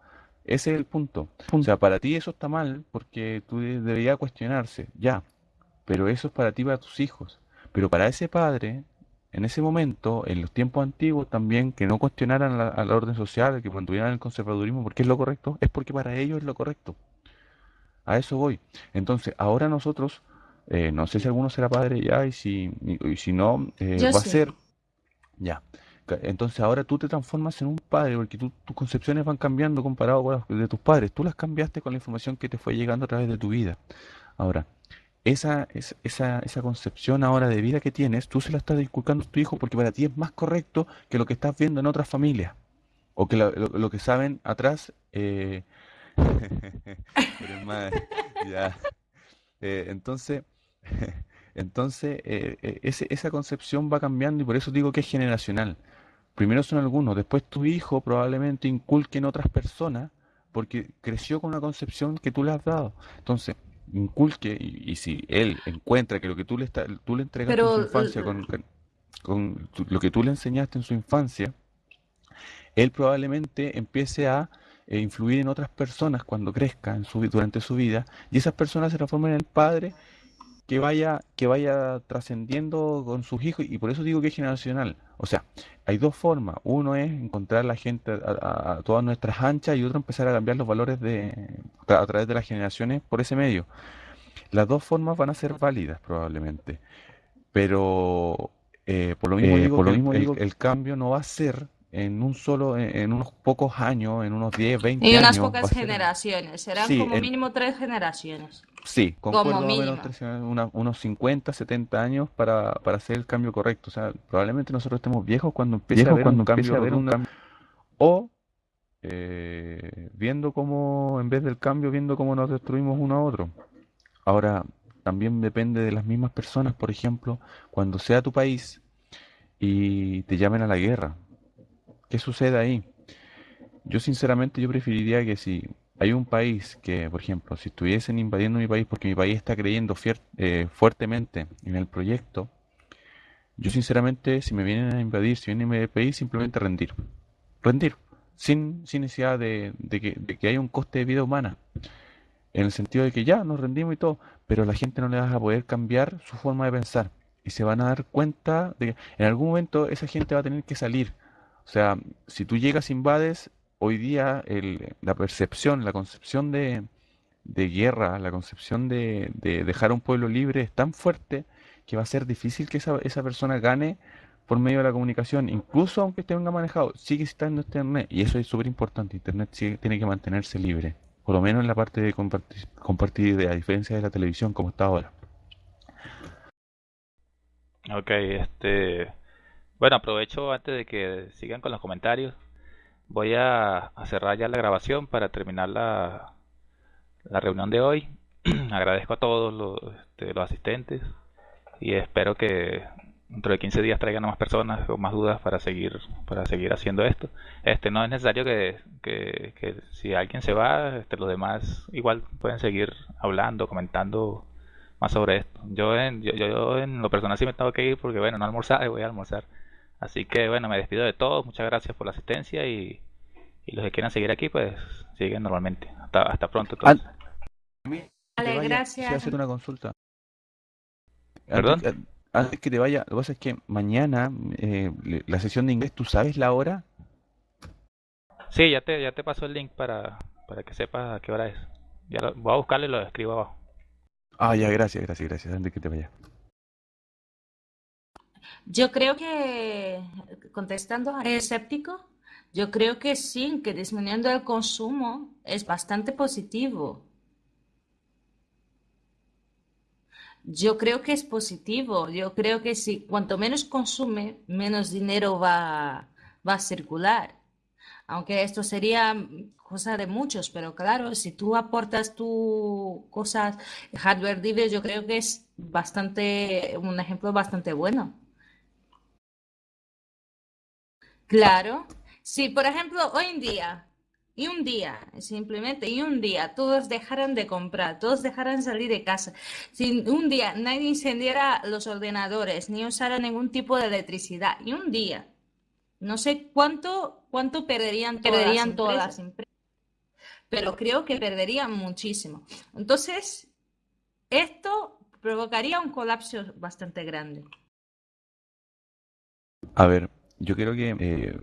Speaker 7: Ese es el punto. O sea, para ti eso está mal porque tú de- deberías cuestionarse, ya, pero eso es para ti, para tus hijos. Pero para ese padre, en ese momento, en los tiempos antiguos también, que no cuestionaran la, a la orden social, que mantuvieran el conservadurismo porque es lo correcto, es porque para ellos es lo correcto. A eso voy. Entonces, ahora nosotros, eh, no sé si alguno será padre ya, y si, y, si no, eh, va a ser, ya. Entonces ahora tú te transformas en un padre porque tú- tus concepciones van cambiando comparado con las de tus padres. Tú las cambiaste con la información que te fue llegando a través de tu vida. Ahora, esa, esa, esa, concepción ahora de vida que tienes, tú se la estás inculcando a tu hijo porque para ti es más correcto que lo que estás viendo en otras familias. o que lo, que saben atrás, eh, eres más, ya. Eh, entonces, entonces eh, eh, esa concepción va cambiando y por eso digo que es generacional. Primero son algunos, después tu hijo probablemente inculque en otras personas porque creció con una concepción que tú le has dado. Entonces, inculque y, y si él encuentra que lo que tú le, está- tú le entregaste en su
Speaker 10: Pero
Speaker 7: infancia, con, con- con tu- lo que tú le enseñaste en su infancia, él probablemente empiece a eh, influir en otras personas cuando crezca en su, vi- durante su vida y esas personas se transforman en el padre que vaya, que vaya trascendiendo con sus hijos y por eso digo que es generacional. O sea, hay dos formas. Uno es encontrar la gente a, a- a todas nuestras anchas y otro empezar a cambiar los valores de, a través de las generaciones por ese medio. Las dos formas van a ser válidas probablemente, pero eh, por lo mismo
Speaker 2: Eh,
Speaker 7: digo
Speaker 2: por lo mismo
Speaker 7: el-
Speaker 2: digo
Speaker 7: el cambio no va a ser en un solo, en, unos pocos años, en unos 10, 20
Speaker 10: En unas
Speaker 7: años, va a
Speaker 10: pocas
Speaker 7: ser
Speaker 10: generaciones, serán
Speaker 7: Sí,
Speaker 10: como
Speaker 7: en-
Speaker 10: mínimo tres generaciones.
Speaker 7: Sí,
Speaker 10: Como mínimo.
Speaker 7: tres- una- unos 50, 70 años para, para hacer el cambio correcto. O sea, probablemente nosotros estemos viejos cuando empiece a haber
Speaker 2: cuando
Speaker 7: un cambio
Speaker 2: empiece a haber un
Speaker 7: rotundo.
Speaker 2: cambio.
Speaker 7: O eh, viendo cómo, en vez del cambio, viendo cómo nos destruimos uno a otro. Ahora, también depende de las mismas personas, por ejemplo, cuando sea tu país y te llamen a la guerra. ¿Qué sucede ahí? Yo sinceramente yo preferiría que si hay un país que, por ejemplo, si estuviesen invadiendo mi país porque mi país está creyendo eh, fuertemente en el proyecto, yo sinceramente si me vienen a invadir, si vienen a el país, simplemente rendir. Rendir, sin, sin necesidad de, de que, que haya un coste de vida humana. En el sentido de que ya nos rendimos y todo, pero la gente no le vas a poder cambiar su forma de pensar. Y se van a dar cuenta de que en algún momento esa gente va a tener que salir. O sea, si tú llegas, invades, hoy día el- la percepción, la concepción de, de guerra, la concepción de, de dejar a un pueblo libre es tan fuerte que va a ser difícil que esa, esa persona gane por medio de la comunicación, incluso aunque esté venga manejado, sigue estando Internet y eso es súper importante. Internet sigue- tiene que mantenerse libre, por lo menos en la parte de compartir, compartir a diferencia de la televisión como está ahora.
Speaker 1: Ok, este. Bueno, aprovecho antes de que sigan con los comentarios. Voy a, cerrar ya la grabación para terminar la, la reunión de hoy. Agradezco a todos los, este, los asistentes y espero que dentro de 15 días traigan a más personas con más dudas para seguir para seguir haciendo esto. Este no es necesario que, que, que si alguien se va, este, los demás igual pueden seguir hablando, comentando más sobre esto. Yo en, yo, yo en lo personal sí me tengo que ir porque bueno, no almorzar, voy a almorzar. Así que bueno, me despido de todos, muchas gracias por la asistencia y, y los que quieran seguir aquí pues siguen normalmente. Hasta, hasta pronto
Speaker 10: Vale,
Speaker 7: vaya,
Speaker 10: gracias.
Speaker 7: hacer una consulta.
Speaker 1: ¿Perdón?
Speaker 7: Antes, antes que te vaya, lo que pasa es que mañana eh, la sesión de inglés, ¿tú sabes la hora?
Speaker 1: Sí, ya te, ya te paso el link para, para que sepas a qué hora es. Ya lo, voy a buscarlo y lo escribo abajo.
Speaker 7: Ah, ya, gracias, gracias, gracias. Antes que te vaya.
Speaker 10: Yo creo que, contestando a escéptico, yo creo que sí, que disminuyendo el consumo es bastante positivo. Yo creo que es positivo. Yo creo que si cuanto menos consume, menos dinero va, va a circular. Aunque esto sería cosa de muchos, pero claro, si tú aportas tu cosas, hardware libre, yo creo que es bastante, un ejemplo bastante bueno. Claro. Si, por ejemplo, hoy en día, y un día, simplemente, y un día, todos dejaran de comprar, todos dejaran salir de casa, si un día nadie incendiara los ordenadores, ni usara ningún tipo de electricidad, y un día, no sé cuánto, cuánto perderían todas
Speaker 11: Perderían
Speaker 10: las
Speaker 11: todas
Speaker 10: empresas,
Speaker 11: las empresas.
Speaker 10: pero creo que perderían muchísimo. Entonces, esto provocaría un colapso bastante grande.
Speaker 7: A ver, yo creo que eh,